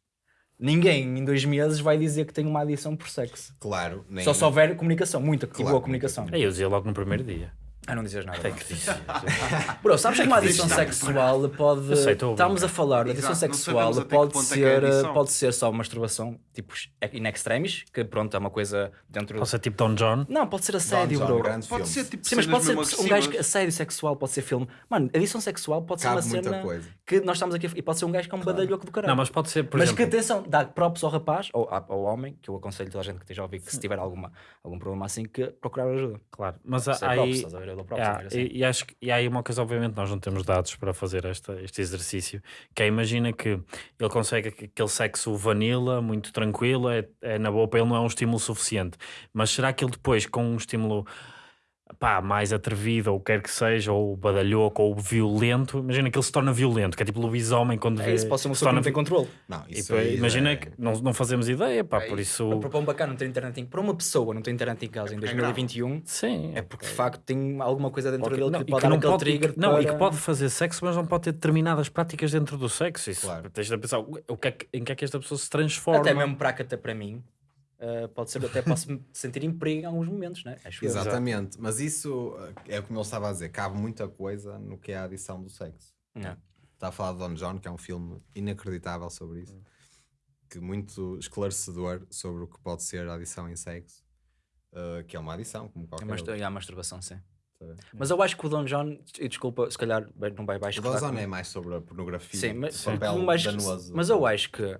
ninguém em dois meses vai dizer que tem uma adição por sexo. Claro, nem. Só se houver comunicação, muita Claro, boa comunicação. Aí eu dizia logo no primeiro dia. Ah, não dizes nada. Tem bro. que dizer. *laughs* Bro, sabes que uma adição sexual pode. Sei, Estamos a falar de adição sexual, que pode é que é ser, adição. pode ser só masturbação, tipo, in extremis, que pronto, é uma coisa dentro. Pode ser tipo Don John. Não, pode ser assédio, bro. Pode ser tipo Sim, mas pode ser um gajo. agressivas. Assédio sexual pode ser filme. Mano, adição sexual pode ser uma cena coisa. que nós estamos aqui. a- E pode ser um gajo que é um badalhoco do caralho. Não, mas pode ser, por mas exemplo. que atenção, dá props ao rapaz ou ao homem, que eu aconselho toda a gente que esteja a ouvir que se tiver alguma, algum problema assim, que procurar ajuda. Claro, mas é há aí. Props, há- não é assim. e, e acho que, e há aí uma coisa, obviamente, nós não temos dados para fazer esta, este exercício, que é, imagina que ele consegue aqu- aquele sexo vanilla, muito tranquilo, é, é na boa para ele não é um estímulo suficiente, mas será que ele depois, com um estímulo pá, mais atrevido, ou quer que seja, ou badalhoco, ou violento, imagina que ele se torna violento, que é tipo lobisomem quando É vê. isso, pode ser uma se pessoa que não tem controle. Não, E, isso pá, aí imagina é- que não, não fazemos ideia, pá, É por isso. isso. Para um bacana não ter internet em... Para uma pessoa não ter internet em casa em porque é 2021 Sim. é porque de facto tem alguma coisa dentro Ok, dele não, que e pode que dar não aquele pode, e que- trigger não, e que para- pode fazer sexo, mas não pode ter determinadas práticas dentro do sexo. Isso, Claro. Tens de pensar o que é que- em que é que esta pessoa se transforma. Até mesmo para até para mim. Uh, pode ser, até posso *laughs* sentir em perigo em alguns momentos, né? Acho eu. Exatamente, mas isso eh, é como ele estava a dizer, cabe muita coisa no que é a adição do sexo. Não. Está a falar de Don John, que é um filme inacreditável sobre isso, que muito esclarecedor sobre o que pode ser a adição em sexo, eh, que é uma adição, como É qualquer mastur- outra. é a masturbação, sim. tá? Mas eu acho que o Don John, e desculpa, se calhar não vai baixo. O Don John é mais sobre a pornografia, Sim, mas, papel mas, danoso. mas eu acho que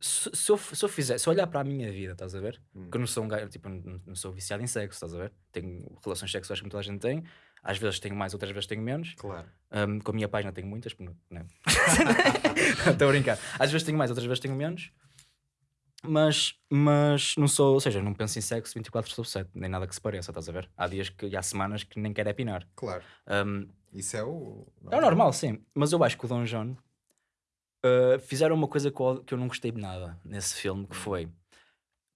se, se eu, se eu fizer, se eu olhar para a minha vida, estás a ver? Hum. Que eu não sou um gajo, tipo, não, não sou viciado em sexo, estás a ver? Tenho relações sexuais como toda a gente tem, às vezes tenho mais, outras vezes tenho menos. Claro. Um, com a minha página tenho muitas, porque não. não. *laughs* Estou a brincar. Às vezes tenho mais, outras vezes tenho menos. Mas, mas não sou, ou seja, não penso em sexo 24 sobre 7, nem nada que se pareça, estás a ver? Há dias que, e há semanas que nem quero é pinar. Claro. Um, Isso é o. é o normal, sim. Mas eu acho que o Don John uh, fizeram uma coisa que eu, não gostei de nada nesse filme, que foi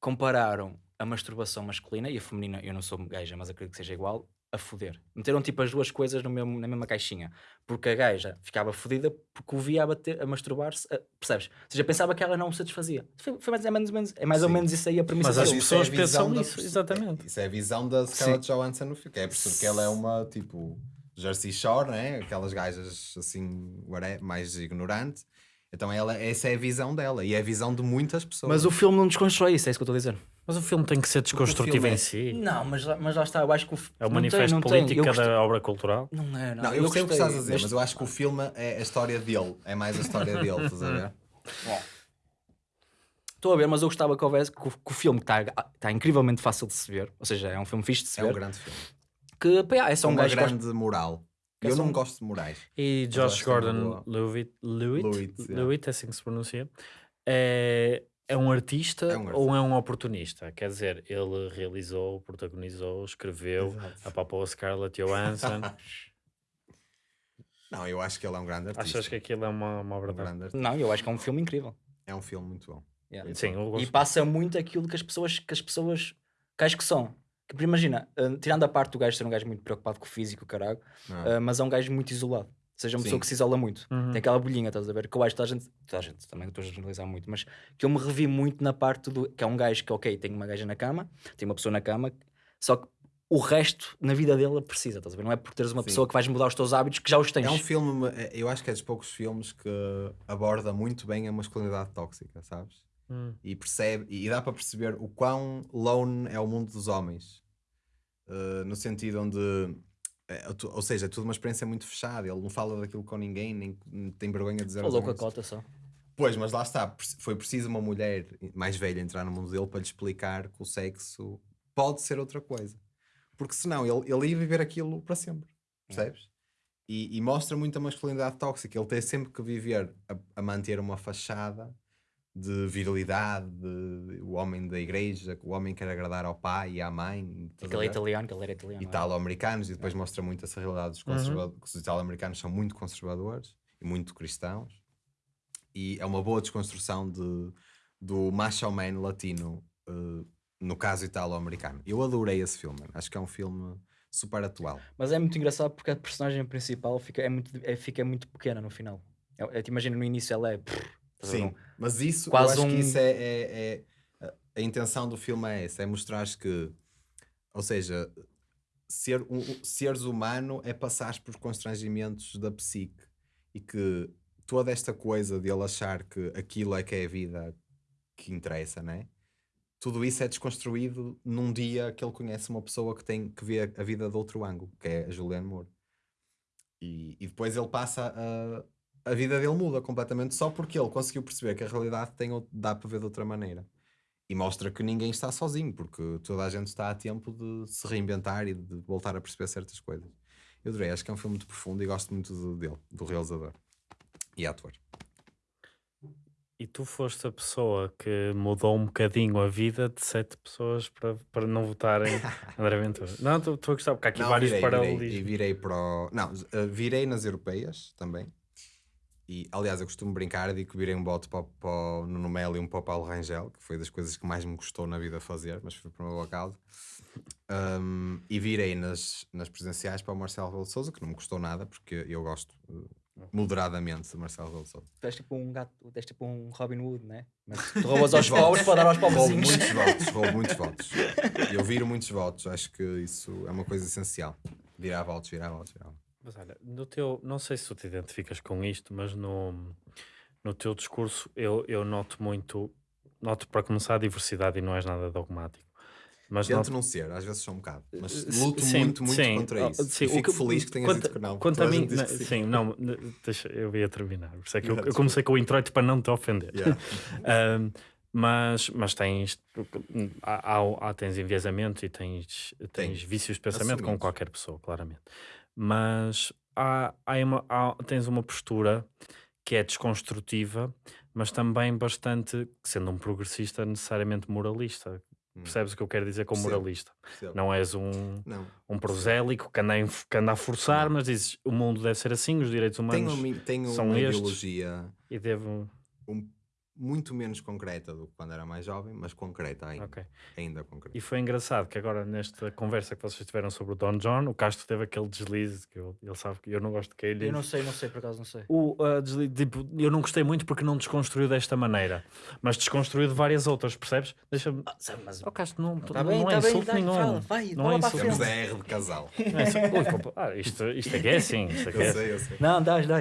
compararam a masturbação masculina e a feminina, eu não sou gaja, mas acredito que seja igual, a foder. Meteram tipo as duas coisas no mesmo, na mesma caixinha. Porque a gaja ficava fodida porque o via a, bater, a masturbar-se, a- percebes? Ou seja, pensava que ela não o satisfazia. Foi, foi mais, ou menos, é mais ou menos isso aí a premissa Mas as é pessoas pensam visão da nisso, perso- exatamente. é- Isso é a visão da Scarlett Johansson no filme, que é perceber que ela é uma tipo Jersey Shore, né? aquelas gajas assim, mais ignorante. Então ela, essa é a visão dela e é a visão de muitas pessoas. Mas o filme não desconstrói isso, é isso que eu estou a dizer. Mas o filme tem que ser desconstrutivo filme é- em si. Não, mas, lá- mas lá está, eu acho que o É o manifesto tem, político Eu gostei- da obra cultural. Não é, não. Não, eu, sei o que estás a dizer, mas- mas eu acho que o filme é a história dele, é mais a história dele, estás a ver? Estou a ver, mas eu gostava que houvesse que o, que o filme está tá incrivelmente fácil de se ver, ou seja, é um filme fixe de se É um ver, grande filme. que pá, é só Com um uma gajo gosta- grande moral. Que é eu só não um- gosto de morais. E Josh Gordon. Lewitt, Lewitt, Lewitt. Lewitt, é assim que se pronuncia, é, é um artista É um ou é um oportunista? Quer dizer, ele realizou, protagonizou, escreveu, Exato. apapou a Scarlett Johansson. *laughs* Não, eu acho que ele é um grande artista. Achas que aquilo é uma, uma um verdade? grande artista. Não, eu acho que é um filme incrível. É um filme muito bom. Yeah. Sim, eu E passa muito aquilo que as pessoas que as pessoas que acho que são. Que, imagina, uh, tirando a parte do gajo ser um gajo muito preocupado com o físico, caralho, é? uh, mas é um gajo muito isolado. Ou seja, uma pessoa Sim. que se isola muito. Uhum. Tem aquela bolhinha, estás a ver? Que eu acho que a gente, toda a gente também estou a generalizar muito, mas que eu me revi muito na parte do que é um gajo que, ok, tem uma gaja na cama, tem uma pessoa na cama, só que o resto na vida dele precisa, estás a ver? Não é por teres uma Sim. pessoa que vais mudar os teus hábitos que já os tens. É um filme, é- eu acho que é dos poucos filmes que aborda muito bem a masculinidade tóxica, sabes? Hum. E percebe, e dá para perceber o quão lone é o mundo dos homens. Uh, no sentido onde, é, tu- ou seja, é tudo uma experiência muito fechada. Ele não fala daquilo com ninguém, nem tem vergonha de dizer Ô, aos louco a cota só. Pois, mas lá está, foi preciso uma mulher mais velha entrar no mundo dele para lhe explicar que o sexo pode ser outra coisa. Porque senão ele, ele ia viver aquilo para sempre, percebes? E, e mostra muito a masculinidade tóxica. Ele tem sempre que viver a, a manter uma fachada de virilidade, de, o homem da igreja, o homem quer agradar ao pai e à mãe. Aquele é italiano, que ele era italiano. é? italo-americanos e depois mostra muito essa realidade dos conservadores, que os italo-americanos são muito conservadores e muito cristãos e é uma boa desconstrução de, do macho man latino eh, no caso italo-americano. Eu adorei esse filme, acho que é um filme super atual. Mas é muito engraçado porque a personagem principal fica, é muito, é, fica muito pequena no final. É, é, te imagina no início ela é. Sim, mas isso, Quase eu acho um- que isso é, é- é- a- intenção do filme é essa, é mostrar que, ou seja, ser um, um- seres humano é passar por constrangimentos da psique e que toda esta coisa de ele achar que aquilo é que é a vida que interessa, né? Tudo isso é desconstruído num dia que ele conhece uma pessoa que tem que ver a vida de outro ângulo, que é a Julianne Moore. E, e depois ele passa a, a vida dele muda completamente só porque ele conseguiu perceber que a realidade tem, dá para ver de outra maneira. E mostra que ninguém está sozinho, porque toda a gente está a tempo de se reinventar e de voltar a perceber certas coisas. Eu adorei, acho que é um filme muito profundo e gosto muito do- dele, do realizador e ator. E tu foste a pessoa que mudou um bocadinho a vida de sete pessoas para, para não votarem *laughs* André Ventura. Não, estou a gostar, porque há aqui Não, vários virei, virei, e paralelismos. virei para o... Não, eh, virei nas europeias também. E, aliás, eu costumo brincar, digo que virei um voto para, o- para o Nuno Melo e um para o Paulo Rangel, que foi das coisas que mais me custou na vida fazer, mas foi por meu acaso. Um, e virei nas, nas presidenciais para o Marcelo Rebelo de Sousa, que não me custou nada, porque eu gosto eh, moderadamente de Marcelo Rebelo de Sousa. Tu és tipo um gato, tu és tipo um Robin Hood, né? Mas tu *laughs* roubas aos pobres para dar aos Roubo pobrezinhos. muitos *laughs* votos, roubo muitos votos. Eu viro muitos votos, acho que isso é uma coisa essencial. Virar votos, virar votos, virar votos. Mas olha, no teu, não sei se tu te identificas com isto, mas no, no teu discurso eu, eu noto muito, noto para começar a diversidade e não és nada dogmático. Mas Tento noto, não ser, às vezes sou um bocado, mas Sim, luto sim, muito, muito sim. contra Oh, isso. sim, fico que- feliz que tenhas quanto- dito que não. Quanto a mim, não, que sim, não, ne- deixa, eu ia terminar. Por isso é que eu, eu comecei com o introito para não te ofender. Yeah. *laughs* Ahm, mas, mas tens, há, há- tens enviesamento e tens, tens vícios de pensamento como Assumidos. qualquer pessoa, claramente. Mas há, há uma, há- tens uma postura que é desconstrutiva, mas também bastante, sendo um progressista, necessariamente moralista. Hum. Percebes o que eu quero dizer com moralista? Percebo. Não és um, Não. um prosélico que anda, que anda a forçar, Não. mas dizes o mundo deve ser assim, os direitos Tenho, humanos mi- tenho são uma estes. ideologia e devo. um- muito menos concreta do que quando era mais jovem, mas concreta ainda. Ok. Ainda concreta. E foi engraçado que agora, nesta conversa que vocês tiveram sobre o Don John, o Castro teve aquele deslize que eu- ele sabe que eu não gosto de que ele. Eu não sei, não sei, por acaso não sei. O, uh, deslize, tipo, eu não gostei muito porque não desconstruiu desta maneira, mas desconstruiu de várias outras, percebes? Deixa-me. Ah, sabe, mas... O Castro não, Tá não, bem, não é tá bem, insulto nenhum. fala, vai, não é insulto Temos a R de casal. Não é insulto- Ui, compa- ah, isto, isto é que é assim. Isto é que é Eu assim. sei, eu sei. Não, dá, dá.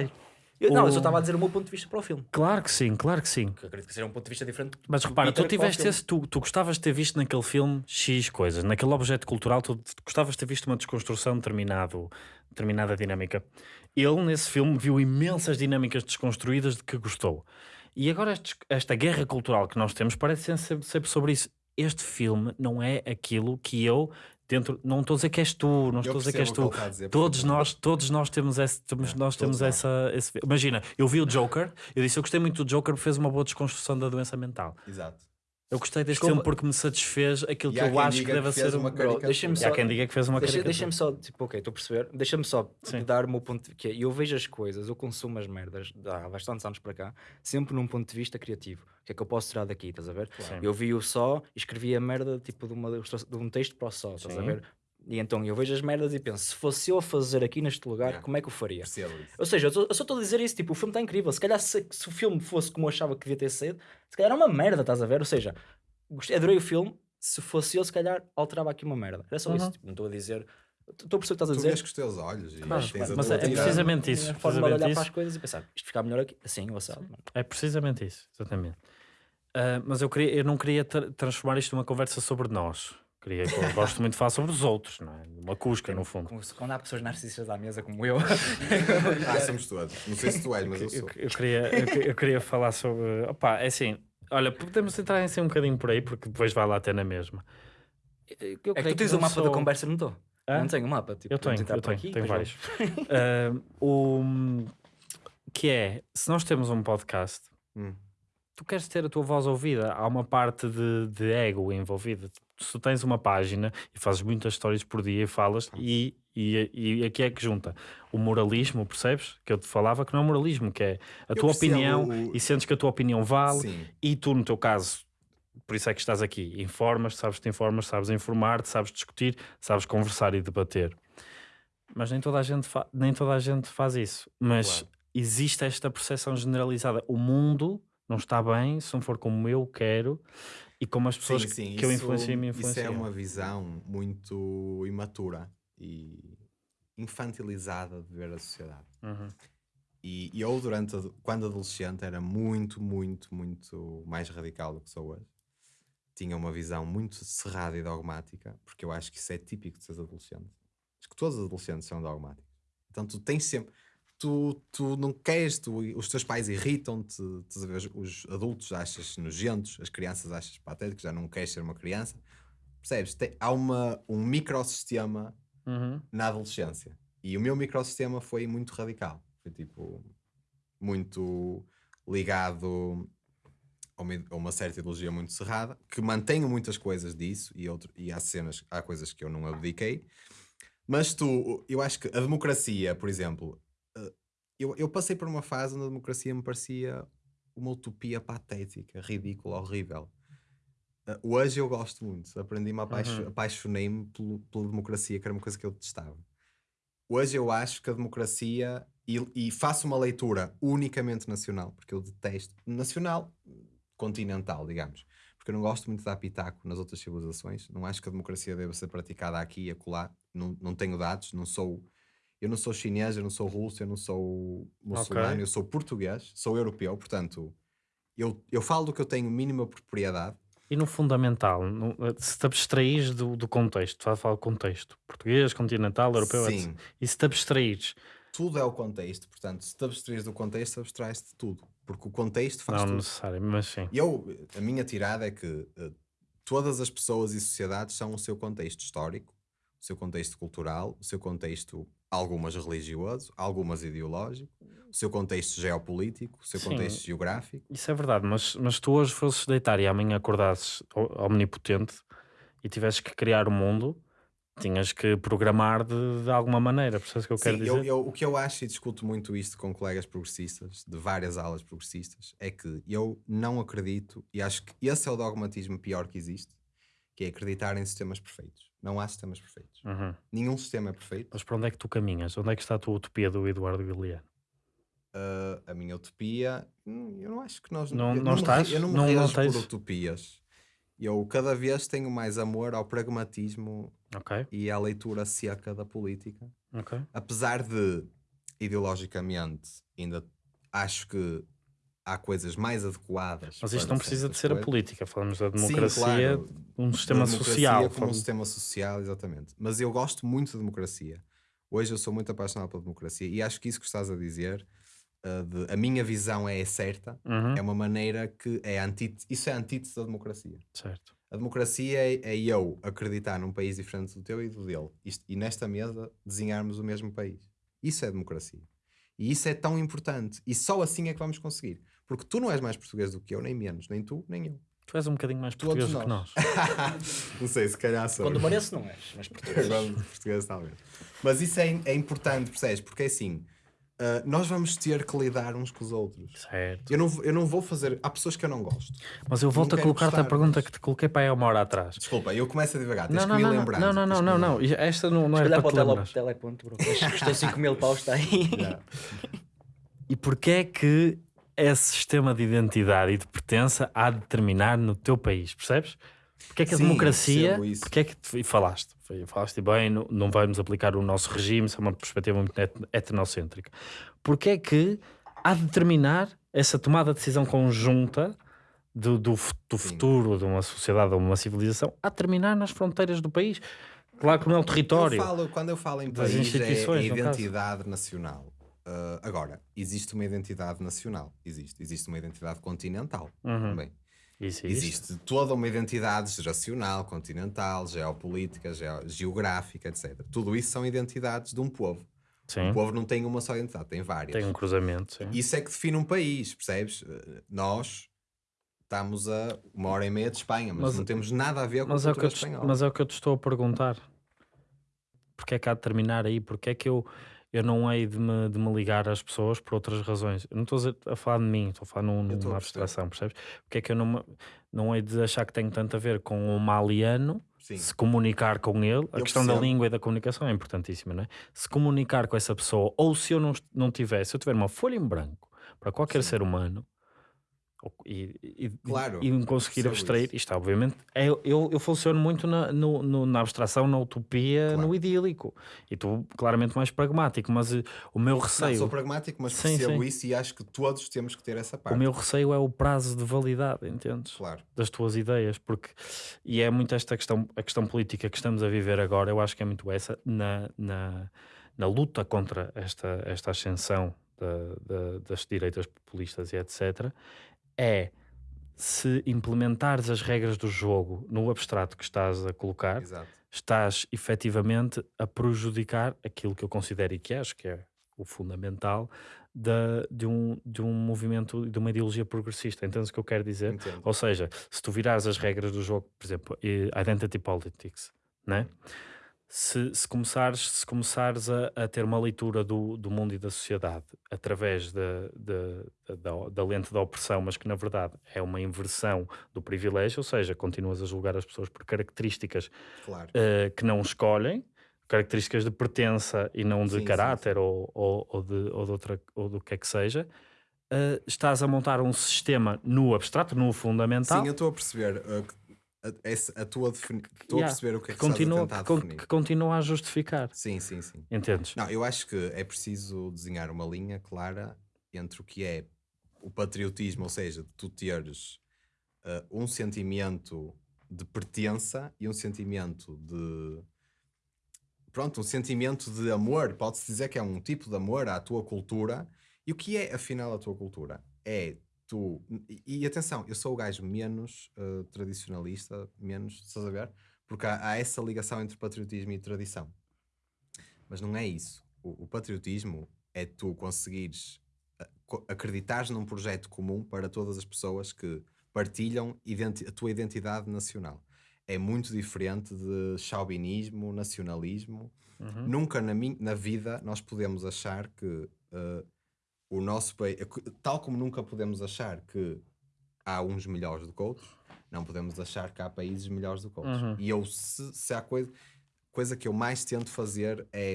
Eu, Não, eu só estava a dizer o meu ponto de vista para o filme. Claro que sim, claro que sim. Eu acredito que seja um ponto de vista diferente. Mas repara, tu tiveste esse, tu, tu gostavas de ter visto naquele filme X coisas, naquele objeto cultural, tu, gostavas de ter visto uma desconstrução de determinado, determinada dinâmica. Ele, nesse filme, viu imensas dinâmicas desconstruídas de que gostou. E agora estes- esta guerra cultural que nós temos parece ser sempre, sempre sobre isso. Este filme não é aquilo que eu, dentro, não estou a dizer que és tu, não estou a dizer que és tu. que dizer, Todos nós, todos nós temos, esse, temos, É, nós temos nós. essa. Esse, imagina, eu vi o Joker, eu disse eu gostei muito do Joker porque fez uma boa desconstrução da doença mental. Exato. Eu gostei deste Desculpa. filme porque me satisfez aquilo E que eu acho que deve que ser uma um... Bro, caricatura. deixa-me só- há quem diga que fez uma Deixa- caricatura. Deixa-me só, tipo, ok, estou a perceber. Deixa-me só Sim. dar o meu ponto de que é, eu vejo as coisas, eu consumo as merdas há bastantes anos para cá, sempre num ponto de vista criativo. O que é que eu posso tirar daqui, estás a ver? Sim. Eu vi o só e escrevi a merda tipo de, uma, de um texto para o só, estás a Sim. ver? E então eu vejo as merdas e penso, se fosse eu a fazer aqui neste lugar, Yeah. como é que eu faria? Isso. Ou seja, eu, só estou a dizer isso, tipo, o filme está incrível. Se calhar se, se o filme fosse como eu achava que devia ter sido, se calhar é uma merda, estás a ver? Ou seja, gostei, adorei o filme, se fosse eu, se calhar alterava aqui uma merda. Era só isso, Uhum. tipo, não estou a dizer. Estou a perceber o que estás a Tu dizer. vês com os teus olhos e Claro, tens a mas é tirada. precisamente isso, A forma de olhar isso. para as coisas e pensar, isto ficar melhor aqui, assim, ou assado. É precisamente isso, exatamente. Ah, mas eu, queria, eu não queria tra- transformar isto numa conversa sobre nós. Queria, eu gosto muito de falar sobre os outros, não é? Uma cusca, no fundo. Como Quando há pessoas narcisistas à mesa como eu, Ah, somos todos. Não sei se tu és, mas eu Eu, sou. eu queria, eu, eu queria falar sobre. Opa, é assim. Olha, podemos entrar em si um bocadinho por aí, porque depois vai lá até na mesma. Eu é que tu tens o mapa da sou- conversa, não estou? Não tenho o mapa. Tipo, Eu tenho, eu tenho, aqui, tenho vários. O, que é, se nós temos um podcast, Hum. tu queres ter a tua voz ouvida, há uma parte de, de ego envolvida. Se tens uma página e fazes muitas histórias por dia e falas, e, e, e aqui é que junta o moralismo, percebes? Que eu te falava que não é moralismo, que é a Eu tua opinião o- e sentes que a tua opinião vale, Sim. e tu, no teu caso, por isso é que estás aqui, informas, sabes-te informas, sabes informar-te, sabes discutir, sabes conversar e debater. Mas nem toda a gente, nem toda a gente faz isso. Mas Claro. existe esta percepção generalizada. O mundo não está bem se não for como eu quero e como as pessoas Sim, sim, que eu isso- influencio me Isso influenciam. é uma visão muito imatura e infantilizada de ver a sociedade. Uhum. E, e eu, durante, quando adolescente, era muito, muito, muito mais radical do que sou hoje. Tinha uma visão muito cerrada e dogmática, porque eu acho que isso é típico de seres adolescente. Acho que todos os adolescentes são dogmáticos. Então tu tens sempre. Tu, tu não queres, tu, os teus pais irritam-te, os- os adultos achas nojentos, as crianças achas patéticos, já não queres ser uma criança. Percebes? Tem- há uma, um microsistema Uhum. na adolescência. E o meu microsistema foi muito radical. Foi tipo muito ligado a uma, a uma certa ideologia muito cerrada, que mantenho muitas coisas disso e, outro, e há cenas, há coisas que eu não abdiquei. Mas tu, eu acho que a democracia, por exemplo, eu, eu passei por uma fase onde a democracia me parecia uma utopia patética, ridícula, horrível. Eh, hoje eu gosto muito, aprendi-me, apaixo- Uhum. apaixonei-me pela democracia, que era uma coisa que eu detestava. Hoje eu acho que a democracia, e, e faço uma leitura unicamente nacional, porque eu detesto, nacional, continental, digamos, porque eu não gosto muito de dar pitaco nas outras civilizações, não acho que a democracia deva ser praticada aqui e acolá, não, não tenho dados, não sou, eu não sou chinês, eu não sou russo, eu não sou muçulmano, Ok. eu sou português, sou europeu, portanto, eu, eu falo do que eu tenho mínima propriedade, E no fundamental, no- se te abstraís do, do contexto, fala, fala contexto, português, continental, europeu, Sim. E se te abstraís, tudo é o contexto, portanto, se te abstraís do contexto, abstrais-te de tudo, porque o contexto faz não tudo. necessário, mas sim. Eu, a minha tirada é que eh, todas as pessoas e sociedades são o seu contexto histórico, o seu contexto cultural, o seu contexto, algumas religioso, algumas ideológico, o seu contexto geopolítico, o seu Sim. contexto geográfico. Isso é verdade, mas, mas tu hoje fosses deitar e amanhã acordasses omnipotente e tivesses que criar o mundo, tinhas que programar de, de alguma maneira, percebes o que eu quero Sim, dizer? eu, eu- o que eu acho, e discuto muito isto com colegas progressistas, de várias alas progressistas, é que eu não acredito, e acho que esse é o dogmatismo pior que existe, que é acreditar em sistemas perfeitos. Não há sistemas perfeitos. Uhum. Nenhum sistema é perfeito. Mas para onde é que tu caminhas? Onde é que está a tua utopia do Eduardo Galeano? Uh, a minha utopia, hum, eu não acho que nós Não- não me estás? eu não me Não- não tens? por utopias. Eu cada vez tenho mais amor ao pragmatismo Ok, e à leitura seca da política. ok. Apesar de ideologicamente ainda acho que há coisas mais adequadas. Mas isto não precisa de ser a coisas. política, falamos da Sim, democracia, claro, um sistema democracia social. Como um falamos- sistema social, exatamente. Mas eu gosto muito da democracia. Hoje eu sou muito apaixonado pela democracia e acho que isso que estás a dizer, uh, de, a minha visão é certa, Uhum, é uma maneira que é antítese, isso é antítese da democracia. Certo. A democracia é, é eu acreditar num país diferente do teu e do dele. Isto- e nesta mesa desenharmos o mesmo país. Isso é democracia. E isso é tão importante. E só assim é que vamos conseguir. Porque tu não és mais português do que eu, nem menos. Nem tu, nem eu. Tu és um bocadinho mais português do que nós. *laughs* não sei, se calhar sou. Quando mereço, não és, mas *laughs* português. Português, talvez. Mas isso é, é importante, percebes? Porque é assim, ah, nós vamos ter que lidar uns com os outros. Certo. Eu não, vou- eu não vou fazer. Há pessoas que eu não gosto. Mas eu volto a colocar-te a pergunta mas- que te coloquei para aí uma hora atrás. Desculpa, eu começo a divagar. Tens Não, que não, me não, lembrar. não, não, não, não, não. Esta não, não olhar para para te lembrares. teleponto, bro. Custou 5 mil paus, está aí. *laughs* E porquê é que esse sistema de identidade e de pertença há de determinar no teu país, percebes? Porque é que a Sim, democracia, porque é que e falaste, falaste bem, não, vamos aplicar o nosso regime, isso é uma perspectiva muito et- etnocêntrica. Porque é que há de determinar essa tomada de decisão conjunta do, do, do futuro de uma sociedade ou uma civilização a terminar nas fronteiras do país? Claro que não é o território. Eu falo, quando eu falo em país, é a no caso. identidade nacional. Ah, agora, existe uma identidade nacional. Existe. Existe uma identidade continental Uhum. também. Existe. Existe toda uma identidade geracional, continental, geopolítica, geo- geográfica, etc. Tudo isso são identidades de um povo. Sim, O povo não tem uma só identidade, tem várias. tem um cruzamento. Sim. Isso é que define um país, percebes? Uh, Nós estamos a uma hora e meia de Espanha, mas, Mas- não temos nada a ver com a é, cultura te, espanhola. mas é o que eu te estou a perguntar. Porque é que há de terminar aí? Porque é que eu, eu não hei de me, de me ligar às pessoas por outras razões? Eu não estou a, falar de mim, estou a falar num, numa abstração, percebes? Porque é que eu não, não hei de achar que tenho tanto a ver com o maliano, Sim. se comunicar com ele, a Eu questão da percebo. língua e da comunicação é importantíssima, não é? Se comunicar com essa pessoa, ou se eu não, não tiver, se eu tiver uma folha em branco para qualquer ser humano, e, e, Claro, e me conseguir abstrair, isso. isto obviamente, é, eu, eu funciono muito na, no- no- na abstração, na utopia, Claro. no idílico, e tu claramente mais pragmático, mas eh, o meu Não, receio, sou pragmático, mas Sim, percebo sim. isso e acho que todos temos que ter essa o parte. meu receio é o prazo de validade, entendes? Claro. das tuas ideias, porque e é muito esta questão, a questão política que estamos a viver agora, eu acho que é muito essa na, na, na luta contra esta, esta ascensão da- da- das direitas populistas e etc. É se implementares as regras do jogo no abstrato que estás a colocar, Exato. estás efetivamente a prejudicar aquilo que eu considero e que acho que é o fundamental da, de, um, de um movimento, de uma ideologia progressista. Entendes o que eu quero dizer? Entendo. Ou seja, se tu virares as regras do jogo, por exemplo, identity politics, né? Se, se começares, se começares a, a ter uma leitura do, do mundo e da sociedade através da, da, da, da lente da opressão, mas que na verdade é uma inversão do privilégio, ou seja, continuas a julgar as pessoas por características Claro. eh, que não escolhem, características de pertença e não de Sim, sim, caráter Ou, ou, ou, de, ou, de outra, ou do que é que seja, eh, estás a montar um sistema no abstrato, no fundamental, Sim, eu estou a perceber uh, a, essa- a tua defini- Estou Yeah, a perceber o que é que, que, continua, estás a tentar definir. que continua a justificar. Sim, sim, sim. Entendes? Não, eu acho que é preciso desenhar uma linha clara entre o que é o patriotismo, ou seja, tu teres uh, um sentimento de pertença e um sentimento de. Pronto, um sentimento de amor. Pode-se dizer que é um tipo de amor à tua cultura. E o que é, afinal, a tua cultura? É tu. E, e atenção, eu sou o gajo menos uh, tradicionalista, menos. Estás a ver? Porque há, há essa ligação entre patriotismo e tradição. Mas não é isso. O, o patriotismo é tu conseguires a- co- acreditares num projeto comum para todas as pessoas que partilham a tua identidade nacional. É muito diferente de chauvinismo, nacionalismo. Uhum. Nunca na, na vida nós podemos achar que eh, o nosso país, tal como nunca podemos achar que há uns melhores do que outros, não podemos achar que há países melhores do que outros. Uhum. E eu, se, se há coisa, coisa que eu mais tento fazer é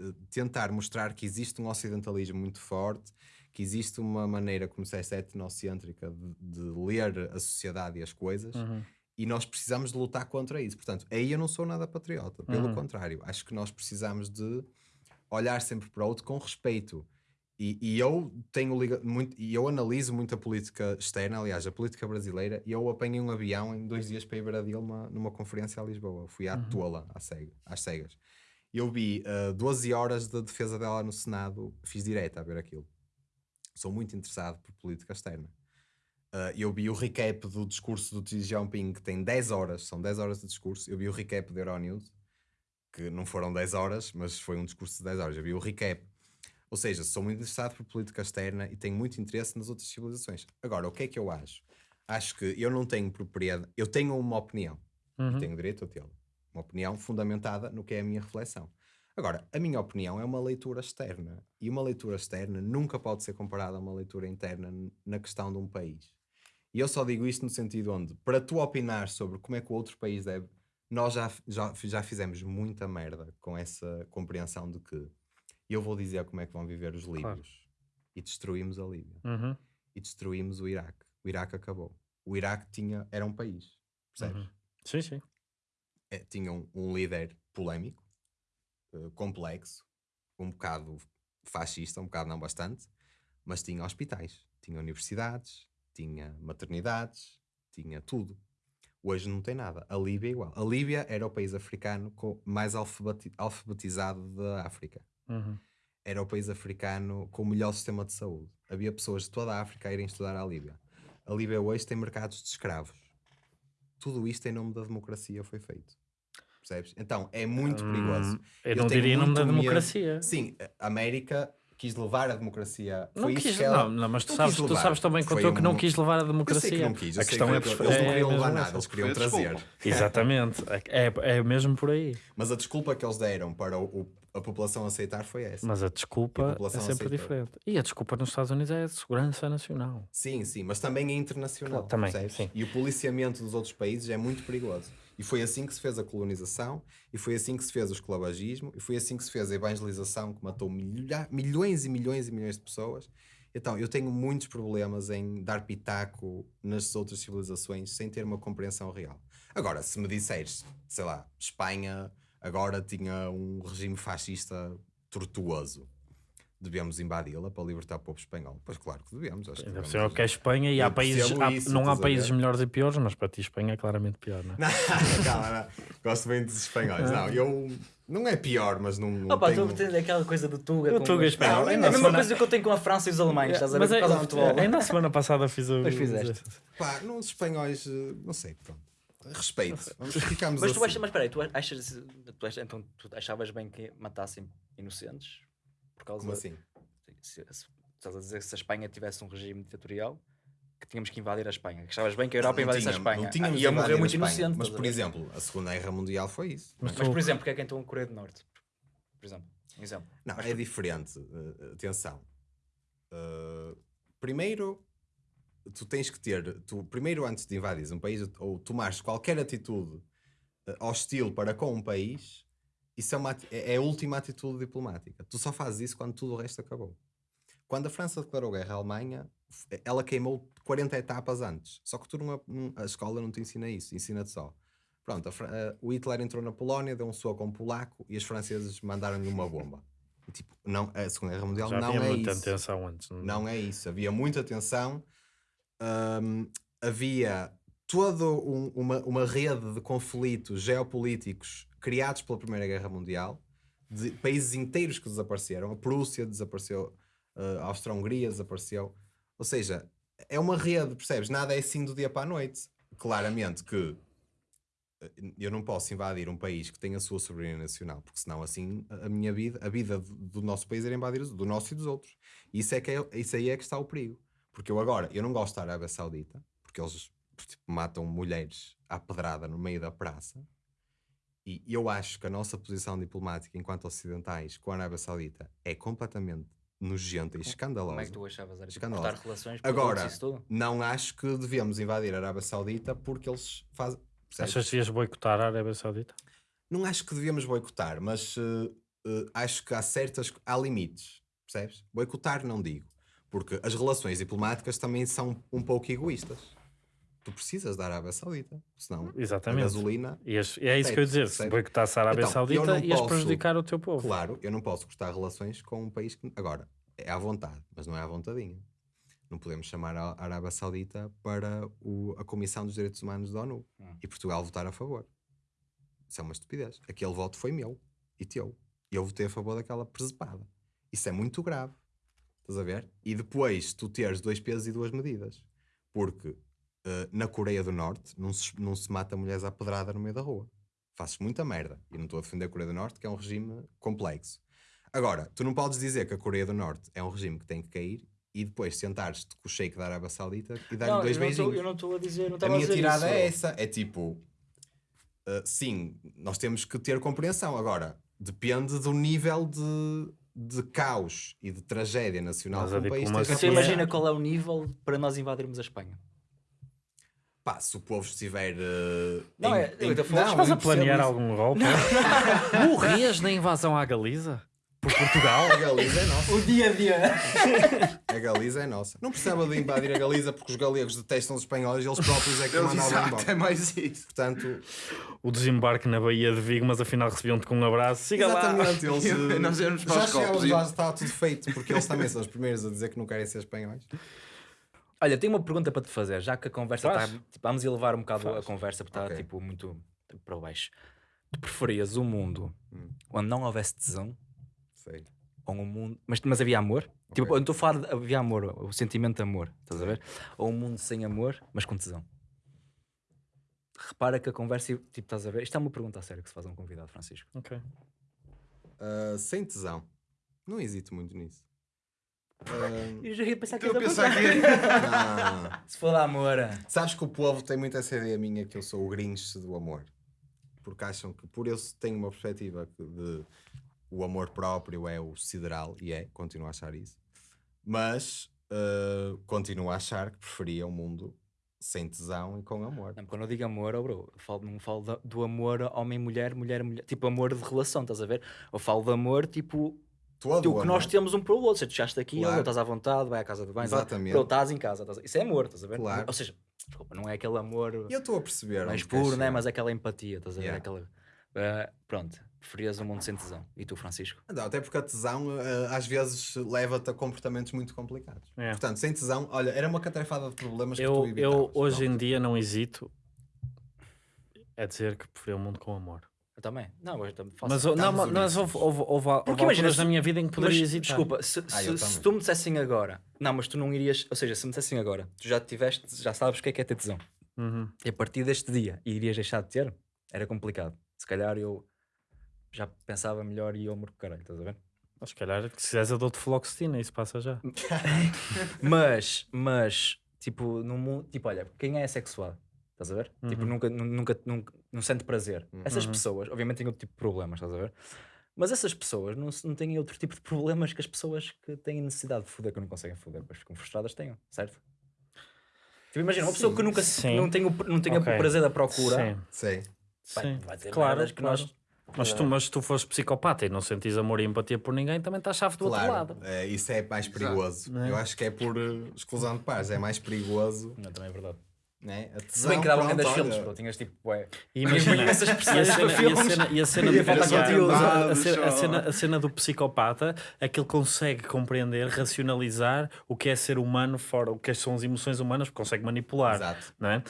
eh, tentar mostrar que existe um ocidentalismo muito forte, que existe uma maneira, como disseste, etnocêntrica de, de ler a sociedade e as coisas, Uhum. e nós precisamos de lutar contra isso. Portanto, aí eu não sou nada patriota, pelo Uhum. contrário, acho que nós precisamos de olhar sempre para o outro com respeito. E, e eu tenho muito, e eu analiso muito a política externa, aliás, a política brasileira, e eu apanhei um avião em dois dias para ir ver a Dilma numa conferência a Lisboa. Fui à tola, à cega, às cegas. Eu vi uh, 12 horas de defesa dela no Senado, fiz direto a ver aquilo. Sou muito interessado por política externa. Uh, eu vi o recap do discurso do Xi Jinping, que tem 10 horas, são 10 horas de discurso. Eu vi o recap da Euronews, que não foram 10 horas, mas foi um discurso de 10 horas. Eu vi o recap. Ou seja, sou muito interessado por política externa e tenho muito interesse nas outras civilizações. Agora, o que é que eu acho? Acho que eu não tenho propriedade, eu tenho uma opinião Uhum. tenho direito a tê-la. Uma opinião fundamentada no que é a minha reflexão. Agora, a minha opinião é uma leitura externa e uma leitura externa nunca pode ser comparada a uma leitura interna na questão de um país. E eu só digo isto no sentido onde, para tu opinar sobre como é que o outro país deve, nós já, já, já fizemos muita merda com essa compreensão de que eu vou dizer como é que vão viver os líbios e destruímos a Líbia Uhum. e destruímos o Iraque. O Iraque acabou. O Iraque tinha, era um país, percebes? Uhum. Sim, sim. é, tinha um, um líder polémico, eh, complexo, um bocado fascista, um bocado não bastante, mas tinha hospitais, tinha universidades, tinha maternidades, tinha tudo. Hoje não tem nada. A Líbia é igual. A Líbia era o país africano mais alfabeti- alfabetizado da África. Uhum. Era o país africano com o melhor sistema de saúde. Havia pessoas de toda a África a irem estudar à Líbia. A Líbia hoje tem mercados de escravos. Tudo isto em nome da democracia foi feito. Percebes? Então é muito perigoso. Hum, Eu, Eu não tenho diria em nome da muito medo- democracia. Sim, a América quis levar a democracia. Não Foi isso quis, que ela... não, não, mas tu não sabes, tu sabes também quanto eu que não um- quis levar a Eu sei democracia. que não quis. a questão que é, eles perfe- não é queriam mesmo levar nada, eles queriam trazer. *laughs* Exatamente. É, é mesmo por aí. Mas a desculpa que eles deram para o- o- a população aceitar foi essa. Mas a E a desculpa é sempre aceitou. diferente. E a desculpa nos Estados Unidos é a segurança nacional. Sim, sim, mas também é internacional. Claro, também, sim. E o policiamento dos outros países é muito perigoso. E foi assim que se fez a colonização, e foi assim que se fez o esclavagismo, e foi assim que se fez a evangelização, que matou milha- milhões e milhões e milhões de pessoas. Então, eu tenho muitos problemas em dar pitaco nas outras civilizações sem ter uma compreensão real. Agora, se me disseres, sei lá, Espanha agora tinha um regime fascista tortuoso, devemos invadi-la para libertar o povo espanhol? Pois claro que devemos. Acho que por devemos cima que é Espanha e há países, há- isso, não há países ver? melhores e piores, mas para ti Espanha é claramente pior, não é? *laughs* Não, calma, não. Gosto bem dos espanhóis. Não, eu. Não é pior, mas não. não Opa, tenho... tu aquela coisa do Tuga. O com Tuga espanhol. É Ainda a mesma semana- coisa que eu tenho com a França e os alemães, estás a ver? Mas Por é- do futebol. ainda a semana passada fiz o. Pois fizeste. Pá, nos espanhóis, eh, não sei, pronto. Respeito. *laughs* Vamos ficamos Mas assim. tu achas, mas espera aí, tu achas, tu achas, então tu achavas bem que matassem inocentes? por causa Como assim? se, se- estás a dizer que se a Espanha tivesse um regime ditatorial, que tínhamos que invadir a Espanha. Que estavas bem que a Europa Não invadisse a Espanha. Não Ah, tínhamos ia invadido morrer muito Espanha, inocente. Mas, por exemplo, a Segunda Guerra Mundial foi isso. Mas Mas, por exemplo, porque é que então a Coreia do Norte? Por exemplo. Um exemplo. Não, é diferente. Uh, atenção. Uh, primeiro, tu tens que ter. Tu, primeiro, antes de invadires um país ou tomares qualquer atitude uh, hostil para com um país, isso é, uma, é é a última atitude diplomática. Tu só fazes isso quando tudo o resto acabou. Quando a França declarou guerra à Alemanha, f- ela queimou 40 etapas antes. Só que tu não, não- a escola não te ensina isso, ensina-te só. Pronto, a Fra- eh, o Hitler entrou na Polónia, deu um soco a um polaco e os franceses mandaram-lhe uma bomba. E, tipo, não, a Segunda Guerra Mundial Já não havia é muita isso. tensão antes. Não é isso. Havia muita tensão. Hum, havia toda um- uma, uma rede de conflitos geopolíticos criados pela Primeira Guerra Mundial, de países inteiros que desapareceram. A Prússia desapareceu, uh, a Austro-Hungria desapareceu. Ou seja, é uma rede, percebes? Nada é assim do dia para a noite. Claramente que eh, eu não posso invadir um país que tem a sua soberania nacional, porque senão assim a minha vida, a vida do, nosso país era invadir do nosso e dos outros. Isso, é que é, isso aí é que está o perigo. Porque eu agora, eu não gosto da Arábia Saudita, porque eles tipo, matam mulheres à pedrada no meio da praça. E eu acho que a nossa posição diplomática enquanto ocidentais com a Arábia Saudita é completamente nojenta e escandalosa. Como é que tu achavas? Tipo, Escandalosa. cortar relações, Agora, não acho que devemos invadir a Arábia Saudita porque eles fazem. percebes? Achas que devias boicotar a Arábia Saudita? Não acho que devíamos boicotar, mas eh, eh, acho que há certas. há limites, percebes? Boicotar não digo, porque as relações diplomáticas também são um pouco egoístas. Tu precisas da Arábia Saudita, senão a Exatamente. gasolina. Ias- e é isso que eu ia dizer. Se boicotasse a Arábia Então, Saudita, ias posso- prejudicar o teu povo. Claro, eu não posso cortar relações com um país que. Agora, é à vontade, mas não é à vontadinha. Não podemos chamar a Arábia Saudita para o- a Comissão dos Direitos Humanos da ONU Hum. e Portugal votar a favor. Isso é uma estupidez. Aquele voto foi meu e teu. E eu votei a favor daquela presepada. Isso é muito grave. Estás a ver? E depois tu teres dois pesos e duas medidas. Porque eh, na Coreia do Norte não se, não se mata mulheres à pedrada no meio da rua. Fazes muita merda. E não estou a defender a Coreia do Norte, que é um regime complexo. Agora, tu não podes dizer que a Coreia do Norte é um regime que tem que cair e depois sentares-te com o sheik da Arábia Saudita e dar-lhe dois eu não tô- beijinhos. eu não estou a dizer, não A estava a minha dizer tirada isso. é essa: é tipo, uh, sim, nós temos que ter compreensão. Agora, depende do nível de, de caos e de tragédia nacional Mas que um país diplomacia- Você esteja a imagina qual é o nível para nós invadirmos a Espanha. Pá, se o povo estiver. uh, Não, em- é- em- não, Estás a planear algum golpe? *laughs* Morrias na invasão à Galiza? Por Portugal? A Galiza é nossa. O dia a dia. A Galiza é nossa. Não precisava de invadir a Galiza porque os galegos detestam os espanhóis e eles próprios é que Eles, mandavam exato, embora. é mais isso. Portanto, O desembarque na Baía de Vigo, mas afinal recebiam-te com um abraço. Siga lá. exatamente, eles. uh, *laughs* Nós para já os copos chegávamos e- lá, está tudo feito porque eles também são os primeiros a dizer que não querem ser espanhóis. Olha, tenho uma pergunta para te fazer, já que a conversa está. Tipo, vamos elevar um bocado a Faz. conversa porque está Ok. tipo muito para baixo. Tu preferias um mundo Hum. onde não houvesse tesão Sei. ou um mundo. Mas, mas havia amor? Tipo, Ok. eu estou a falar de havia amor, o sentimento de amor, estás a ver? Ou um mundo sem amor, mas com tesão. Repara que a conversa, tipo, estás a ver? Isto é uma pergunta a sério que se faz a um convidado, Francisco. Ok. Uh, sem tesão. Não hesito muito nisso. Uh, Eu já ia pensar que ia pensar pensar. que não. Se for de amor. Sabes que o povo tem muito essa ideia minha que eu sou o Grinch do amor. Porque acham que por eu tenho uma perspectiva de o amor próprio é o sideral, e é, continuo a achar isso. Mas uh, continuo a achar que preferia um mundo sem tesão e com amor. Não, quando eu digo amor, oh bro, eu falo, não falo da- do amor homem-mulher, mulher-mulher, tipo amor de relação, estás a ver? Eu falo de amor, tipo, Todo o que nós temos um para o outro. Se tu chegaste aqui, Claro. estás à vontade, vai à casa do banho, estás- Exatamente. bro, estás em casa, estás isso é amor, estás a ver? Claro. Ou seja, desculpa, não é aquele amor eu estou a perceber. mais puro, né? mas é aquela empatia, estás a ver? Yeah. Aquela, Ah, pronto, preferias um mundo sem tesão. E tu, Francisco? Não, até porque a tesão uh, às vezes leva-te a comportamentos muito complicados. É. Portanto, sem tesão, olha, era uma catrefada de problemas que tu Eu, evitavas. eu hoje Pronto. em dia não hesito a dizer que preferia um mundo com amor. Eu também. Não, eu também faço. Mas, não, mas mas houve, houve, houve, houve Porque imagina, alturas se- na minha vida em que poderia Mas, hesitar. desculpa, se, Ah, eu se- se tu me dissessem agora, não, mas tu não irias, ou seja, se me dissessem agora, tu já tiveste, já sabes o que é que é ter tesão. Uhum. E a partir deste dia irias deixar de ter, era complicado. Se calhar eu já pensava melhor e eu morro caralho, estás a ver? Mas se calhar, se quiseres, eu dou-te fluoxetina, isso passa já. *laughs* Mas, mas, tipo, no mundo, tipo, olha, quem é sexual? Estás a ver? Tipo, Uhum. nunca, nu- nunca, nunca, não sente prazer. Essas Uhum. pessoas, obviamente, têm outro tipo de problemas, estás a ver? Mas essas pessoas não, não têm outro tipo de problemas que as pessoas que têm necessidade de foder, que não conseguem foder, depois ficam frustradas, tenham, certo? Tipo, imagina, uma pessoa Sim, que nunca sim. não tem o, não tem Ok. o prazer da procura, Sim, Sim. vai, sim. vai ter claro, que claro. nós. Mas tu, mas se tu fores psicopata e não sentes amor e empatia por ninguém, também estás chave do outro Claro, lado. é, isso é mais perigoso. É? Eu acho que é por eh, exclusão de pares, é mais perigoso. Não, também é verdade. Né? A Se tesão, bem que davam grandes filmes, bro. Tinhas tipo, ué. E imagina, *laughs* essas e a cena, e a filmes. cena, e a cena, Ia do- faltar e a- conteúdo. a- a cena- a Só. cena- a cena do psicopata é que ele consegue compreender, racionalizar o que é ser humano fora, o que são as emoções humanas, porque consegue manipular, Exato. não é?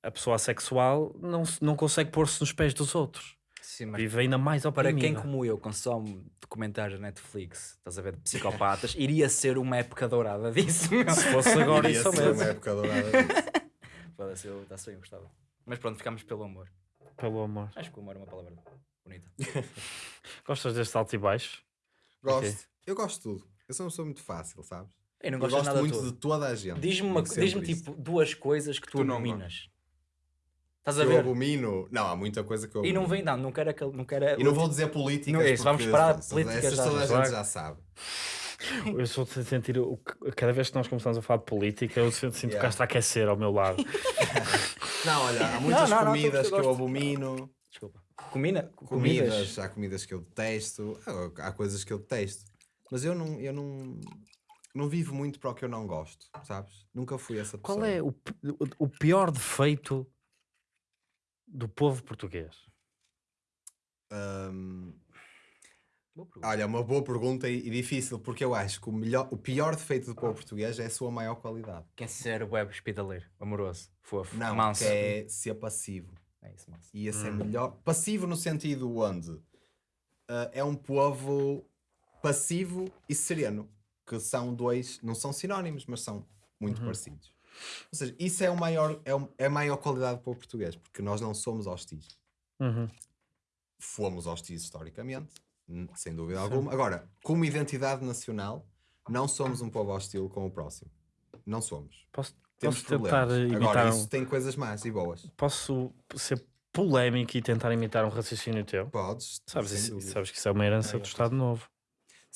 A pessoa assexual não, não consegue pôr-se nos pés dos outros. Vive ainda mais para oprimida. quem como eu consome documentários da Netflix, estás a ver, de psicopatas, *laughs* iria ser uma época dourada disso. meu. Se fosse agora Iria isso ser mesmo. uma época dourada disso. *laughs* Foda-se, eu está eu gostava. Mas pronto, ficamos pelo amor. Pelo amor. Acho que o amor é uma palavra bonita. *laughs* Gostas deste alto e baixo? Gosto. Eu gosto de tudo. Eu sou uma pessoa muito fácil, sabes? Eu não Eu gosto, gosto de nada muito todo. de toda a gente. Diz-me isso. tipo duas coisas que tu, Tu não abominas. Estás Que a eu ver? abomino. Não, há muita coisa que eu E não vem, não, não quero aquele. Não quero E não vou dizer políticas. Não é isso, vamos parar essas- política essas já. toda a Claro. gente já sabe. Eu sou de sentir, o que- cada vez que nós começamos a falar de política, eu sinto, sinto Yeah. que Castro a aquecer ao meu lado. *laughs* Não, olha, há muitas não, não, comidas eu que eu abomino. Desculpa. Comina? Comidas, há comidas que eu detesto. Há- Há coisas que eu detesto. Mas eu não, eu não, não vivo muito para o que eu não gosto, sabes? Nunca fui essa pessoa. Qual é o- o pior defeito do povo português? Pergunta. olha, uma boa pergunta e, e difícil, porque eu acho que o, melhor, o pior defeito do povo português é a sua maior qualidade. Quer ser web hospitaleiro, amoroso, fofo, Não, manso. que é ser passivo. É isso, manso. E esse é Hum. melhor. Passivo no sentido onde ah, é um povo passivo e sereno, que são dois, não são sinónimos, mas são muito Uhum. parecidos. Ou seja, isso é, o maior, é, o- é a maior qualidade do povo português, porque nós não somos hostis. Uhum. Fomos hostis historicamente, sem dúvida alguma. Agora, como identidade nacional, não somos um povo hostil com o próximo. Não somos. Posso, Temos posso tentar problemas. imitar Agora, um- isso tem coisas más e boas. Posso ser polémico e tentar imitar um raciocínio teu? Podes. Sabes, isso, sabes que isso é uma herança Ai, do Estado Novo.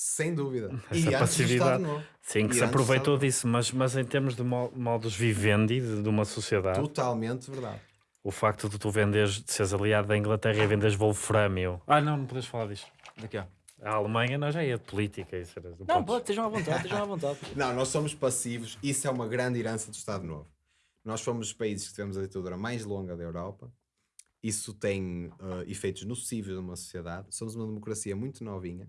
Sem dúvida. *laughs* Essa e passividade. Estado Novo. Sim, que E se aproveitou disso, mas, mas em termos de mo- modus vivendi de, de uma sociedade, Totalmente verdade. o facto de tu venderes, de seres aliado da Inglaterra e venderes Wolframio. Ah, não, não podes falar disto. Daqui, ó. A Alemanha nós já é de política. Isso era, Não, podes- pode, estejam à vontade, estejam à vontade. *laughs* Não, nós somos passivos. Isso é uma grande herança do Estado Novo. Nós fomos os países que tivemos a ditadura mais longa da Europa. Isso tem eh, efeitos nocivos numa sociedade. Somos uma democracia muito novinha,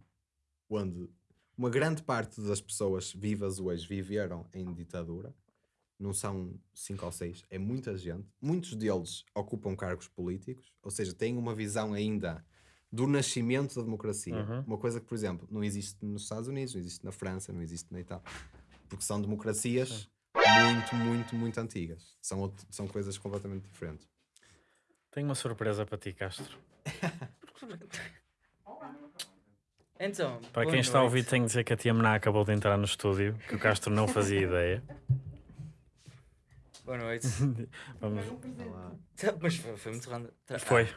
onde uma grande parte das pessoas vivas hoje viveram em ditadura. Não são cinco ou seis, é muita gente. Muitos deles ocupam cargos políticos, ou seja, têm uma visão ainda do nascimento da democracia. Uhum. Uma coisa que, por exemplo, não existe nos Estados Unidos, não existe na França, não existe na Itália. Porque são democracias muito, muito, muito antigas. São, outro- são coisas completamente diferentes. Tenho uma surpresa para ti, Castro. *laughs* Então, Para quem está a ouvir, tenho de dizer que a tia Mená acabou de entrar no estúdio, que o Castro não fazia ideia. Boa noite. *laughs* Vamos- Tá, Mas foi, foi muito random. Tá, Foi,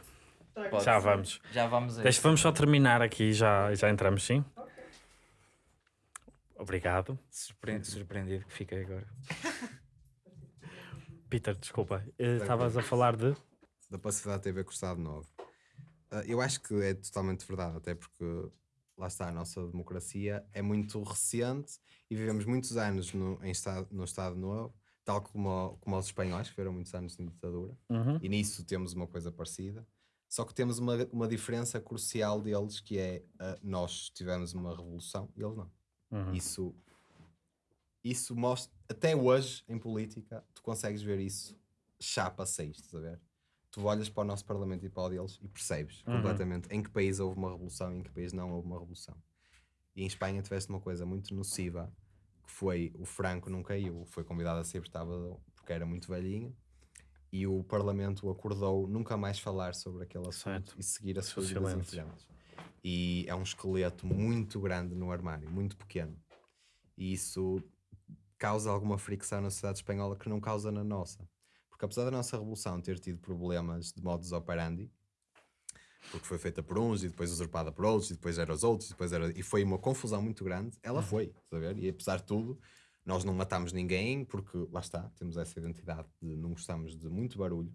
ah, pode já ser. vamos. Já vamos aí. Deixa, vamos só terminar aqui, já, já entramos sim. Obrigado. Surpre- Surpreendido que fiquei agora. *laughs* Peter, desculpa. eh, Estavas a falar de. Da passividade com o Estado Novo. Ah, eu acho que é totalmente verdade, até porque lá está, a nossa democracia é muito recente e vivemos muitos anos no, em estado, no Estado Novo, tal como, como os espanhóis, que viveram muitos anos em ditadura. Uhum. E nisso temos uma coisa parecida. Só que temos uma, uma diferença crucial deles, que é ah, nós tivemos uma revolução e eles não. Uhum. Isso, isso mostra, até hoje em política, tu consegues ver isso chapa 6, estás a ver? Tu olhas para o nosso Parlamento e para o deles e percebes Uhum. completamente em que país houve uma revolução e em que país não houve uma revolução. E em Espanha tiveste uma coisa muito nociva, que foi o Franco não caiu, foi convidado a ser estava, porque era muito velhinho, e o Parlamento acordou nunca mais falar sobre aquele assunto Certo. e seguir as Seu suas vidas em silêncio. frente. E é um esqueleto muito grande no armário, muito pequeno. E isso causa alguma fricção na sociedade espanhola que não causa na nossa. Porque apesar da nossa revolução ter tido problemas de modus operandi, porque foi feita por uns e depois usurpada por outros, e depois era os outros, e depois era. E foi uma confusão muito grande. Ela foi, estás a ver? E apesar de tudo, nós não matámos ninguém, porque lá está, temos essa identidade de não gostamos de muito barulho.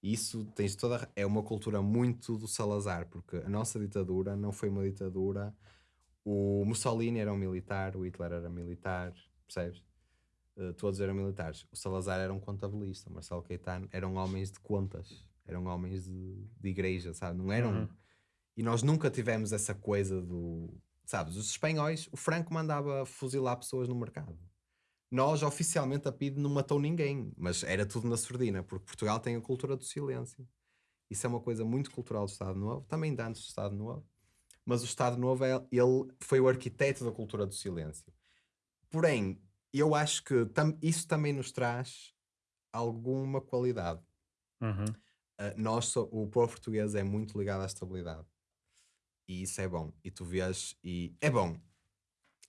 E isso tens toda. É uma cultura muito do Salazar, porque a nossa ditadura não foi uma ditadura. O Mussolini era um militar, o Hitler era militar, percebes? Uh, todos eram militares. O Salazar era um contabilista, o Marcelo Caetano eram homens de contas, eram homens de, de igreja, sabe? Não eram. Uhum. E nós nunca tivemos essa coisa do. Sabes, os espanhóis, o Franco mandava fuzilar pessoas no mercado. Nós, oficialmente, a PIDE não matou ninguém, mas era tudo na surdina, porque Portugal tem a cultura do silêncio. Isso é uma coisa muito cultural do Estado Novo, também de antes do Estado Novo, mas o Estado Novo, é, ele foi o arquiteto da cultura do silêncio. Porém, eu acho que tam, isso também nos traz alguma qualidade. Uhum. Uh, nós, o povo português é muito ligado à estabilidade. E isso é bom. E tu vês, e é bom.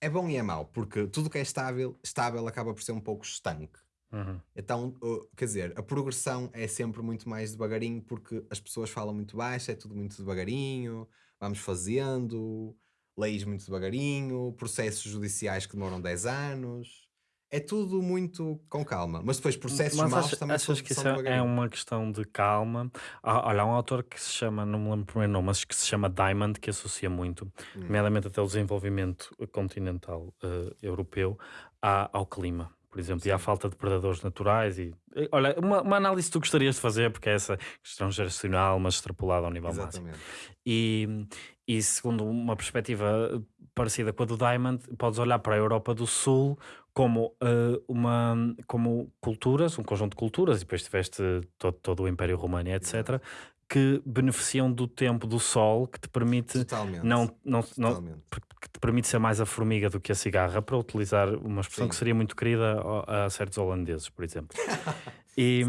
É bom e é mau, porque tudo que é estável, estável acaba por ser um pouco estanque. Uhum. Então, uh, quer dizer, a progressão é sempre muito mais devagarinho, porque as pessoas falam muito baixo, é tudo muito devagarinho, vamos fazendo, leis muito devagarinho, processos judiciais que demoram 10 anos. É tudo muito com calma. Mas depois processos Mas maus achas, também achas são, que são isso é- é uma questão de calma? Ah, olha, há um autor que se chama, não me lembro o primeiro nome, mas que se chama Diamond, que associa muito, Hum. nomeadamente até o desenvolvimento continental eh, europeu, à- ao clima, por exemplo, e à Sim. falta de predadores naturais. E, olha, uma, uma análise que tu gostarias de fazer, porque é essa questão geracional, mas extrapolada ao nível máximo. Exatamente. E, e segundo uma perspectiva parecida com a do Diamond, podes olhar para a Europa do Sul como eh, uma como culturas, um conjunto de culturas, e depois tiveste todo, todo o Império Romano, etc., que beneficiam do tempo do sol que te permite Totalmente. não, não, não, Totalmente. que te permite ser mais a formiga do que a cigarra, para utilizar uma expressão Sim. que seria muito querida ao- a, certos holandeses, por exemplo. *laughs* e-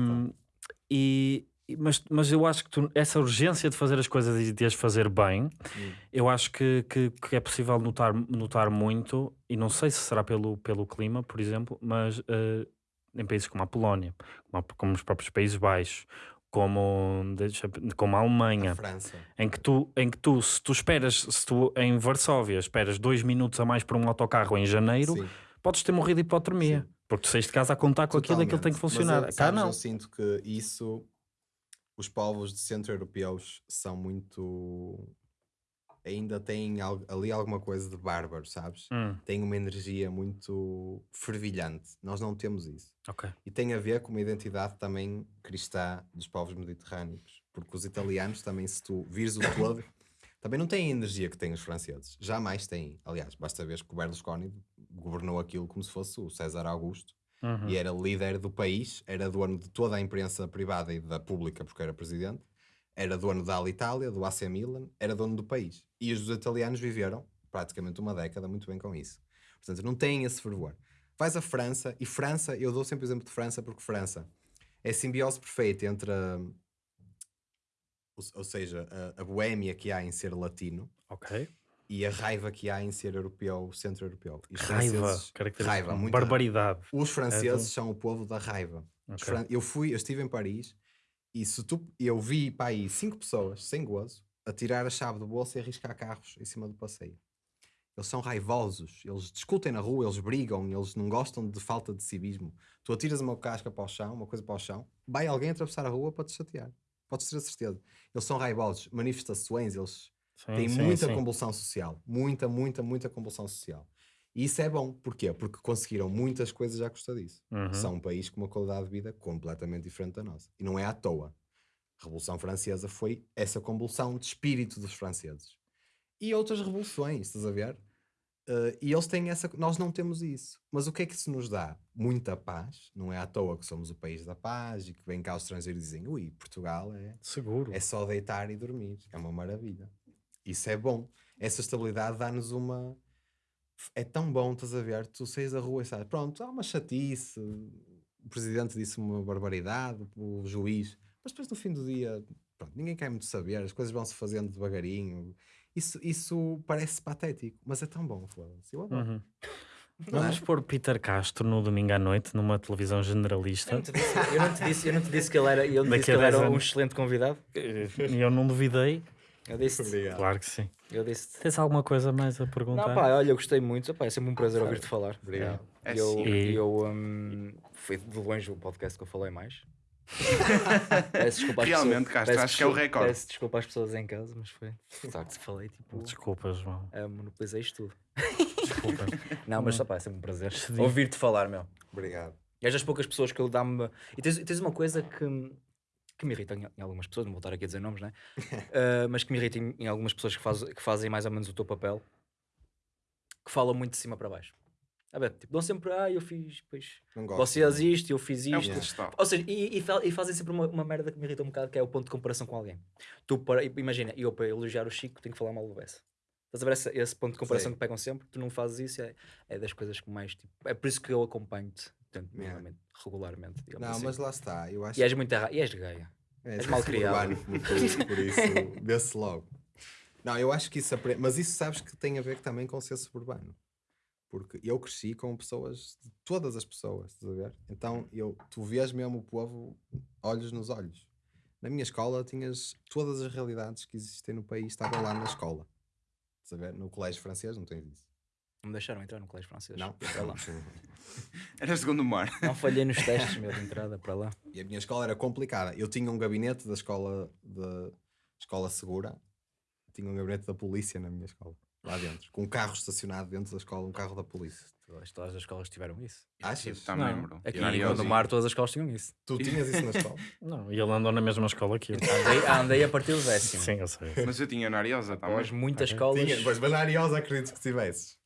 e- mas, mas eu acho que tu- essa urgência de fazer as coisas e de as fazer bem, Hum. eu acho que, que, que é possível notar, notar muito, e não sei se será pelo, pelo clima, por exemplo, mas eh, em países como a Polónia, como, como os próprios Países Baixos, como, deixa- como a Alemanha, A em que tu, em que tu, se tu esperas, se tu em Varsóvia esperas dois minutos a mais por um autocarro em janeiro, Sim. podes ter morrido de hipotermia. Sim. Porque tu saíste de casa a contar com aquilo, aquilo tem que Totalmente. funcionar. Mas eu, Cá sabes, não. eu sinto que isso, os povos de centro-europeus são muito. Ainda têm al- ali alguma coisa de bárbaro, sabes? Hum, Têm uma energia muito fervilhante. Nós não temos isso. ok. E tem a ver com uma identidade também cristã dos povos mediterrâneos. Porque os italianos também, se tu vires o todo, *coughs* também não têm a energia que têm os franceses. Jamais têm. Aliás, basta ver que o Berlusconi governou aquilo como se fosse o César Augusto Uhum. e era líder do país, era dono de toda a imprensa privada e da pública, porque era presidente, era dono da Alitalia, do AC Milan, era dono do país. E os italianos viveram praticamente uma década muito bem com isso. Portanto, não têm esse fervor. Vais à França, e França, eu dou sempre o exemplo de França, porque França é a simbiose perfeita entre a, ou, seja, a, a boémia que há em ser latino Ok. E a raiva que há em ser europeu, centro-europeu. Raiva, raiva, muita barbaridade. os franceses são o povo da raiva. Os Ok. fran- Eu fui, eu estive em Paris e se tu, eu vi para aí cinco pessoas, sem gozo, a tirar a chave do bolso e arriscar carros em cima do passeio. Eles são raivosos, eles discutem na rua, eles brigam, eles não gostam de falta de civismo. Tu atiras uma casca para o chão, uma coisa para o chão, vai alguém atravessar a rua para te chatear. Podes ter a certeza. Eles são raivosos, manifestações, eles Sim, tem sim, muita sim. convulsão social. Muita, muita, muita convulsão social. E isso é bom. Porquê? Porque conseguiram muitas coisas à custa disso. Uhum. São um país com uma qualidade de vida completamente diferente da nossa. E não é à toa. A Revolução Francesa foi essa convulsão de espírito dos franceses. E outras revoluções, estás a ver? Eh, e eles têm essa. Nós não temos isso. Mas o que é que isso nos dá? Muita paz. Não é à toa que somos o país da paz e que vem cá os estrangeiros e dizem: ui, Portugal é, Seguro. é só deitar e dormir. É uma maravilha. Isso é bom. Essa estabilidade dá-nos uma. É tão bom, estás a ver? Tu saís da rua e sabes, pronto, há uma chatice. O presidente disse uma barbaridade, o juiz. Mas depois no fim do dia, pronto, ninguém quer muito saber, as coisas vão-se fazendo devagarinho. Isso, isso parece patético, mas é tão bom, foda-se. Eu adoro. Uhum. É? Vamos pôr Peter Castro no domingo à noite numa televisão Eu generalista. não te disse, eu não te disse, eu não te disse que ele era, disse que a ele 10 era um excelente convidado. E eu não duvidei. Eu disse, Obrigado. Claro que sim. eu disse. Tens alguma coisa mais a perguntar? Não, pá, olha, eu gostei muito. Pá, é sempre um prazer ouvir-te falar. Obrigado. É E eu, sim. E- eu hum, foi de longe o podcast que eu falei mais. *laughs* Peço desculpa às Realmente, pessoas- Castro, acho que é o recorde. Peço desculpa às pessoas em casa, mas foi. De facto, falei tipo. Desculpa, João. Uh, monopolizei isto tudo. Desculpa. *laughs* Não, mas só pá, é sempre um prazer ouvir-te falar, meu. Obrigado. És das poucas pessoas que eu dá-me. E tens, e tens uma coisa que, que me irrita em, em algumas pessoas, não vou estar aqui a dizer nomes, né? Uh, *laughs* mas que me irrita em, em algumas pessoas que, faz, que fazem mais ou menos o teu papel, que falam muito de cima para baixo. A ver, tipo, dão sempre, ah, eu fiz, pois, Não gosto. vocês isto, eu fiz É isto. pedestal. Ou seja, e, e fa- e fazem sempre uma, uma merda que me irrita um bocado, que é o ponto de comparação com alguém. Tu, para, imagina, eu para elogiar o Chico tenho que falar mal do Bessa. Estás a ver esse, esse ponto de comparação Sei. que pegam sempre? Tu não fazes isso, é, é das coisas que mais. Tipo, é por isso que eu acompanho-te tanto, Yeah. regularmente. digamos Não, assim. mas lá está. Eu acho E és muito errado. E és gaya. É, És sou mal criado. tu, por isso vê-se logo. Não, eu acho que isso aprende, mas isso sabes que tem a ver também com ser suburbano. Porque eu cresci com pessoas, de todas as pessoas, estás a ver? Então eu, tu vês mesmo o povo olhos nos olhos. Na minha escola tinhas todas as realidades que existem no país, estavam lá na escola. Estás a ver? No colégio francês não tens isso. Não me deixaram entrar no colégio francês. Não? Para lá. Era segundo mar. Não falhei nos testes, meu, de entrada para lá. E a minha escola era complicada. Eu tinha um gabinete da escola da escola segura, tinha um gabinete da polícia na minha escola, lá dentro, com um carro estacionado dentro da escola, um carro da polícia. Todas, todas as escolas tiveram isso. Achas? Também, Não. bro. Aqui E em Gondomar todas as escolas tinham isso. Tu tinhas isso na escola? *laughs* Não, e ele andou na mesma escola que eu. Andei, andei a partir do décimo. Sim, eu sei. Mas eu tinha na Ariosa também. Após muitas Ok. escolas. Tinha, pois, mas na Ariosa acredito que tivesses.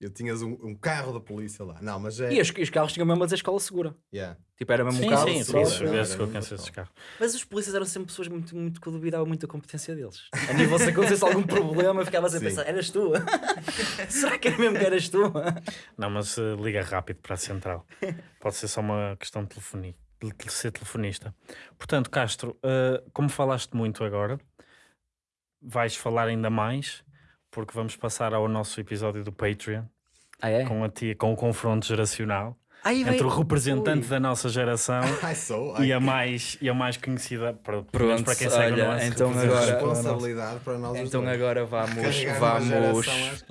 Eu tinhas um, um carro da polícia lá. Não, mas é. E os, os carros tinham mesmo a dizer escola segura. Yeah. Tipo, era mesmo Sim, um carro. sim, sim, era que eu esses carros. Mas os polícias eram sempre pessoas muito, muito que duvidavam muito da competência deles. A nível se acontecesse algum problema, ficavas a Sim. pensar, eras tu? *laughs* Será que era mesmo que eras tu? Não, mas eh, liga rápido para a central. Pode ser só uma questão de telefonia, de de ser telefonista. Portanto, Castro, eh, como falaste muito agora, vais falar ainda mais, porque vamos passar ao nosso episódio do Patreon, Ah, é? com, a tia, com o confronto geracional entre o vem- representante Ui. da nossa geração *laughs* sou. e a mais, e a mais conhecida, para, pelo menos Pronto, para quem segue olha, o nosso então agora- responsabilidade para nós Então dois. agora vamos, Carregar vamos.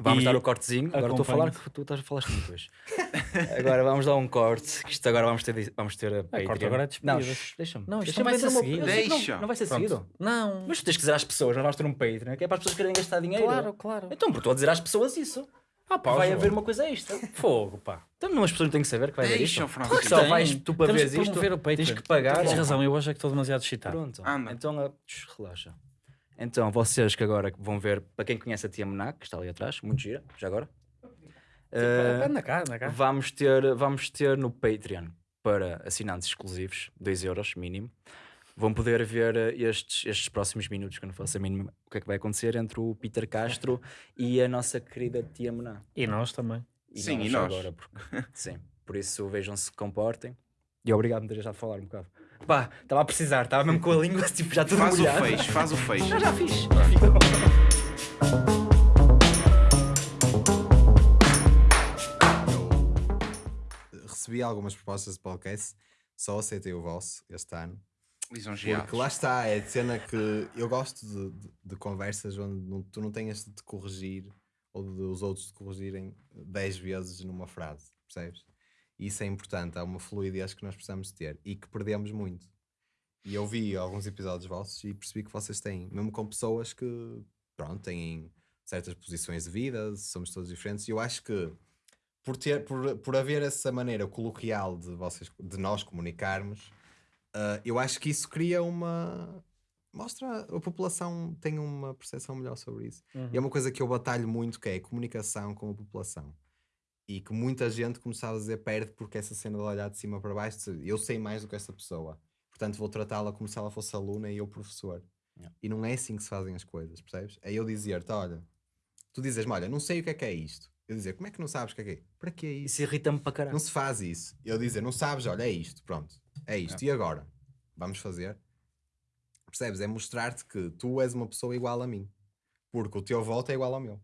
Vamos E dar o cortezinho. Agora estou a falar que tu estás a falar muito hoje. *laughs* agora vamos dar um corte, que isto agora vamos ter, vamos ter a corta Patreon. agora é Não, deixa-me. Não, isto Deixa-me não vai ser uma- seguido. que não- Deixa. Não vai ser Pronto. seguido. Não, Mas tu tens que dizer às pessoas, nós vamos ter um Patreon, que é para as pessoas querem gastar dinheiro. claro, claro. Então, porque estou a dizer às pessoas isso. Ah, pá, vai haver uma coisa extra. Fogo, pá. Então não as pessoas têm que saber que vai haver isto. Deixa o Francisco. Só Tem. vais tu para ver que isto, tens que pagar. Tens razão, eu hoje é que estou demasiado excitado. Pronto. Então, relaxa. Então, vocês que agora vão ver, para quem conhece a Tia Menac, que está ali atrás, muito gira, já agora. Anda cá, anda cá. vamos, ter, vamos ter no Patreon para assinantes exclusivos, 2 euros mínimo. Vão poder ver eh, estes, estes próximos minutos, que eu não faço a mínima o que é que vai acontecer entre o Peter Castro *laughs* e a nossa querida Tia Mená. E nós também. Sim, e nós. Agora, porque, sim, por isso vejam-se, se comportem. E obrigado por me ter deixado falar um bocado. Pá, estava a precisar, estava mesmo com a língua *laughs* tipo, já tudo Faz o molhado. feixe, faz o feixe. Já, já fiz. Recebi algumas propostas de podcast, só aceitei o vosso este ano. Lisonjeados. Porque lá está, é de cena que eu gosto de, de- de conversas onde não- tu não tenhas de te corrigir ou de os outros te corrigirem 10 vezes numa frase, percebes? Isso é importante, há uma fluidez que nós precisamos ter e que perdemos muito. E eu vi alguns episódios vossos e percebi que vocês têm, mesmo com pessoas que, pronto, têm certas posições de vida, somos todos diferentes, e eu acho que por, ter, por, por haver essa maneira coloquial de, vocês, de nós comunicarmos, ah, eu acho que isso cria uma. Mostra a população tem uma percepção melhor sobre isso. E é uma coisa que eu batalho muito, que é a comunicação com a população. E que muita gente, como estava a dizer, perde porque essa cena de olhar de cima para baixo, eu sei mais do que essa pessoa. Portanto, vou tratá-la como se ela fosse aluna e eu professor. Yeah. E não é assim que se fazem as coisas, percebes? É eu dizer-te, olha, tu dizes-me, olha, não sei o que é que é isto. Eu dizer, como é que não sabes o que é que é? Para que é isso? Isso irrita-me para caralho. Não se faz isso. Eu dizer, não sabes, olha, é isto, pronto, é isto. E agora? Vamos fazer? Percebes? É mostrar-te que tu és uma pessoa igual a mim. Porque o teu voto é igual ao meu.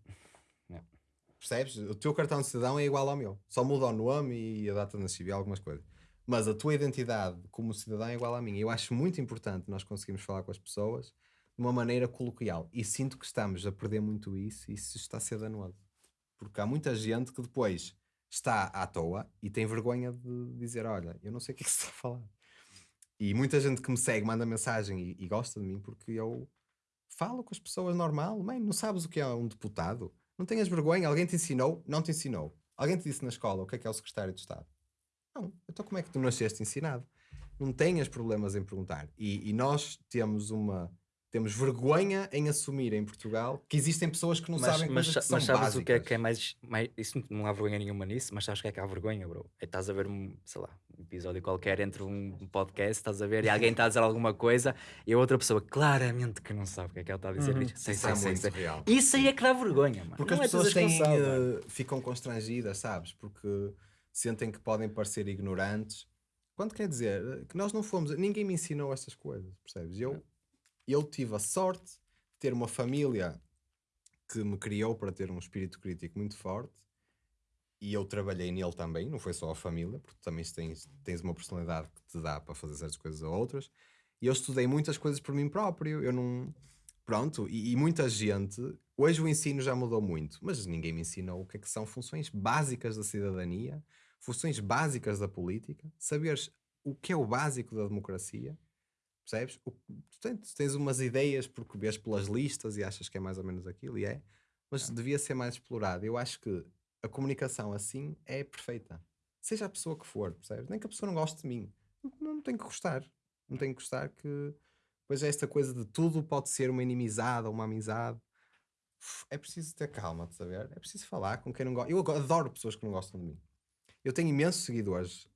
Percebes? O teu cartão de cidadão é igual ao meu. Só muda o nome e a data de nascimento e algumas coisas. Mas a tua identidade como cidadão é igual à minha. Eu acho muito importante nós conseguirmos falar com as pessoas de uma maneira coloquial. E sinto que estamos a perder muito isso e isso está a ser danoso. Porque há muita gente que depois está à toa e tem vergonha de dizer: Olha, eu não sei o que é que se está a falar. E muita gente que me segue manda mensagem e, e gosta de mim porque eu falo com as pessoas normal. Mãe, não sabes o que é um deputado? Não tenhas vergonha? Alguém te ensinou? Não te ensinou. Alguém te disse na escola o que é que é o secretário de Estado? Não. Então como é que tu nasceste ensinado? Não tenhas problemas em perguntar. E, e nós temos uma... Temos vergonha em assumir em Portugal que existem pessoas que não Mas, sabem mas, coisas que são mas sabes básicas. o que é que é mais, mais. Isso não há vergonha nenhuma nisso, mas sabes o que é que há vergonha, bro? É estás a ver um, sei lá, um episódio qualquer entre um podcast, estás a ver, e alguém está a dizer alguma coisa e a outra pessoa claramente que não sabe o que é que ela está a dizer. diz, sei, Isso sei, é sei, muito sei. real. Isso aí é que dá vergonha, mano. Porque Não as é pessoas têm, eh, ficam constrangidas, sabes? Porque sentem que podem parecer ignorantes. Quando quer dizer eh, que nós não fomos, ninguém me ensinou estas coisas, percebes? Eu, eu tive a sorte de ter uma família que me criou para ter um espírito crítico muito forte e eu trabalhei nele também, não foi só a família, porque também tens, tens uma personalidade que te dá para fazer certas coisas a outras. E eu estudei muitas coisas por mim próprio. Eu não. Pronto, e, e muita gente. Hoje o ensino já mudou muito, mas ninguém me ensinou o que é que são funções básicas da cidadania, funções básicas da política, saberes o que é o básico da democracia. Percebes? O, tu tens, umas ideias porque vês pelas listas e achas que é mais ou menos aquilo, e é, mas devia ser mais explorado. Eu acho que a comunicação assim é perfeita. Seja a pessoa que for, percebes? Nem que a pessoa não goste de mim. Não, não tem que gostar. Não tem que gostar que. Pois é esta coisa de tudo pode ser uma inimizade ou uma amizade. É preciso ter calma, de saber? É preciso falar com quem não gosta. Eu adoro pessoas que não gostam de mim. Eu tenho imensos seguidores.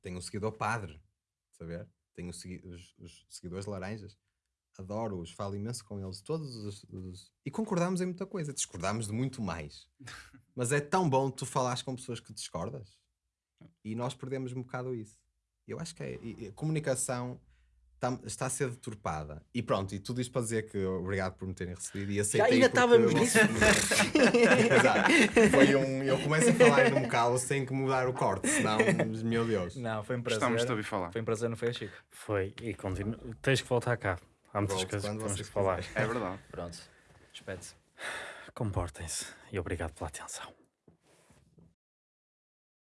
Tenho um seguidor padre, de saber? Tenho segui- os, os seguidores laranjas. Adoro-os, falo imenso com eles. Todos os, os- E concordamos em muita coisa. Discordamos de muito mais. *laughs* Mas é tão bom tu falares com pessoas que discordas. E nós perdemos um bocado isso. Eu acho que é, e a comunicação tá- está a ser deturpada. E pronto, e tudo isto para dizer que obrigado por me terem recebido e aceitei. ainda porque estávamos nisso. *laughs* Exato. Foi um, eu começo a falar num caos sem que mudar o corte, senão, meu Deus. Não, foi um prazer. Gostamos de ouvir falar. Foi um prazer, não foi, Chico? Foi e continua. Tens que voltar cá. Há muitas Volto coisas que temos que falar. É verdade. Pronto. Espete. Comportem-se e obrigado pela atenção.